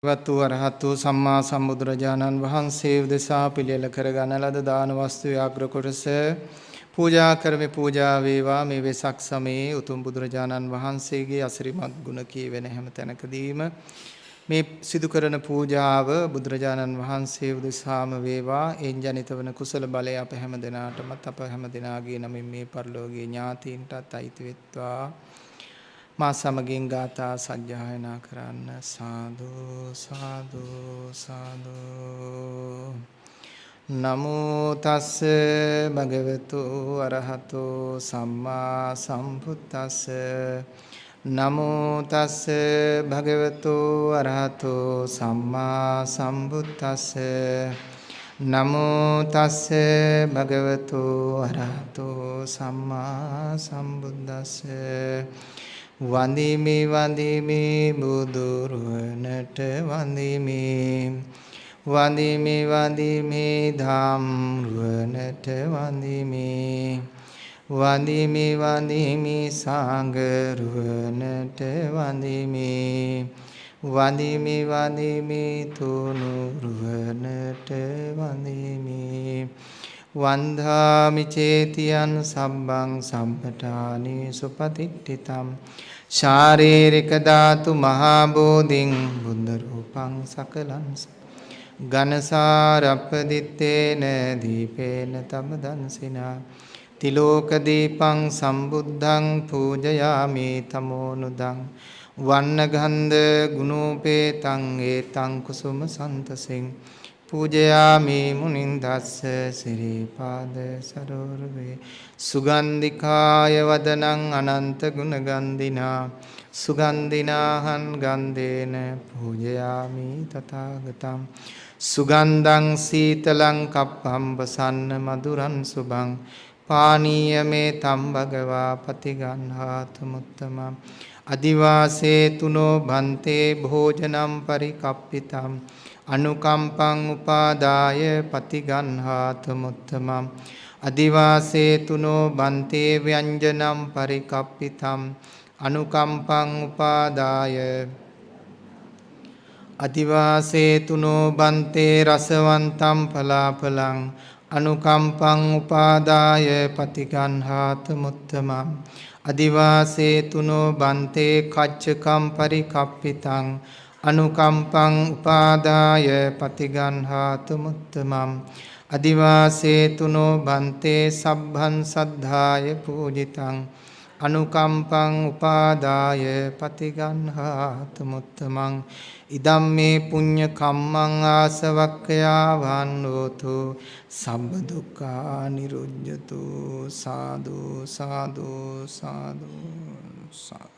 වතු අරහතු සම්මා සම්බුදුරජාණන් වහන්සේ උදෙසා පිළියෙල කරගන ලද දාන වස්තු යාග්‍ර කොටස පූජා කරමි පූජා වේවා. මේ වෙසක් සමයේ උතුම් බුදුරජාණන් වහන්සේගේ අසිරිමත් ගුණ කියවෙන හැම තැනකදීම මේ සිදු කරන පූජාව බුදුරජාණන් වහන්සේ උදෙසාම වේවා. එන් ජනිත වන කුසල බලය අප හැම දිනාටමත් අප හැම දිනාගේ නමින් මේ පරිලෝකීය ඥාතීන්ටත් අයිති වෙත්වා. මා සමගින් ගාථා සජ්ජායනා කරන්න. සාදු සාදු සාදු. නමෝ තස්ස භගවතු අරහතෝ සම්මා සම්බුද්දස්ස. නමෝ තස්ස භගවතු අරහතෝ සම්මා සම්බුද්දස්ස. නමෝ තස්ස භගවතු අරහතෝ සම්මා සම්බුද්දස්ස. වන්දිමි වන්දිමි බුදුරුවනට වන්දිමි වන්දිමි වන්දිමි ධම් රුවනට වන්දිමි වඳිමි වඳිමි සංගරුවනට වඳිමි වඳිමි වඳිමි තුනුරුවනට වඳිමි වන්ධාමි චේතියන් සම්බං සම්පටානි සුපතිට්ඨිතම්. ශාරීරික ධාතු මහා බෝධින් බුද්ධ රූපං සකලං ඝනසාරප්පදිත්තේන දීපේන තම දන්සිනා තිලෝක දීපං සම්බුද්ධං පූජයාමි තමෝනුදං වන්නගන්ධ ගුණෝපේතං ඒතං කුසුම සන්තසෙන්. පූජයාමි මුනින්දස්ස සිරිපාද සරෝරවේ. සුගන්ධිකාය වදනං අනන්ත ගුණගන්ධිනා. සුගන්ධිනාහං ගන්ධේන පූජයාමි තථාගතං. සුගන්ධං සීතලං කප්පම්බසන්න මధుරං සුභං. පානීය මේ තම් භගවා පතිගන්හාතු මුත්තම. අදිවාසේ තුනෝ බන්තේ භෝජනම් පරිකප්පිතම් අනුකම්පං උපාදාය පතිගන්හාතු මුත්තම. අදිවාසේ තුනෝ බන්තේ ව්‍යංජනම් පරිකප්පිතම් අනුකම්පං උපාදාය. අදිවාසේ තුනෝ බන්තේ රසවන්තම් පලාපලං. අනුකම්පං උපාදාය පතිගන්හාත මුත්තමම් අදිවාසේ තුනෝ බන්තේ කච්චකම් පරිකප්පිතං. අනුකම්පං උපාදාය පතිගන්හාත මුත්තමම් අදිවාසේ තුනෝ බන්තේ සබ්බන් සද්ධාය පූජිතං. අනුකම්පං උපාදාය පතිගන්හාත මුත්තමං. ඉදම් මේ පුඤ්ඤ කම්මං ආසවක්ඛයා වන්නෝතු සම්බ දුක්ඛා නිරුද්ධතු සාදු සාදු සාදු සාදු.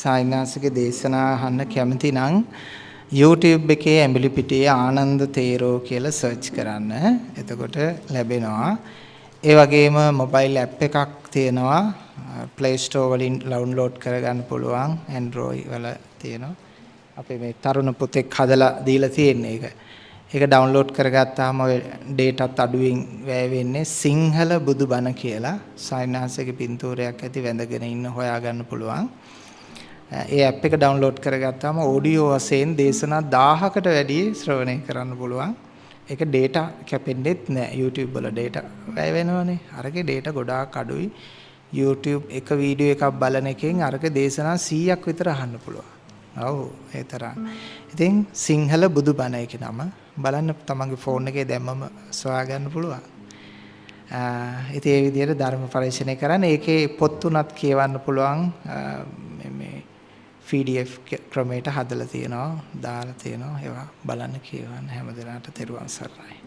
සායිනාසික දේශනා අහන්න කැමති නම් YouTube එකේ ඇඹිලි පිටියේ ආනන්ද තේරෝ කියලා සර්ච් කරන්න. එතකොට ලැබෙනවා. ඒ වගේම මොබයිල් ඇප් එකක් තියෙනවා. Play Store වලින් ඩවුන්ලෝඩ් කරගන්න පුළුවන්. Android වල තියෙනවා. අපේ මේ තරුණ පුතෙක් හදලා දීලා තියෙන එක. ඒක ඩවුන්ලෝඩ් කරගත්තාම ඔය ඩේටාත් අඩුවෙන් වැය වෙන්නේ සිංහල බුදුබණ කියලා සායනාසික පින්තූරයක් ඇති වැඳගෙන ඉන්න හොයාගන්න පුළුවන්. ඒ ඇප් එක ඩවුන්ලෝඩ් කරගත්තාම ඔඩියෝ වශයෙන් දේශනා 1000කට වැඩි ශ්‍රවණය කරන්න පුළුවන්. ඒක data කැපෙන්නෙත් නෑ. YouTube වල data වැය වෙනවනේ. අරගේ data ගොඩාක් අඩුයි. YouTube එක වීඩියෝ එකක් බලන එකෙන් අරක දේශනා 100ක් විතර අහන්න පුළුවන්. ඔව් ඒ තරම්. ඉතින් සිංහල බුදුබණ එකේ නම බලන්න තමන්ගේ ෆෝන් එකේ දැම්මම සොයා ගන්න පුළුවන්. ඉතින් ඒ විදිහට ධර්ම පරිශ්‍රණය කරන්න ඒකේ පොත් තුනක් කියවන්න පුළුවන් මේ PDF ක්‍රමයට හදලා තියෙනවා දාලා තියෙනවා ඒවා බලන්න කියවන්න හැමදෙනාට තෙරුවන් සරණයි.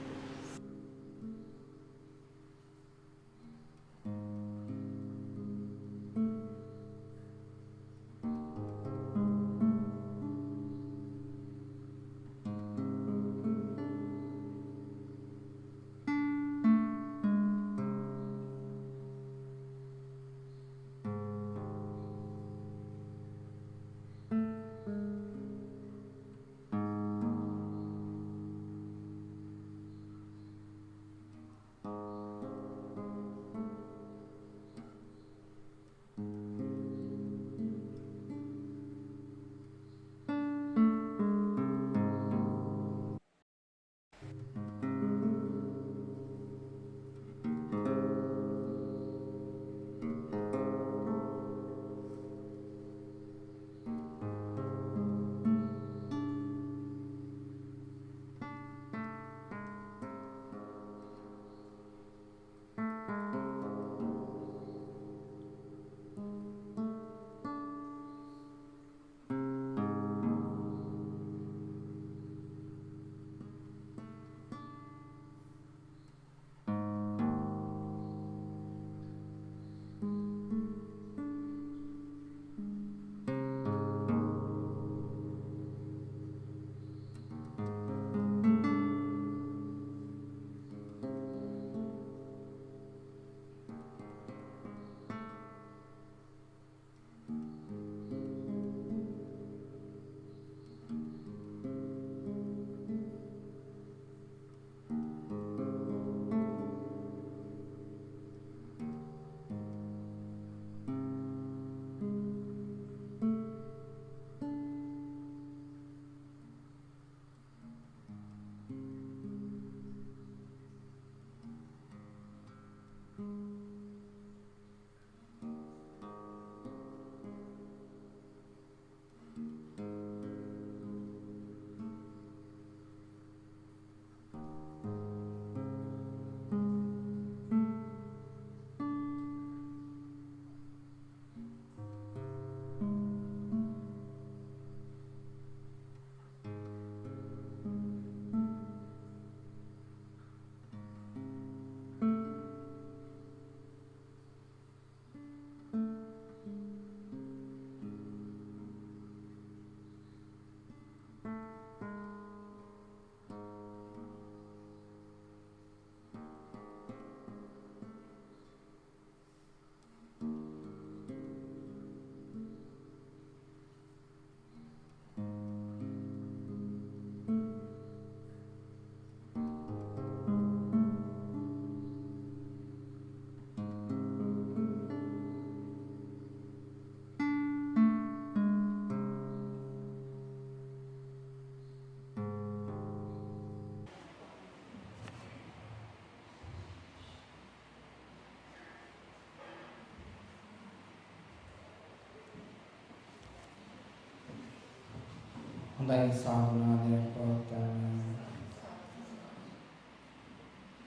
හොඳයි සාමනාදයක් පවත්වන්න.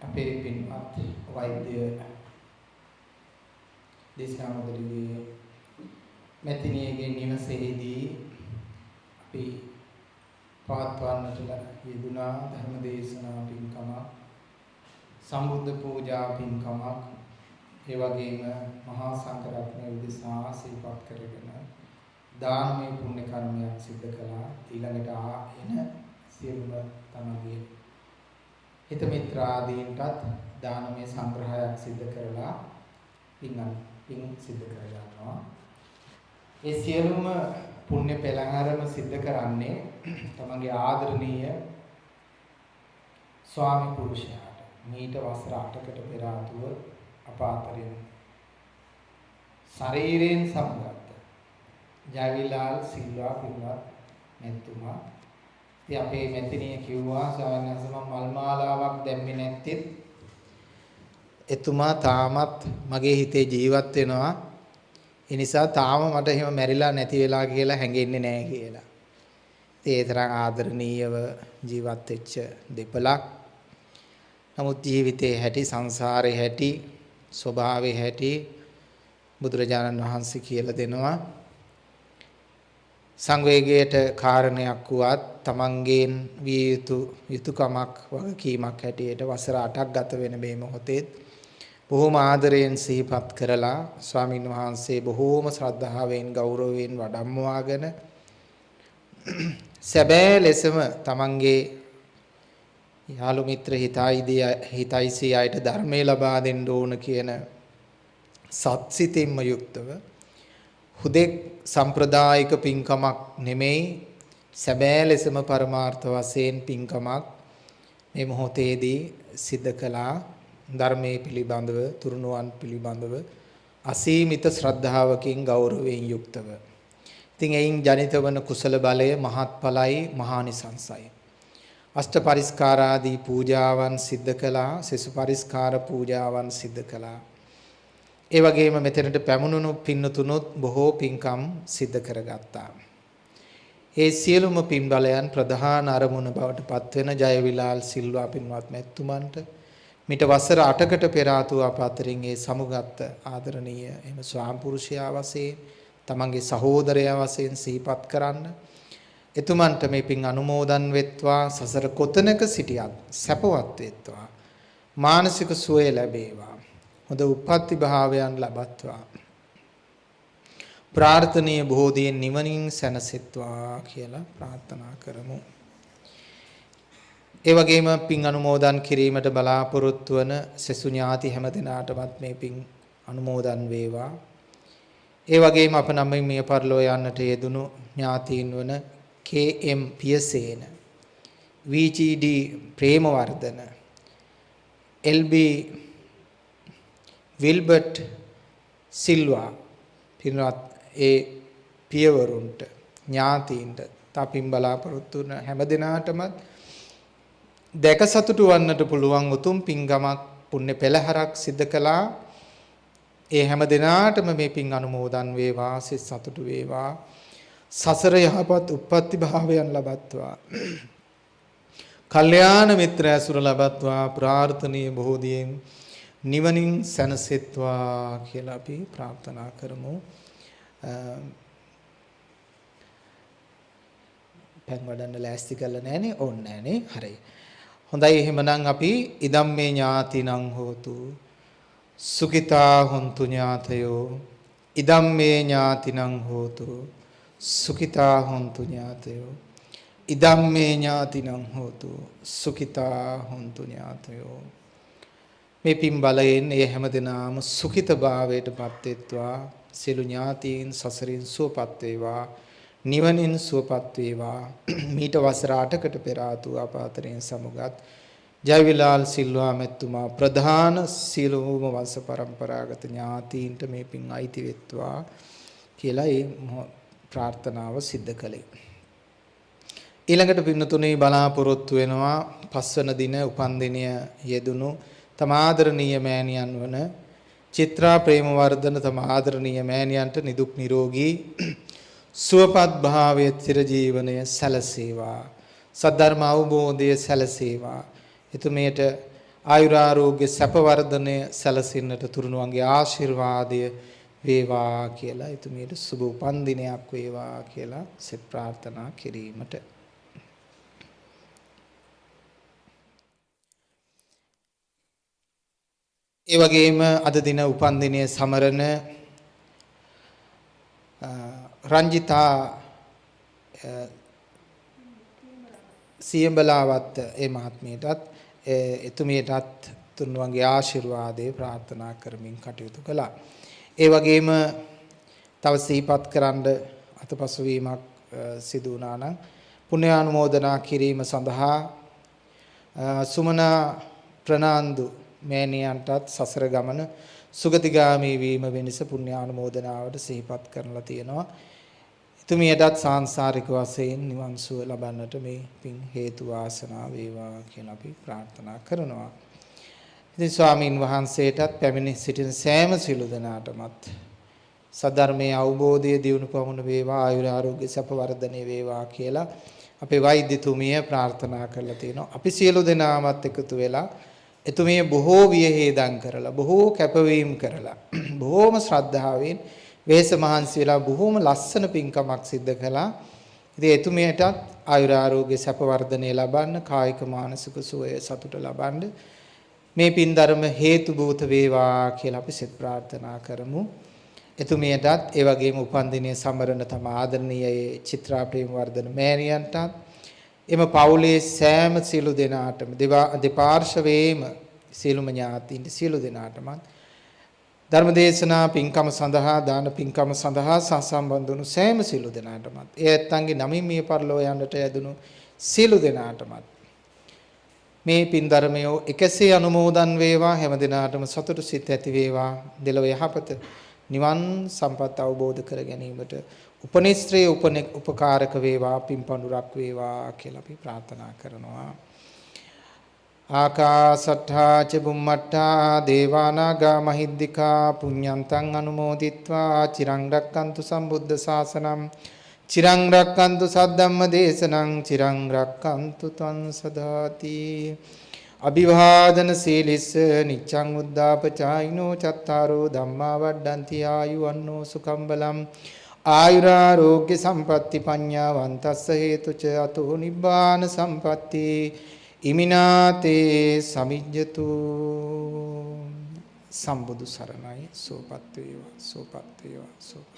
අපේ පින්වත් වෛද්‍ය දේශනාවදලිගේ මෙතිනියගේ නිවසේදී අපි පවත්වන්නට යෙදුනා ධර්ම දේශනා පින්කමක් සම්බුද්ධ පූජා පින්කමක් ඒ වගේම මහා සංඝරත්නය උදෙසා සිහිපත් කරගෙන දානමය පුණ්‍ය කර්මයක් සිදු කළා. ඊළඟට ආ එන සියලුම තමගේ හිත මිත්‍රාදීන්ටත් දානමය සංග්‍රහයක් සිදු කරලා පින් පින් සිදු කර ගන්නවා ඒ සියලුම පුණ්‍ය පෙළහරම සිද්ධ කරන්නේ තමගේ ආදරණීය ස්වාමි පුරුෂයාට. මීට වසර 8කට පෙර ආතුව අපාතරින් ශරීරයෙන් සමගත්ත ජයවිලාල් සිල්වා පින්වත් මෙතුමා ඉතින් අපේ මෙතනිය කිව්වා ස්වාමීන් වහන්සේ මම මල් මාලාවක් දැම්මේ නැත්තේ එතුමා තාමත් මගේ හිතේ ජීවත් වෙනවා ඒ නිසා තාම මට එහෙම මැරිලා නැති වෙලා කියලා හැඟෙන්නේ නැහැ කියලා. ඉතින් ඒ තරම් ආදරණීයව ජීවත් වෙච්ච දෙපළක්. නමුත් ජීවිතේ හැටි සංසාරේ හැටි ස්වභාවයේ හැටි බුදුරජාණන් වහන්සේ කියලා දෙනවා. සංවේගයට කාරණයක් වුවත් තමන්ගෙන් විය යුතු යුතුයකමක් වගකීමක් හැටියට වසර 8ක් ගත වෙන මේ මොහොතේ බොහෝම ආදරයෙන් සිහිපත් කරලා ස්වාමින් වහන්සේ බොහෝම ශ්‍රද්ධාවෙන් ගෞරවයෙන් වඩම්මවාගෙන සැබෑ ලෙසම තමන්ගේ යාළු මිත්‍ර හිතයිදී හිතයිසී අයට ධර්මයේ ලබා දෙන්න ඕන කියන සත්සිතින්ම යුක්තව හුදෙක් සම්ප්‍රදායික පින්කමක් නෙමෙයි සැබෑ ලෙසම පරමාර්ථ වශයෙන් පින්කමක් මේ මොහොතේදී සිද්ධ කළා ධර්මයේ පිළිබඳව තුරුණුවන් පිළිබඳව අසීමිත ශ්‍රද්ධාවකින් ගෞරවයෙන් යුක්තව. ඉතින් එයින් ජනිත වන කුසල බලය මහත්ඵලයි මහානිසංසයි. අෂ්ට පරිස්කාරාදී පූජාවන් සිද්ධ කළා, සෙසු පරිස්කාර පූජාවන් සිද්ධ කළා. ඒ වගේම මෙතනට පැමුණුණු පින්නතුනොත් බොහෝ පින්කම් සිද්ධ කරගත්තා. ඒ සියලුම පින් බලයන් ප්‍රධාන අරමුණ බවට පත්වෙන ජයවිලාල් සිල්වා පින්වත් මැතිතුමන්ට මිට වසර 8කට පෙර ආතු අප අතරින් ඒ සමුගත් ආදරණීය එහෙම ස්වාම පුරුෂයා වශයෙන් තමන්ගේ සහෝදරයා වශයෙන් සිහිපත් කරන්න. එතුමන්ට මේ පින් අනුමෝදන් වෙත්වා සසර කොතනක සිටියත් සැපවත් වෙත්වා. මානසික සුවය ලැබේවා. හොඳ උප්පත්ති භාවයන් ලබත්වා ප්‍රාර්ථනීය බෝධියෙන් නිවනින් සැනසෙත්වා කියලා ප්‍රාර්ථනා කරමු ඒ වගේම පින් අනුමෝදන් කිරීමට බලාපොරොත්තු වන සෙසු ඥාති හැම දිනාටමත් මේ පින් අනුමෝදන් වේවා. ඒ වගේම අප නම් මිය පරලෝ යන්නට යෙදුණු ඥාතීන් වන KM Piyasena VGD Premawardhana LB Wilbert Silva පින්වත් ඒ පියවරුන්ට ඥාතීන්ට තපින් බලාපොරොත්තු වන හැම දිනාටමත් දැක සතුටු වන්නට පුළුවන් උතුම් පින්ගමක් පුණ්‍ය පෙළහරක් සිද්ධ කළා. ඒ හැම දිනාටම මේ පින් අනුමෝදන් වේවා සිත සතුටු වේවා. සසර යහපත් උප්පත්ති භාවයන් ලබත්වා. කල්යාණ මිත්‍ර ඇසුර ලබත්වා ප්‍රාර්ථනීය බෝධියෙන් නිවනින් සැනසෙත්වා කියලා අපි ප්‍රාර්ථනා කරමු. පැන් වඩන්න ලෑස්ති කරලා නැහනේ ඕන්න නැහනේ. හරි. හොඳයි එහෙමනම් අපි ඉදම්මේ ඥාතිනං හෝතු. සුඛිතා හොන්තු ඥාතයෝ. ඉදම්මේ ඥාතිනං හෝතු. සුඛිතා හොන්තු ඥාතයෝ. ඉදම්මේ ඥාතිනං හෝතු. සුඛිතා හොන්තු ඥාතයෝ. මේ පින් බලයෙන් ඒ හැමදෙනාම සුඛිත භාවයට පත් වෙත්වා. සියලු ඥාතීන් සසරින් සුවපත් වේවා. නිවනින් සුවපත් වේවා. (clears throat) මීට වසර 8කට පෙර ආතු අපාතරෙන් සමුගත් ජයවිලාල් සිල්වා මෙතුමා ප්‍රධාන සීලෝම වංශ પરම්පරාගත ඥාතීන්ට මේ පින් අයිති වෙත්වා කියලා ඒ ප්‍රාර්ථනාව සිද්ධ කළේ. ඊළඟට පින්නතුනේ බලාපොරොත්තු වෙනවා පස්වන දින උපන්දිනය යෙදුණු තමාදරණීය මෑණියන් වන චිත්‍රා ප්‍රේමවර්ධන තමාදරණීය මෑණියන්ට නිදුක් නිරෝගී සුවපත් භාවය චිරජීවනය සැලසේවා. සද්ධර්ම අවබෝධය සැලසේවා. එතුමියට ආයුරාරෝග්‍ය සැප වර්ධනය සැලසෙන්නට තුරුණුවන්ගේ ආශිර්වාදය වේවා කියලා එතුමියට සුබ උපන්දිනයක් වේවා කියලා සෙත් ප්‍රාර්ථනා කිරීමට ඒ වගේම අද දින උපන්දිනය සමරන රංජිතා සියඹලාවත් ඒ මහත්මියටත් එතුමියටත් තුන්වන්ගේ ආශිර්වාදේ ප්‍රාර්ථනා කරමින් කටයුතු කළා. ඒ වගේම තව සිහිපත් කරන්න අතපසු වීමක් සිදු වුණා නම් පුණ්‍යානුමෝදනා කිරීම සඳහා සුමනා ප්‍රනාන්දු මෑණියන්ටත් සසර ගමන සුගතිගාමී වීම වෙනස පුණ්‍යානුමෝදනාවට සිහිපත් කරලා තියෙනවා. එතුමියටත් සාංශාරික වශයෙන් නිවන් සුව ලබන්නට මේ පින් හේතු වාසනා වේවා කියලා අපි ප්‍රාර්ථනා කරනවා. ඉතින් ස්වාමින් වහන්සේටත් පැමිණ සිටින සෑම සිළු දෙනාටමත් සද්ධර්මයේ අවබෝධය දියුණු පමුණ වේවා ආයුර ආරෝග්‍ය සැප වර්ධනය වේවා කියලා අපේ වෛද්‍යතුමිය ප්‍රාර්ථනා කරලා තියෙනවා. අපි සියලු දෙනාමත් එකතු වෙලා එතුමිය බොහෝ වියහේදම් කරලා බොහෝ කැපවීම කරලා (clears throat) බොහෝම ශ්‍රද්ධාවෙන් වෙහෙස මහන්සි වෙලා බොහෝම ලස්සන පින්කමක් සිද්ධ කළා. ඉතින් එතුමියටත් ආයුර ආරෝග්‍ය සැප වර්ධනය ලබන්න කායික මානසික සුවය සතුට ලබන්න මේ පින් ධර්ම හේතු භූත වේවා කියලා අපි සිත ප්‍රාර්ථනා කරමු. එතුමියටත් ඒ වගේම උපන්දිනයේ සමරන තම ආදරණීය චිත්‍රා ප්‍රේම වර්ධන මෑණියන්ටත් එම පවුලේ සෑම සියලු දෙනාටම දෙපාර්ශවයේම සියලුම ඥාතීන්ට සියලු දෙනාටම ධර්මදේශනා පින්කම සඳහා දාන පින්කම සඳහා සහසම්බන්ධ වුණු සෑම සියලු දෙනාටමත් ඒ ඇත්තන්ගේ නමින් මිය පරලෝ යන්නට යදුණු සියලු දෙනාටමත් මේ පින් ධර්මය එකසේ අනුමෝදන් වේවා හැම දිනාටම සතුටු සිත් ඇති වේවා. දෙලොව යහපත නිවන් සම්පත් අවබෝධ කර ගැනීමට උපනිශ්‍රේ උපකාරක වේවා පිම්පඳුරක් වේවා කියලා අපි ප්‍රාර්ථනා කරනවා. ආකාසට්ඨා ච බුම්මට්ඨා දේවානාග මහිද්దికා පුඤ්ඤන්තං අනුමෝදිත්වා චිරං රැක්කන්තු සම්බුද්ධ ශාසනං චිරං රැක්කන්තු සද්ධම්ම දේශනං චිරං රැක්කන්තු තං සදාති අභිවාදන සීලිස නිච්ඡං උද්දාපචායිනෝ චත්තාරෝ ධම්මා වඩ්ඩಂತಿ ආයු අන්නෝ සුකම්බලම් ආයුරාරෝග්‍ය සම්පatti පඤ්ඤාවන්තස්ස හේතුච අතෝ නිබ්බාන සම්පatti ඉමිනාතේ සමිජ්ජතු. සම්බුදු සරණයි. සෝපත් වේවා. සෝපත් වේවා. සෝපත් වේවා